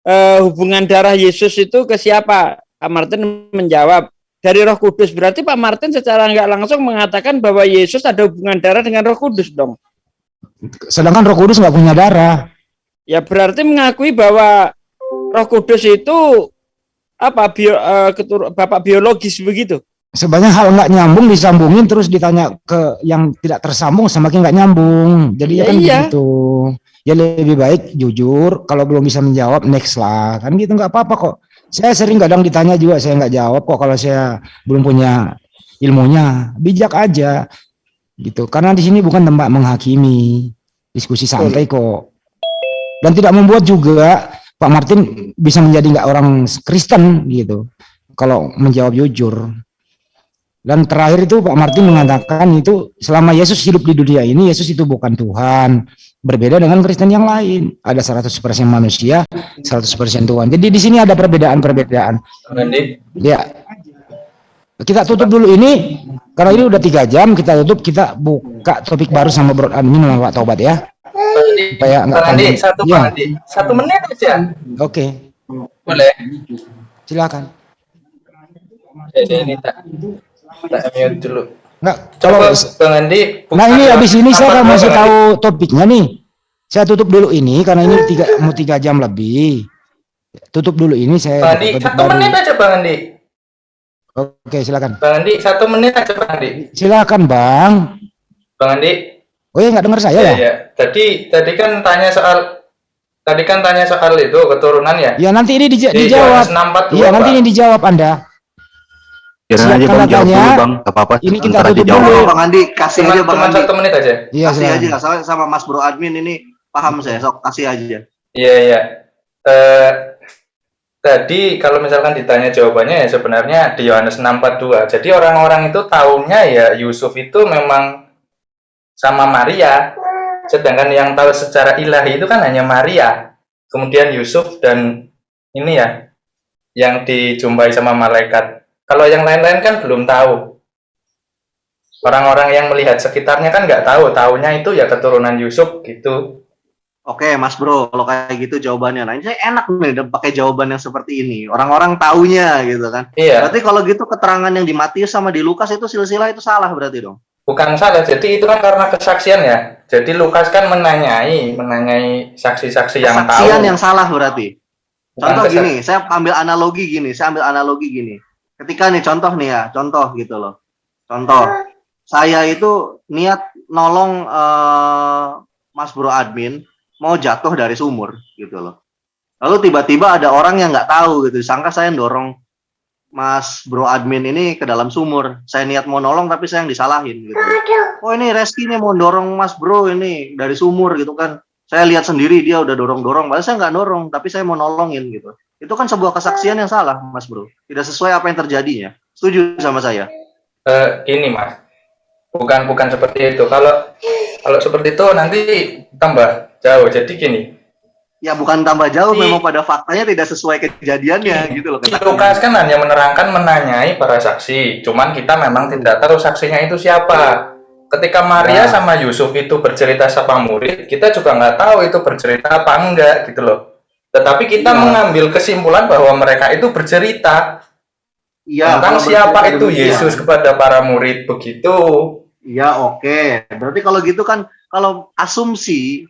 eh, hubungan darah Yesus itu ke siapa? Pak Martin menjawab dari Roh Kudus. Berarti Pak Martin secara nggak langsung mengatakan bahwa Yesus ada hubungan darah dengan Roh Kudus dong. sedangkan Roh Kudus nggak punya darah Ya berarti mengakui bahwa Roh Kudus itu apa bio, eh, ketur- bapak biologis begitu. sebanyak hal nggak nyambung disambungin terus ditanya ke yang tidak tersambung semakin nggak nyambung. Jadi ya Ya kan iya. begitu. Ya lebih baik jujur kalau belum bisa menjawab next lah. Kan gitu nggak apa-apa kok. Saya sering kadang ditanya juga saya nggak jawab kok kalau saya belum punya ilmunya. Bijak aja gitu. Karena di sini bukan tempat menghakimi diskusi santai kok. Dan tidak membuat juga Pak Martin bisa menjadi nggak orang Kristen gitu. Kalau menjawab jujur. Dan terakhir itu Pak Martin mengatakan itu selama Yesus hidup di dunia ini Yesus itu bukan Tuhan. Berbeda dengan Kristen yang lain. Ada 100% manusia 100% Tuhan. Jadi di sini ada perbedaan-perbedaan. Ya. Kita tutup dulu ini. Karena ini udah tiga jam kita tutup. Kita buka topik baru sama Bro Admin sama Pak Tobat ya supaya nggak Bang Andi, panjang. satu Ya, Andi, satu menit aja. oke Boleh. silakan Jadi ini tak tak mute dulu. Coba kalau Bang Andi. Nah ini habis ini saya akan masih tahu topiknya nih. Saya tutup dulu ini karena ini tiga mau tiga jam lebih. Tutup dulu ini saya. Bang Andi, satu baru. menit aja Bang Andi. Oke silakan. Bang Andi, satu menit aja Bang Andi. Silakan bang. Bang Andi. Oh ya nggak dengar saya ya? ya. Tadi tadi kan tanya soal tadi kan tanya soal itu keturunan ya. Ya nanti ini dija- Di dijawab. Yohanes 6:42, Iya nanti ini dijawab anda. Biarin aja bang jawab dulu bang, gak apa-apa. Ini kita tutup dulu. Bang Andi, kasih Cuma- aja Bang cuma Andi. satu menit aja. Iya kasih aja sama, sama Mas Bro Admin ini paham saya, sok kasih aja. Iya iya. Eh, tadi kalau misalkan ditanya jawabannya ya sebenarnya di Yohanes 6:42. Jadi orang-orang itu taunya ya Yusuf itu memang sama Maria. Sedangkan yang tahu secara ilahi itu kan hanya Maria. Kemudian Yusuf dan ini ya yang dijumpai sama malaikat. Kalau yang lain-lain kan belum tahu. Orang-orang yang melihat sekitarnya kan nggak tahu, taunya itu ya keturunan Yusuf gitu. Oke, Mas Bro, kalau kayak gitu jawabannya. Nah, ini saya enak nih pakai jawaban yang seperti ini. Orang-orang taunya gitu kan. Iya. Berarti kalau gitu keterangan yang di Matius sama di Lukas itu silsilah itu salah berarti dong. Bukan salah, jadi itu kan karena kesaksian ya. Jadi Lukas kan menanyai, menanyai saksi-saksi yang tahu. Kesaksian yang salah berarti. Bukan Contoh gini, saya ambil analogi gini, saya ambil analogi gini. Ketika nih contoh nih ya, contoh gitu loh. Contoh, saya itu niat nolong eh, Mas Bro Admin mau jatuh dari sumur gitu loh. Lalu tiba-tiba ada orang yang nggak tahu gitu, sangka saya dorong Mas Bro Admin ini ke dalam sumur. Saya niat mau nolong tapi saya yang disalahin gitu. Oh ini Reski nih mau dorong Mas Bro ini dari sumur gitu kan. Saya lihat sendiri dia udah dorong-dorong, padahal saya nggak dorong, tapi saya mau nolongin gitu. Itu kan sebuah kesaksian yang salah, Mas Bro. Tidak sesuai apa yang terjadinya. Setuju sama saya? Eh, ini mas, bukan bukan seperti itu. Kalau kalau seperti itu nanti tambah jauh. Jadi gini, Ya bukan tambah jauh, memang pada faktanya tidak sesuai kejadiannya gitu loh. Lukas kan hanya menerangkan menanyai para saksi. Cuman kita memang tidak tahu saksinya itu siapa. Ketika Maria Ya. sama Yusuf itu bercerita sama murid, kita juga nggak tahu itu bercerita apa enggak gitu loh. Tetapi kita Ya. mengambil kesimpulan bahwa mereka itu bercerita Iya, tentang siapa bercerita itu demikian. Yesus kepada para murid begitu. Iya, oke. Berarti kalau gitu kan kalau asumsi